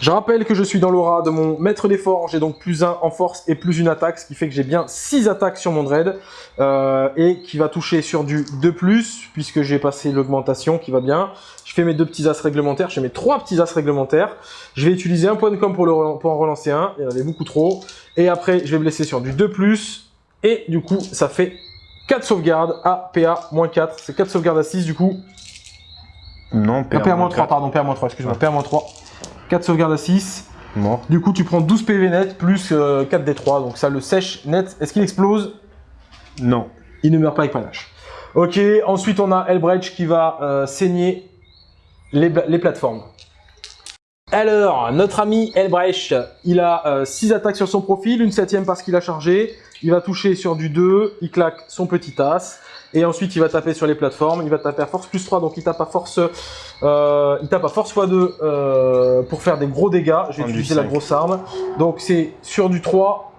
Je rappelle que je suis dans l'aura de mon maître des j'ai donc plus 1 en force et plus une attaque, ce qui fait que j'ai bien 6 attaques sur mon dread, euh, et qui va toucher sur du 2+, puisque j'ai passé l'augmentation qui va bien. Je fais mes deux petits as réglementaires, je fais mes trois petits as réglementaires. Je vais utiliser un point de com pour en relancer un, il y en avait beaucoup trop. Et après, je vais blesser sur du 2+, et du coup, ça fait 4 sauvegardes à PA-4. C'est 4 sauvegardes à 6 du coup. Non, Ah, PA-3, pardon, PA-3, excuse-moi, PA-3. 4 sauvegardes à 6. Mort. Du coup, tu prends 12 PV net plus euh, 4 D3, donc ça le sèche net. Est-ce qu'il explose? Non. Il ne meurt pas avec panache. Ok, ensuite on a Elbrecht qui va euh, saigner les, les plateformes. Alors, notre ami Elbrecht, il a 6 attaques sur son profil, une septième parce qu'il a chargé. Il va toucher sur du 2, il claque son petit as. Et ensuite, il va taper sur les plateformes. Il va taper à force plus 3, donc il tape à force, euh, il tape à force x2 euh, pour faire des gros dégâts. Je vais utiliser la grosse arme. Donc c'est sur du 3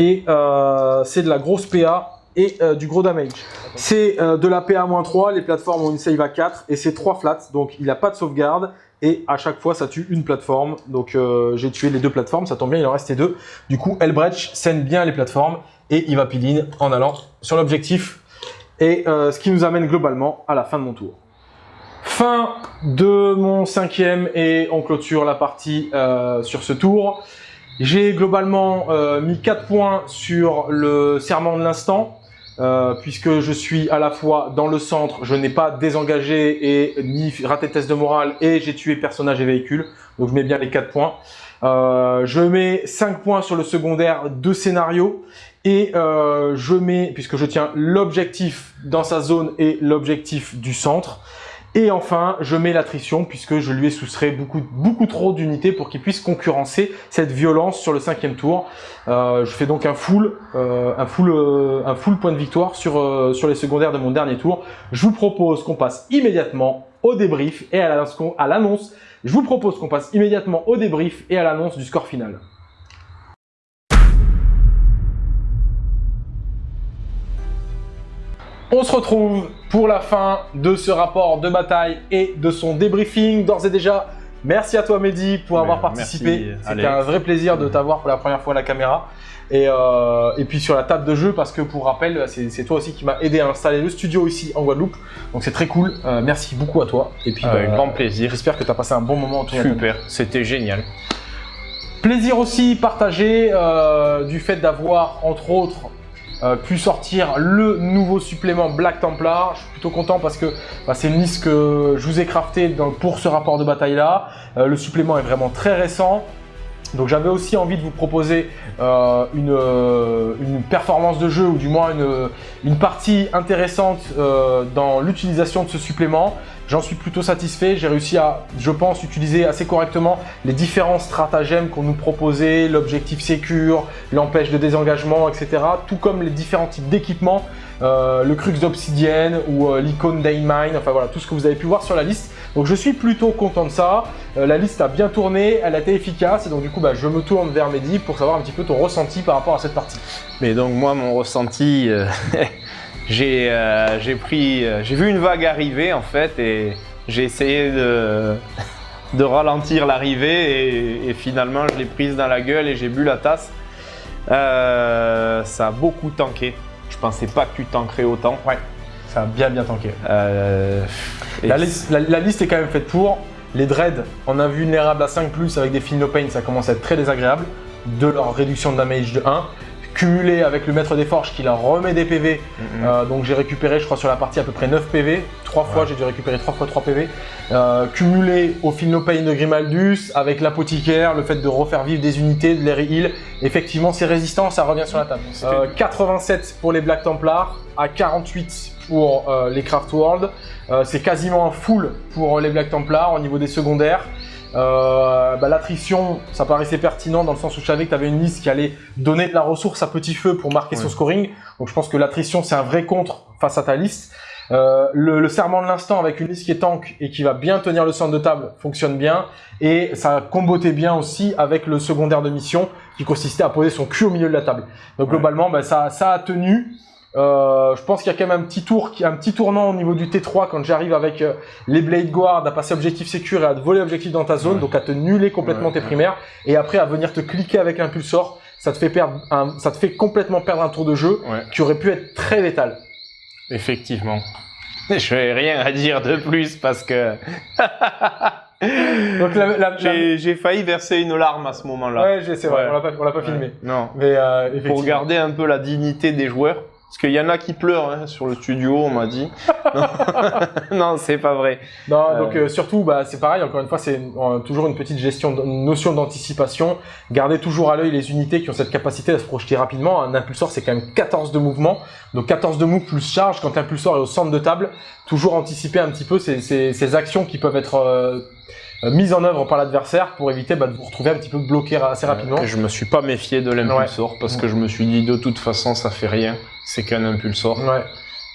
et euh, c'est de la grosse PA et euh, du gros damage. C'est euh, de la PA-3, les plateformes ont une save à 4 et c'est 3 flats, donc il n'a pas de sauvegarde et à chaque fois ça tue une plateforme. Donc euh, j'ai tué les deux plateformes, ça tombe bien, il en restait deux. Du coup, Elbrecht scène bien les plateformes et il va pile en allant sur l'objectif. Et ce qui nous amène globalement à la fin de mon tour. Fin de mon cinquième et on clôture la partie sur ce tour. J'ai globalement mis 4 points sur le serment de l'instant. Euh, puisque je suis à la fois dans le centre, je n'ai pas désengagé et ni raté test de morale et j'ai tué personnage et véhicule, donc je mets bien les 4 points. Euh, je mets 5 points sur le secondaire de scénario et euh, je mets, puisque je tiens l'objectif dans sa zone et l'objectif du centre, et enfin, je mets l'attrition puisque je lui ai soustrait beaucoup, beaucoup trop d'unités pour qu'il puisse concurrencer cette violence sur le cinquième tour. Euh, je fais donc un full, euh, un full, euh, un full point de victoire sur, sur les secondaires de mon dernier tour. Je vous propose qu'on passe immédiatement au débrief et à l'annonce. Je vous propose qu'on passe immédiatement au débrief et à l'annonce du score final. On se retrouve pour la fin de ce rapport de bataille et de son débriefing. D'ores et déjà, merci à toi Mehdi pour avoir participé. C'était un vrai plaisir de t'avoir pour la première fois à la caméra. Euh, et, puis sur la table de jeu, parce que pour rappel, c'est toi aussi qui m'a aidé à installer le studio ici en Guadeloupe. Donc c'est très cool. Euh, merci beaucoup à toi. Et puis, Avec bah, grand plaisir. J'espère que tu as passé un bon moment autour Super, c'était génial. Plaisir aussi partagé euh, du fait d'avoir, entre autres, euh, pu sortir le nouveau supplément Black Templar. Je suis plutôt content parce que bah, c'est une liste que je vous ai crafté pour ce rapport de bataille là. Euh, le supplément est vraiment très récent. Donc j'avais aussi envie de vous proposer euh, une, performance de jeu ou du moins une partie intéressante dans l'utilisation de ce supplément. J'en suis plutôt satisfait. J'ai réussi à, je pense, utiliser assez correctement les différents stratagèmes qu'on nous proposait, l'objectif sécure, l'empêche de désengagement, etc. Tout comme les différents types d'équipements, euh, le crux d'obsidienne ou euh, l'icône d'Ainmine, enfin voilà, tout ce que vous avez pu voir sur la liste. Donc je suis plutôt content de ça. Euh, la liste a bien tourné, elle a été efficace et donc du coup bah, je me tourne vers Mehdi pour savoir un petit peu ton ressenti par rapport à cette partie. Mais donc moi mon ressenti, <laughs> Euh, j'ai pris, euh, j'ai vu une vague arriver en fait et j'ai essayé de, <laughs> de ralentir l'arrivée et, finalement je l'ai prise dans la gueule et j'ai bu la tasse. Euh, ça a beaucoup tanké. Je pensais pas que tu tankerais autant. Ouais, ça a bien bien tanké. la, liste, la, liste est quand même faite pour. Les dreads en invulnérable à 5+, avec des no pain, ça commence à être très désagréable. De leur réduction de damage de 1 cumulé avec le maître des forges qui leur remet des PV. Euh, donc j'ai récupéré, je crois, sur la partie à peu près 9 PV. Trois fois, j'ai dû récupérer 3 fois 3 PV. Euh, cumulé au Pain de Grimaldus, avec l'apothicaire, le fait de refaire vivre des unités, de l'air heal. Effectivement, c'est résistant, ça revient sur la table. 87 euh, pour les Black Templars, à 48 pour les Craft World. c'est quasiment un full pour les Black Templars au niveau des secondaires. Euh, bah, L'attrition, ça paraissait pertinent dans le sens où je savais que tu avais une liste qui allait donner de la ressource à petit feu pour marquer son scoring. Donc je pense que l'attrition, c'est un vrai contre face à ta liste. Euh, le, serment de l'instant avec une liste qui est tank et qui va bien tenir le centre de table fonctionne bien. Et ça combotait bien aussi avec le secondaire de mission qui consistait à poser son cul au milieu de la table. Donc globalement, bah, ça, ça a tenu. Euh, je pense qu'il y a quand même un petit tour, un petit tournant au niveau du T3 quand j'arrive avec euh, les Blade Guard à passer objectif sécure et à te voler objectif dans ta zone, donc à te nuler complètement tes primaires et après à venir te cliquer avec l'impulsor, ça te fait perdre, un, ça te fait complètement perdre un tour de jeu qui aurait pu être très létal. Effectivement. Je n'ai rien à dire de plus parce que. <laughs> Donc j'ai failli verser une larme à ce moment-là. Ouais, c'est vrai, on l'a pas, l'a pas filmé. Non. Mais euh, pour garder un peu la dignité des joueurs. Parce qu'il y en a qui pleurent hein, sur le studio, on m'a dit. <laughs> non, c'est pas vrai. Non, euh, donc euh, surtout, bah, c'est pareil. Encore une fois, c'est euh, toujours une petite gestion, une notion d'anticipation. Gardez toujours à l'œil les unités qui ont cette capacité à se projeter rapidement. Un impulsor, c'est quand même 14 de mouvement. Donc 14 de mouvement plus charge quand l'impulsor est au centre de table. Toujours anticiper un petit peu ces, ces, ces actions qui peuvent être euh, mises en œuvre par l'adversaire pour éviter bah, de vous retrouver un petit peu bloqué assez rapidement. Et je me suis pas méfié de l'impulsor parce que je me suis dit de toute façon ça fait rien, c'est qu'un impulsor. Ouais.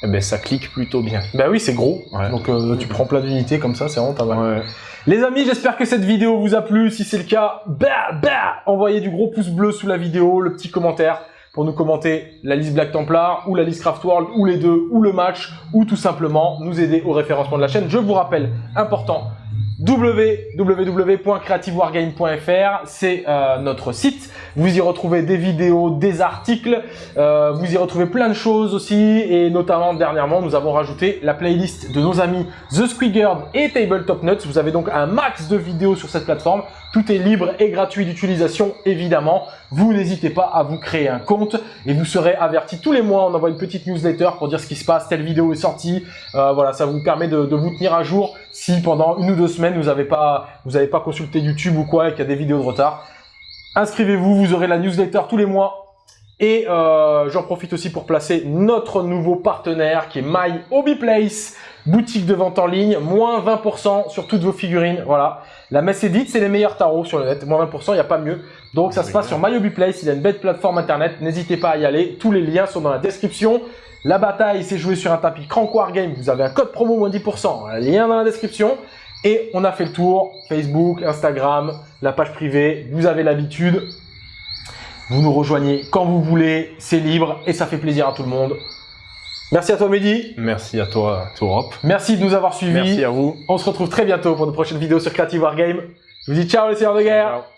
Et ben ça clique plutôt bien. Bah oui, c'est gros. Ouais. Donc euh, tu prends plein d'unités comme ça, c'est vraiment pas mal. Ouais. Les amis, j'espère que cette vidéo vous a plu. Si c'est le cas, bah, bah, envoyez du gros pouce bleu sous la vidéo, le petit commentaire pour nous commenter la liste Black Templar ou la liste Craft World ou les deux ou le match ou tout simplement nous aider au référencement de la chaîne. Je vous rappelle, important, www.creativewargame.fr, c'est euh, notre site. Vous y retrouvez des vidéos, des articles, euh, vous y retrouvez plein de choses aussi et notamment dernièrement nous avons rajouté la playlist de nos amis The Squiggered et Tabletop Nuts. Vous avez donc un max de vidéos sur cette plateforme. Tout est libre et gratuit d'utilisation évidemment. Vous n'hésitez pas à vous créer un compte et vous serez averti tous les mois. On envoie une petite newsletter pour dire ce qui se passe, telle vidéo est sortie. Euh, voilà, ça vous permet de, vous tenir à jour si pendant une ou deux semaines vous n'avez pas, pas consulté YouTube ou quoi et qu'il y a des vidéos de retard. Inscrivez-vous, vous aurez la newsletter tous les mois. Et euh, j'en profite aussi pour placer notre nouveau partenaire qui est My Hobby Place, boutique de vente en ligne, moins 20% sur toutes vos figurines. Voilà, la messe est dite, c'est les meilleurs tarots sur le net, moins 20%, il n'y a pas mieux. Donc ça se passe sur My Hobby Place, il a une belle plateforme internet, n'hésitez pas à y aller, tous les liens sont dans la description. La bataille s'est jouée sur un tapis Crank Wargame, vous avez un code promo moins 10%, lien dans la description. Et on a fait le tour, Facebook, Instagram, la page privée, vous avez l'habitude. Vous nous rejoignez quand vous voulez, c'est libre et ça fait plaisir à tout le monde. Merci à toi Mehdi. Merci à toi, Tourop. Merci de nous avoir suivis. Merci à vous. On se retrouve très bientôt pour de prochaines vidéos sur Creative Wargame. Je vous dis ciao les seigneurs de guerre. Ciao.